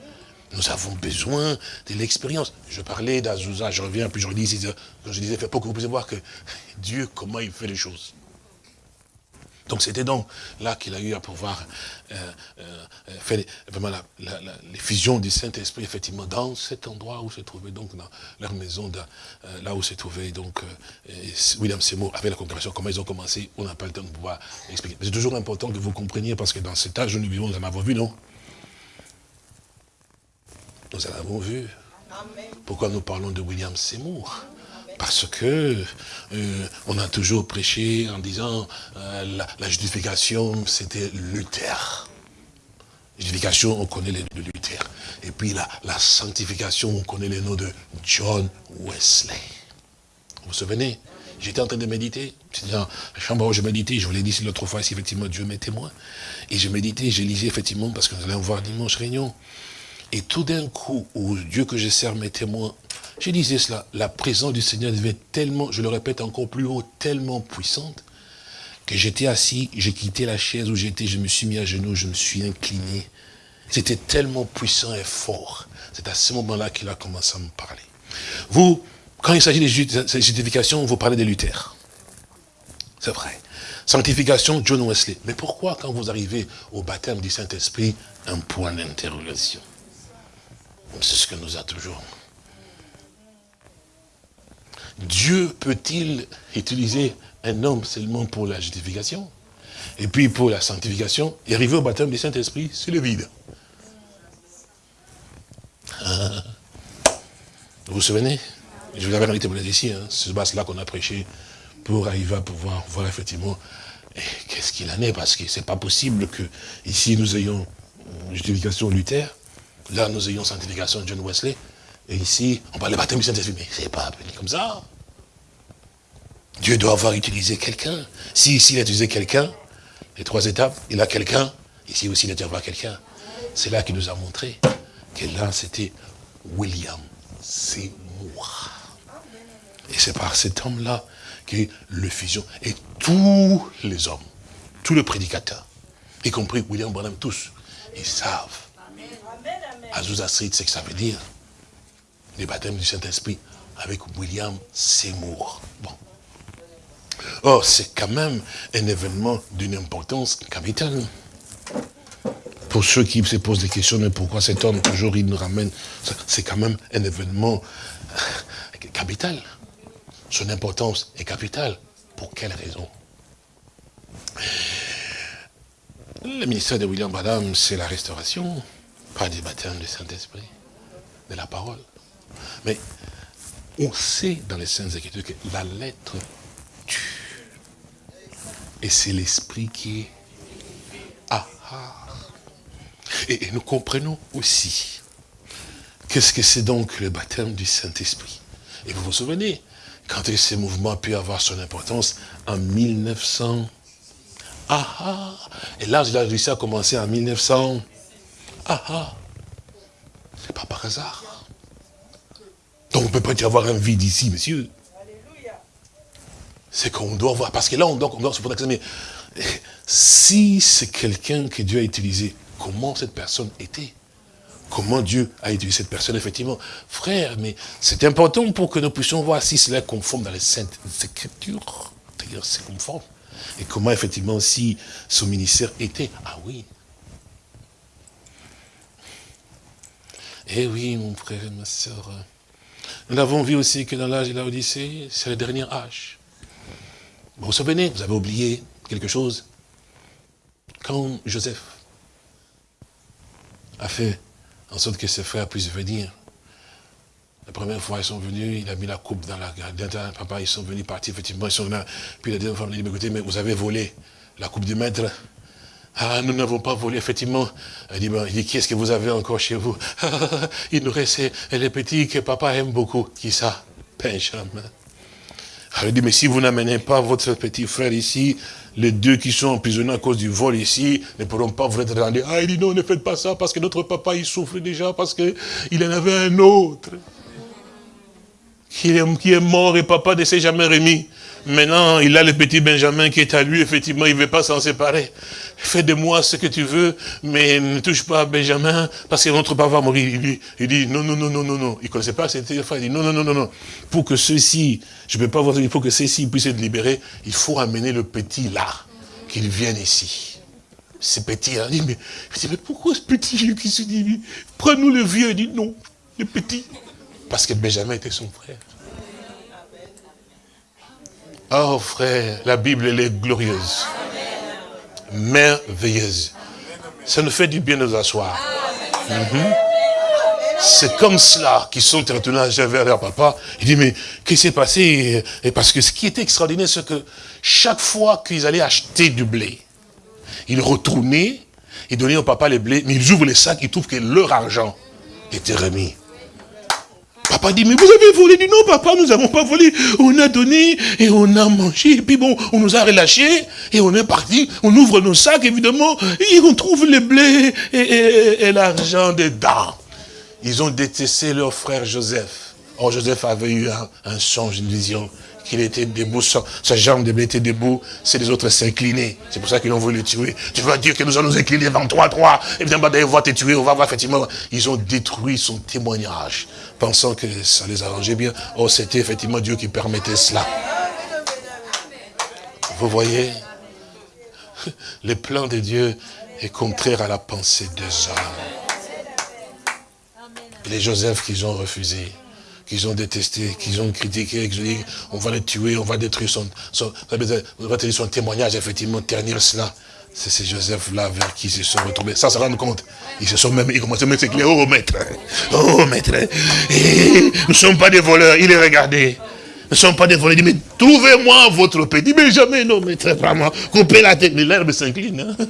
Nous avons besoin de l'expérience. Je parlais d'Azouza, je reviens, puis je redis, je disais, pour que vous puissiez voir que (laughs) Dieu, comment il fait les choses. Donc c'était donc là qu'il a eu à pouvoir euh, euh, faire vraiment la, fusions du Saint-Esprit, effectivement, dans cet endroit où se trouvait donc dans leur maison, euh, là où se trouvait donc William Seymour avec la congrégation, comment ils ont commencé, on n'a pas le temps de pouvoir expliquer. C'est toujours important que vous compreniez, parce que dans cet âge nous vivons, nous en avons vu, non? Nous en avons vu. Pourquoi nous parlons de William Seymour? Parce que euh, on a toujours prêché en disant euh, la, justification c'était Luther. Justification, on connaît les noms de Luther. Et puis la, la sanctification, on connaît les noms de John Wesley. Vous vous souvenez? J'étais en train de méditer. C'était dans la chambre où je méditais. Je vous l'ai dit l'autre fois, si effectivement Dieu m'est témoin. Et je méditais, je lisais effectivement, parce que nous allons voir dimanche réunion. Et tout d'un coup, où Dieu que je sers mes témoins, je disais cela, la présence du Seigneur devait tellement, je le répète encore plus haut, tellement puissante, que j'étais assis, j'ai quitté la chaise où j'étais, je me suis mis à genoux, je me suis incliné. C'était tellement puissant et fort. C'est à ce moment-là qu'il a commencé à me parler. Vous, quand il s'agit de justification, vous parlez de Luther. C'est vrai. Sanctification, John Wesley. Mais pourquoi, quand vous arrivez au baptême du Saint-Esprit, un point d'interrogation? C'est ce que nous a toujours. Dieu peut-il utiliser un homme seulement pour la justification et puis pour la sanctification et arriver au baptême du Saint-Esprit, c'est le vide? Ah. Vous vous souvenez? Je vous avais invité pour ici, hein, c'est là qu'on a prêché pour arriver à pouvoir voir effectivement qu'est-ce qu'il en est? Parce que c'est pas possible que ici nous ayons justification Luther, là nous ayons sanctification John Wesley, et ici on parle de baptême du Saint-Esprit, mais c'est pas appelé comme ça. Dieu doit avoir utilisé quelqu'un. Si ici il a utilisé quelqu'un, les trois étapes, il a quelqu'un, ici aussi il a dû avoir quelqu'un. C'est là qu'il nous a montré que là c'était William Seymour. Et c'est par cet homme-là que le fusion, et tous les hommes, tous les prédicateurs, y compris William Branham, tous, ils savent. Azusa Street, c'est ce que ça veut dire. Le baptême du Saint-Esprit avec William Seymour. Bon. Or, c'est quand même un événement d'une importance capitale. Pour ceux qui se posent des questions, mais pourquoi cet homme, toujours, il nous ramène, c'est quand même un événement capital. Son importance est capitale. Pour quelle raison? Le ministère de William Branham, c'est la restauration, pas du baptême du Saint-Esprit, de la parole. Mais on sait dans les Saintes Écritures que la lettre tue. Et c'est l'esprit qui est ah, ah. Et, nous comprenons aussi qu'est-ce que c'est donc le baptême du Saint-Esprit. Et vous vous souvenez, quand ce mouvement a pu avoir son importance? En 1900. Ah ah Et là, il a réussi à commencer en 1900. Ah ah C'est pas par hasard. Donc on ne peut pas y avoir un vide ici, monsieur. C'est qu'on doit voir, parce que là, on doit, on doit se poser mais si c'est quelqu'un que Dieu a utilisé, comment cette personne était? Comment Dieu a utilisé cette personne, effectivement? Frère, mais c'est important pour que nous puissions voir si cela est conforme dans les saintes écritures. C'est-à-dire, c'est conforme. Et comment, effectivement, si son ministère était? Ah oui. Eh oui, mon frère et ma soeur. Nous l'avons vu aussi que dans l'âge de la Odyssée, c'est le dernier âge. Vous vous souvenez, vous avez oublié quelque chose? Quand Joseph a fait en sorte que ses frères puissent venir. La première fois, ils sont venus, il a mis la coupe dans la garde. Papa, ils sont venus partir, effectivement, ils sont là. Puis la deuxième fois, il a dit, écoutez, mais vous avez volé la coupe du maître. Ah, nous n'avons pas volé, effectivement. Il dit, bon, il dit qui est-ce que vous avez encore chez vous? (laughs) Il nous reste les petits que papa aime beaucoup. Qui ça? Benjamin. Alors il dit, mais si vous n'amenez pas votre petit frère ici, les deux qui sont emprisonnés à cause du vol ici ne pourront pas vous être rendus. Ah, il dit non, ne faites pas ça parce que notre papa, il souffre déjà parce qu'il en avait un autre. Qui est, qui est mort et papa ne s'est jamais remis. Maintenant, il a le petit Benjamin qui est à lui, effectivement, il ne veut pas s'en séparer. Fais de moi ce que tu veux, mais ne touche pas à Benjamin, parce que notre papa va mourir. Il dit, il dit non, non, non, non, non, non. Il ne connaissait pas cette fois, il dit non, non, non, non, non. Pour que ceux-ci, je ne peux pas voir, il faut que ceux-ci puissent être libérés, il faut amener le petit là, qu'il vienne ici. Ce petit, il dit, mais, mais pourquoi ce petit qui se dit, prends-nous le vieux, il dit non, le petit. Parce que Benjamin était son frère. Oh frère, la Bible, elle est glorieuse. Merveilleuse. Ça nous fait du bien de nous asseoir. Mhm. C'est comme cela qu'ils sont retournés vers leur papa. Il dit, mais qu'est-ce qui s'est passé? Et parce que ce qui était extraordinaire, c'est que chaque fois qu'ils allaient acheter du blé, ils retournaient, ils donnaient au papa les blés, mais ils ouvrent les sacs, ils trouvent que leur argent était remis. Papa dit, mais vous avez volé. Dit, non, papa, nous n'avons pas volé. On a donné et on a mangé. Et puis bon, on nous a relâchés et on est parti. On ouvre nos sacs, évidemment, et on trouve les blés et, l'argent dedans. Ils ont détesté leur frère Joseph. Or, Joseph avait eu un, un songe, une vision qu'il était debout, sa, jambe était debout, c'est les autres s'inclinaient. C'est pour ça qu'ils ont voulu le tuer. Tu vas dire que nous allons nous incliner devant toi, toi, et bien, bah, on va te tuer, on va voir effectivement. Ils ont détruit son témoignage, pensant que ça les arrangeait bien. Oh, c'était effectivement Dieu qui permettait cela. Vous voyez, le plan de Dieu est contraire à la pensée des hommes. les Joseph qu'ils ont refusé qu'ils ont détesté, qu'ils ont critiqué, qu'ils ont dit, on va le tuer, on va détruire son, son, son témoignage, effectivement, ternir cela. C'est ces Joseph-là vers qui se sont retrouvés. Ça se rendre compte. Ils se sont même, ils commencent à mettre oh maître, oh maître, et nous ne sommes pas des voleurs. Il est regardé. ne sont pas des volets. Il dit, mais trouvez-moi votre petit. Mais jamais, non, mais très vraiment, coupez la tête. Mais l'herbe s'incline. Hein.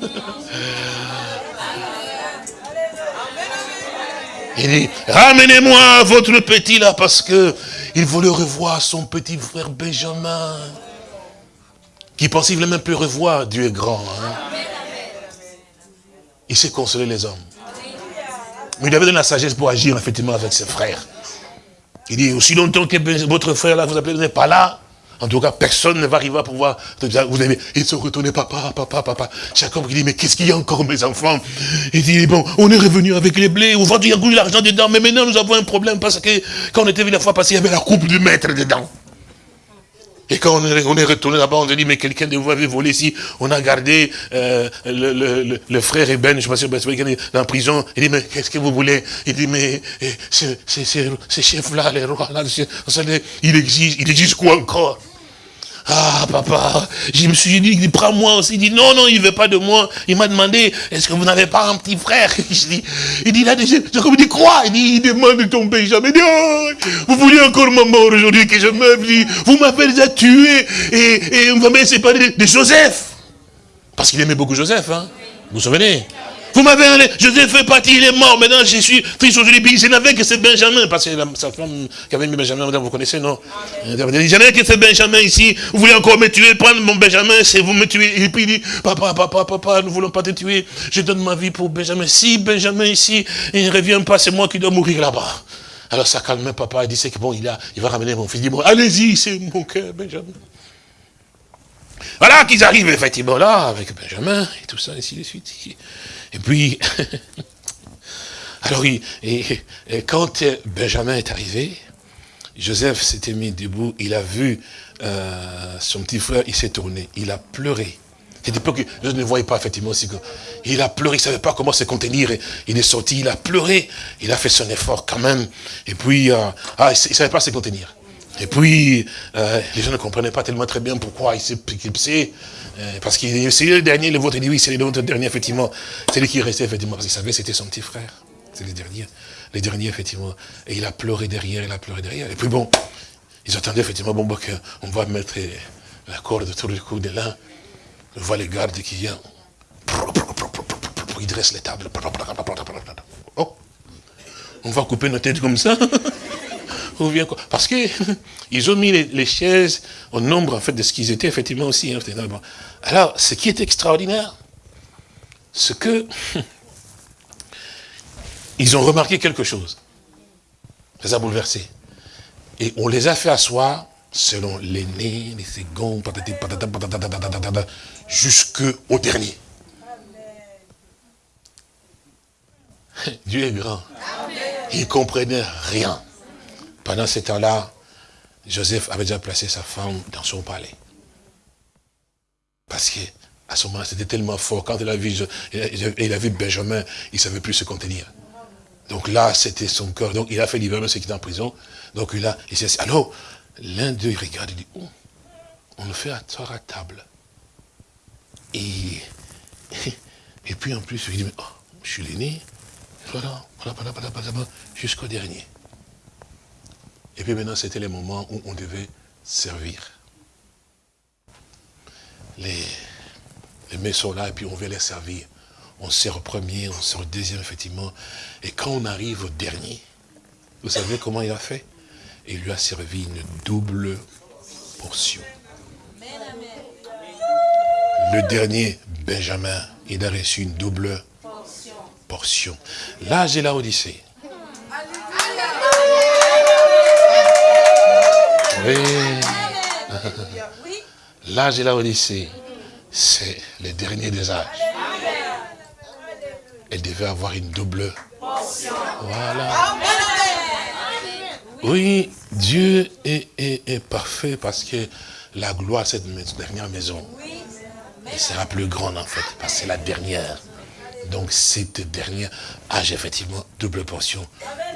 Il dit, ramenez-moi votre petit là, parce que il voulait revoir son petit frère Benjamin. Qui pensait qu'il ne voulait même plus revoir. Dieu est grand. Hein. Il sait consoler les hommes. Mais il avait donné la sagesse pour agir effectivement avec ses frères. Il dit, aussi longtemps que votre frère là, vous appelez, n'est pas là, en tout cas, personne ne va arriver à pouvoir... Vous avez, ils se retournent, papa, papa, papa. Jacob qui dit, mais qu'est-ce qu'il y a encore, mes enfants? Il dit, bon, on est revenu avec les blés, aujourd'hui, il y a l'argent dedans, mais maintenant, nous avons un problème parce que quand on était venu la fois passée, il y avait la coupe du maître dedans. Et quand on est, retourné là-bas, on a dit, mais quelqu'un de vous avait volé ici. On a gardé euh, le, frère Eben, je ne sais pas si dans la prison. Il dit, mais qu'est-ce que vous voulez? Il dit, mais eh, ces chefs-là, les rois, là, il existe, il existe quoi encore? Ah, papa, je me suis dit, prends-moi aussi. Il dit, non, non, il ne veut pas de moi. Il m'a demandé, est-ce que vous n'avez pas un petit frère? (laughs) Il dit, là, je dis, quoi? Il dit, il demande de tomber jamais. Il dit, oh, vous voulez encore ma mort aujourd'hui que je Il dit, vous m'avez déjà tué et, et vous m'avez séparé de Joseph. Parce qu'il aimait beaucoup Joseph, hein. Vous vous souvenez? Vous m'avez Joseph fait partie, il est mort. Maintenant, je suis triste aujourd'hui. Je n'avais que c'est Benjamin. Parce que sa femme qui avait mis Benjamin, vous connaissez, non? Je n'avais que c'est Benjamin ici. Vous voulez encore me tuer, prendre mon Benjamin, c'est vous me tuer. Et puis il dit, papa, papa, papa, nous ne voulons pas te tuer. Je donne ma vie pour Benjamin. Si Benjamin ici, il ne revient pas, c'est moi qui dois mourir là-bas. Alors ça calme papa, il dit, c'est que bon, il, a, il va ramener mon fils. Il dit, bon, allez-y, c'est mon cœur, Benjamin. Voilà qu'ils arrivent effectivement là, avec Benjamin, et tout ça, ainsi de suite. Et puis, (laughs) alors, quand Benjamin est arrivé, Joseph s'était mis debout, il a vu euh, son petit frère, il s'est tourné, il a pleuré. C'était pas que je ne voyais pas effectivement aussi il a pleuré, il ne savait pas comment se contenir. Il est sorti, il a pleuré, il a fait son effort quand même. Et puis, euh, ah, il ne savait pas se contenir. Et puis, euh, les gens ne comprenaient pas tellement très bien pourquoi il s'est éclipsé. Euh, parce que c'est le dernier, le vôtre, il dit oui, c'est le dernier, effectivement. C'est lui qui restait, effectivement, parce qu'il savait c'était son petit frère. C'est le dernier. Les derniers, effectivement. Et il a pleuré derrière, il a pleuré derrière. Et puis bon, ils attendaient, effectivement, bon, bon on va mettre la corde autour du cou de l'un. On voit les gardes qui viennent. Ils dressent les tables. Oh, on va couper nos têtes comme ça. (laughs) Parce qu'ils (laughs) ont mis les, chaises au nombre en fait de ce qu'ils étaient effectivement aussi. Hein, Alors, ce qui est extraordinaire, c'est que (laughs) ils ont remarqué quelque chose. Ça les a bouleversés. Et on les a fait asseoir selon l'aîné, les seconds, jusqu'au dernier. (laughs) Dieu est grand. Il ne comprenait rien. Pendant ce temps-là, Joseph avait déjà placé sa femme dans son palais. Parce que à ce moment c'était tellement fort. Quand il a vu, Benjamin, il ne savait plus se contenir. Donc là, c'était son cœur. Donc il a fait l'hiver, ce qui est en prison. Donc il a, il s'est Alors, l'un d'eux, il regarde, il dit, oh, on le fait asseoir à table. Et, (laughs) et puis en plus, il dit, oh, je suis l'aîné. Voilà, voilà, voilà, voilà, voilà jusqu'au dernier. Et puis maintenant, c'était les moments où on devait servir. Les, les là et puis on veut les servir. On sert au premier, on sert au deuxième, effectivement. Et quand on arrive au dernier, vous savez comment il a fait? Il lui a servi une double portion. Le dernier, Benjamin, il a reçu une double portion. Là, j'ai la Odyssée. Oui. L'âge et la Odyssée, c'est le dernier des âges. Elle devait avoir une double. Voilà. Oui, Dieu est, parfait parce que la gloire, cette dernière maison, elle sera plus grande en fait, parce que c'est la dernière. Donc cette dernière âge, effectivement, double portion.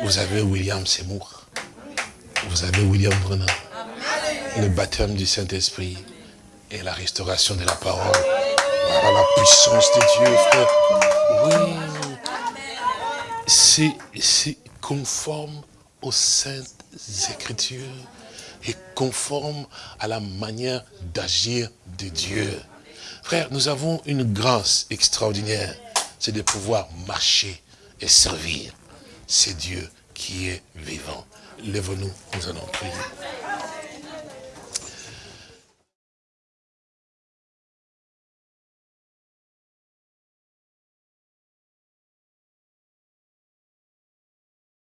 Vous avez William Seymour. Vous avez William Brennan le baptême du Saint-Esprit et la restauration de la parole. Par la puissance de Dieu, frère. Oui. C'est conforme aux saintes écritures. est conforme à la manière d'agir de Dieu. Frère, nous avons une grâce extraordinaire, c'est de pouvoir marcher et servir. C'est Dieu qui est vivant. Lève-nous, nous allons prier.